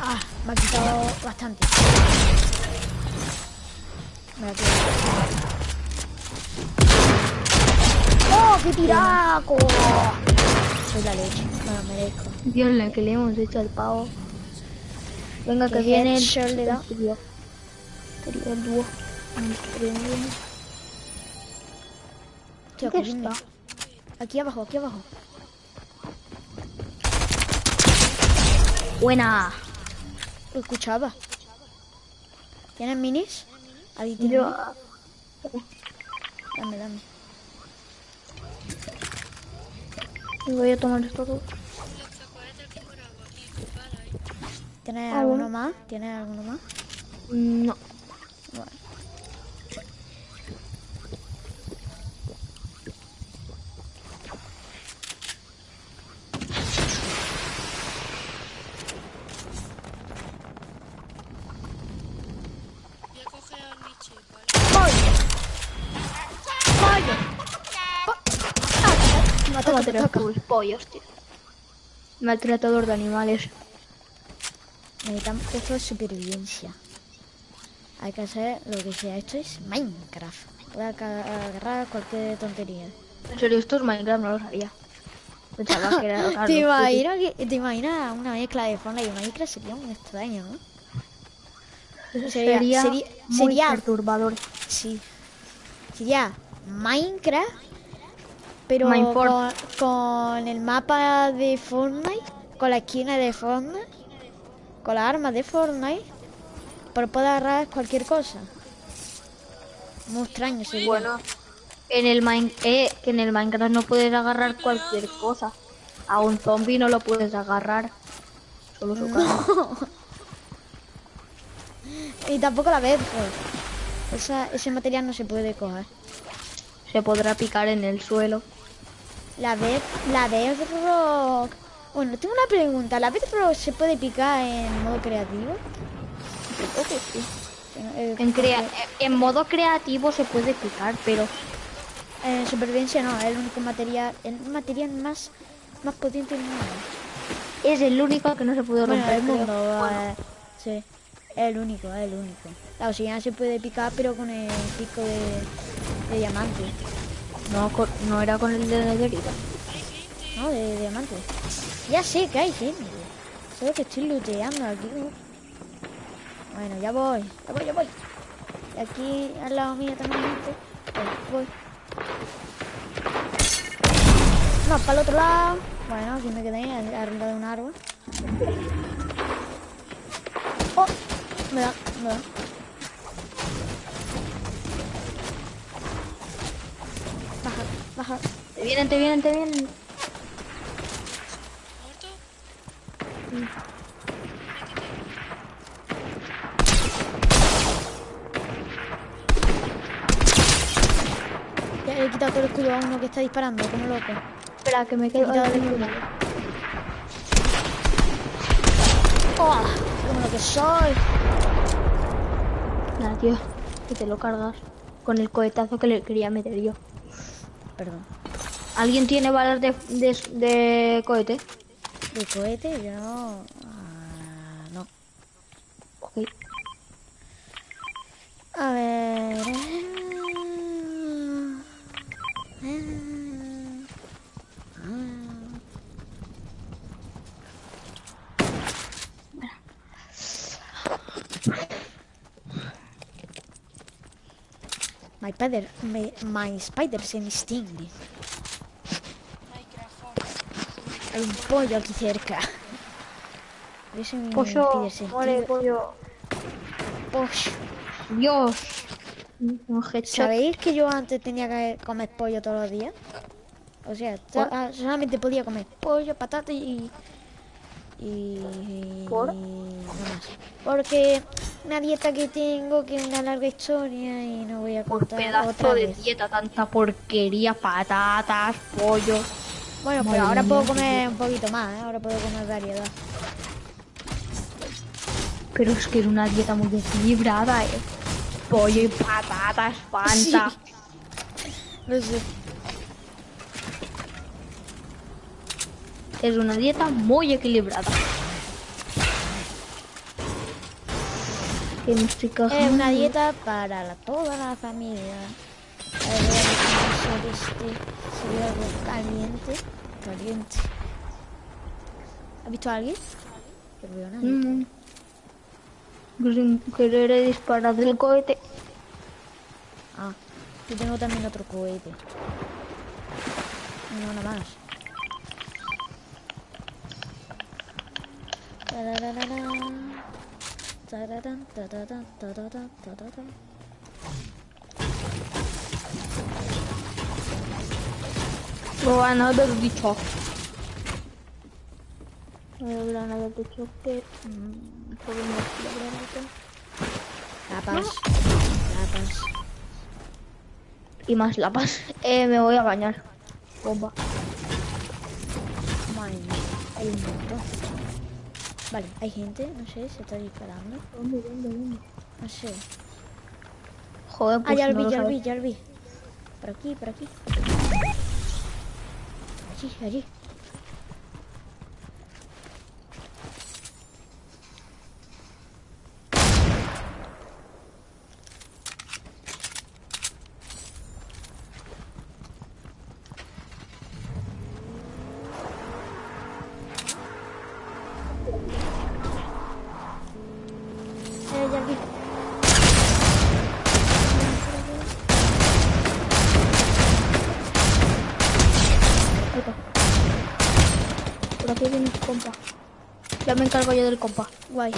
Ah, me ha quitado bastante. Me ha quitado. ¡Oh, qué tiraco! Soy la leche, me lo merezco. Dios, la que le hemos hecho al pavo. Venga, que viene el, headshot le da. el dúo. Aquí abajo, aquí abajo. Buena. Lo escuchaba. ¿Tienes minis? Ahí tiene Yo. Dame, dame. Voy a tomar esto todo. ¿Tienes Ah, alguno bueno. más? ¿Tienes alguno más? No. Bueno. Voy a coger a mi chip, ¿vale? Los tus pollos, tío. Maltratador de animales. Necesitamos esto es supervivencia. Hay que hacer lo que sea. Esto es Minecraft. Voy a agarrar cualquier tontería. En serio, esto es Minecraft, no lo sabía. Pensaba que era Carlos ¿Te imaginas, que- ¿Te imaginas una mezcla de Fortnite y Minecraft? Sería muy extraño, ¿no? Sería, sería- sería- muy sería- perturbador. Sí. Sería Minecraft, pero con, con el mapa de Fortnite, con la esquina de Fortnite, con las armas de Fortnite, pero puede agarrar cualquier cosa. Muy extraño sería. Bueno, en el, Mine- eh, que en el Minecraft no puedes agarrar cualquier cosa. A un zombie no lo puedes agarrar. Solo su cara. Y tampoco la vez, pues. Esa, ese material no se puede coger. Se podrá picar en el suelo. La vez, la vez rock. Bueno, tengo una pregunta. ¿La vez rock se puede picar en modo creativo? Creo que sí. Eh, En, crea- en modo creativo se puede picar, pero En supervivencia no, es el único material, el material más, más potente del mundo. es el único que no se puede Bueno, romper. el mundo, eh, sí. Es el único, es el único. La obsidiana se puede picar, pero con el pico de, de diamante. No, no era con el de nederita. No, de, de diamante. Ya sé que hay gente. Solo que estoy looteando aquí. ¿no? Bueno, ya voy, ya voy, ya voy. Y aquí al lado mío también gente. Voy, voy. No, para el otro lado. Bueno, aquí me quedé arriba de un árbol. Oh, me da, me da. Baja. Te vienen, te vienen, te vienen. ¿Muerto? Ya le he quitado todo el escudo a uno que está disparando, como loco. Espera, que me quedo. quitado el escudo. ¡Oh! Como lo que soy. Nada, tío, que te lo cargas con el cohetazo que le quería meter yo. Perdón. ¿Alguien tiene balas de, de, de cohete? ¿De cohete? Yo no. Ah, no. Ok. A ver. My spider, my, my spider se me. Hay un pollo aquí cerca. Mi Pollo, muere, pollo. Pollo. Dios. ¿Sabéis que yo antes tenía que comer pollo todos los días? O sea, ah, solamente podía comer pollo, patata y... Y... ¿Por? no más. Porque una dieta que tengo que es una larga historia y no voy a Por contar pedazo otra de vez. dieta, tanta porquería, patatas, pollo. Bueno, Madre pero ahora puedo comer un poquito más, ¿eh? Ahora puedo comer variedad. Pero es que era una dieta muy equilibrada, eh. Pollo y patatas, fanta. No sé. Es una dieta muy equilibrada. Es una dieta para la- toda la familia. A ver, voy a este. Sería algo caliente. Caliente. ¿Has visto a alguien? No veo a nadie. Mm. Sin querer he disparado del cohete. Ah, yo tengo también otro cohete. No, nada más. Tarararán. Tararán, tararán, tararán, tararán. Granada de choque. Granada de choque. Mm, podemos granada. Lapas. Lapas. Y más lapas. Eh, me voy a bañar. Bomba. Madre mía, hay un montón. Vale, hay gente, no sé, se está disparando. ¿Dónde, dónde, dónde? No sé. Joder, Ah, pues ya lo no vi, lo ya lo vi, ya lo vi. Por aquí, por aquí. Allí, allí. Encargo yo del compa. Guay.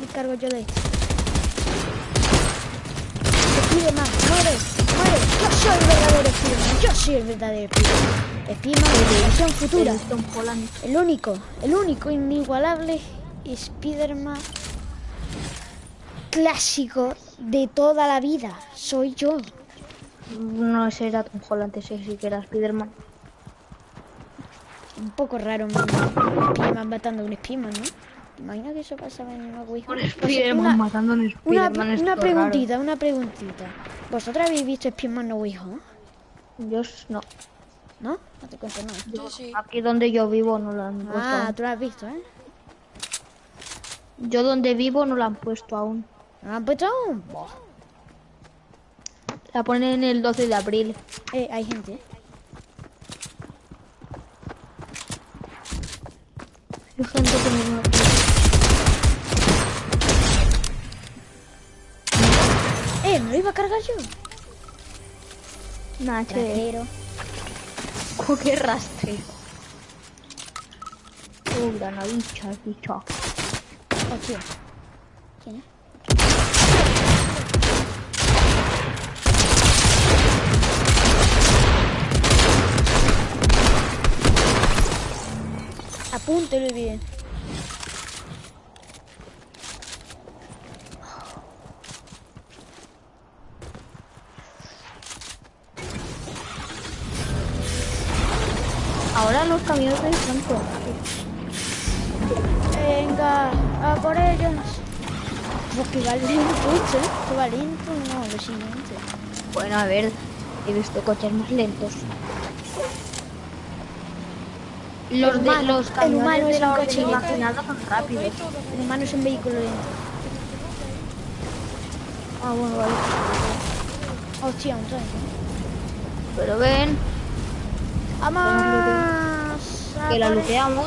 Me cargo yo de esto. Spiderman, muere, muere. Yo soy el verdadero Spiderman. Yo soy el verdadero Spiderman. Spiderman de versión futura. El Tom Holland. El único, el único inigualable Spiderman clásico de toda la vida. Soy yo. No ese era Tom Holland, ese sí que era Spiderman. Un poco raro, un Spiderman matando a un Spiderman, ¿no? ¿Te imaginas que eso pasaba en una Ouija? Un Pues, Spiderman una- matando a un Una, Spiderman es una todo preguntita, una preguntita. ¿Vosotros habéis visto Spiderman No. Yo no. ¿No? No te cuento nada. Yo sí. Aquí donde yo vivo no lo han puesto. Ah, aún. tú lo has visto, ¿eh? Yo donde vivo no lo han puesto aún. ¿No lo han puesto aún? La ponen el 12 de abril. Eh, hay gente, ¿eh? Gente que no- Eh, ¿me lo iba a cargar yo? Nah. Oh, qué rastre. Oh, granadicha, bicha. Hostia. ¿Quién es? Apúntelo bien. Ahora los camiones están por Venga, a por ellos. Pues que va lento, ¿eh? Va lento, no, lo siguiente. Bueno, a ver, he visto coches más lentos. Los, de, humano- los el humano de es la un coche lento. imaginada son rápidos. El humano es un vehículo lento. Ah, bueno, vale. Hostia, un tren. Pero ven, ¡Vamos! que la looteamos.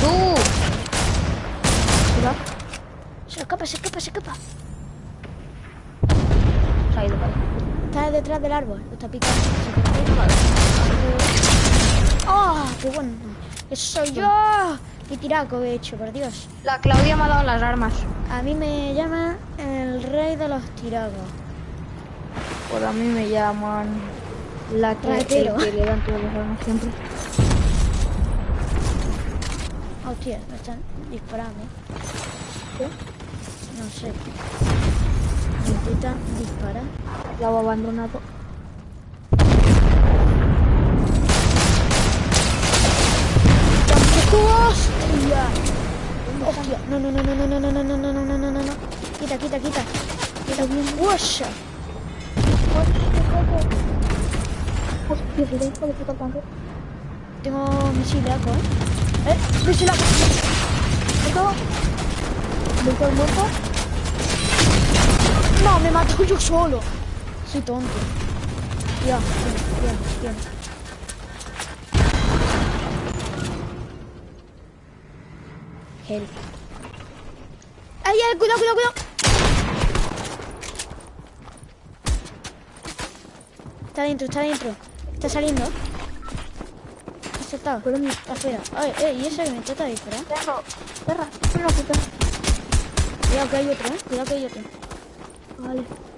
¡Tú! Se escapa, se escapa, se escapa. se ha ido para allá. Está detrás del árbol, lo está picando. ¡Oh! ¡Qué bueno! ¡Eso soy yo! ¡Qué tiraco he hecho, por Dios! La Claudia me ha dado las armas. A mí me llama el rey de los tiracos. Por a mí me llaman la que, el que le dan todas las armas siempre. Hostia, me están disparando. ¿Qué? No sé. Me intentan disparar. He abandonado. ¡Hostia! ¡Hostia! No, no, no, no, no, no, no, no, no, no, no, no, no, no. Quita, quita, quita. Quita bien. ¡Washa! Hostia, hijo de puta tanque. Tengo misilaco, ¿eh? ¡Eh! ¡Misilaco! ¿Muerto? ¿Muerto el muerto? ¡No! ¡Me mato yo solo! Soy tonto. Ya, bien, bien. Help. ¡Ay, ay! ¡Cuidado, cuidado, cuidado! Está dentro, está dentro. Está saliendo. Ha saltado. Está afuera. Ay, ay, ¿y ese que me trata de disparar? Perro, perra, perra, puta. Cuidado que hay otro, ¿eh? Cuidado que hay otro. Vale.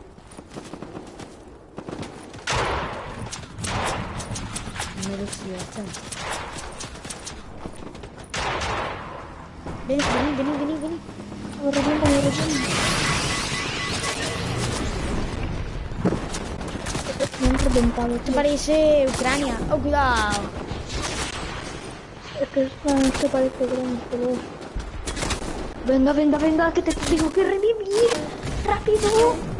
Neresi yapsana. Beni beni beni beni beni. Vuracağım ben vuracağım. Me han reventado. Esto parece Ucrania. Oh, cuidado. Es que esto parece Ucrania, pero... Venga, venga, venga, que te digo que revivir. Rápido.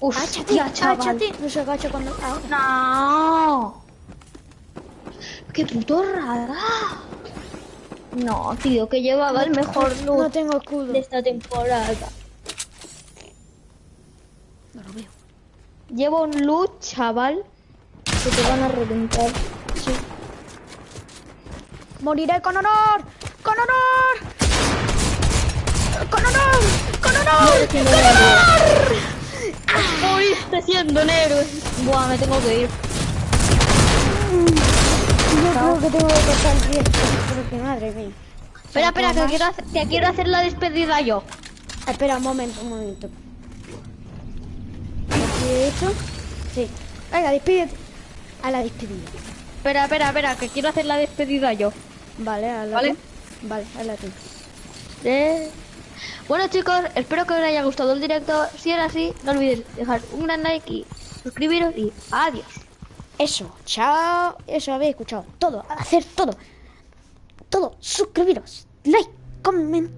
Hostia, áchate, chaval. áchate. No se agacha cuando... Ah, No. ¡Qué puto rara! No, tío, que llevaba el mejor loot no tengo escudo. de esta temporada. No lo veo. Llevo un loot, chaval, que te van a reventar. Sí. Moriré con honor. ¡Con honor! ¡Con honor! ¡Con honor! siendo un héroe. Moriste siendo héroe. Buah, me tengo que ir. Yo creo que tengo que cortar el pie. Porque madre mía. Espera, espera, que quiero, hacer, que quiero hacer la despedida yo. Espera un momento, un momento. ¿Aquí he hecho? Sí. Venga, despídete. A la despedida. Espera, espera, espera, que quiero hacer la despedida yo. Vale, hazla Vale. tú. Vale, hazla tú. Eh, Bueno chicos, espero que os haya gustado el directo. Si era así, no olvidéis dejar un gran like y suscribiros y adiós. Eso, chao. Eso habéis escuchado. Todo, hacer todo. Todo. Suscribiros. Like, comentar.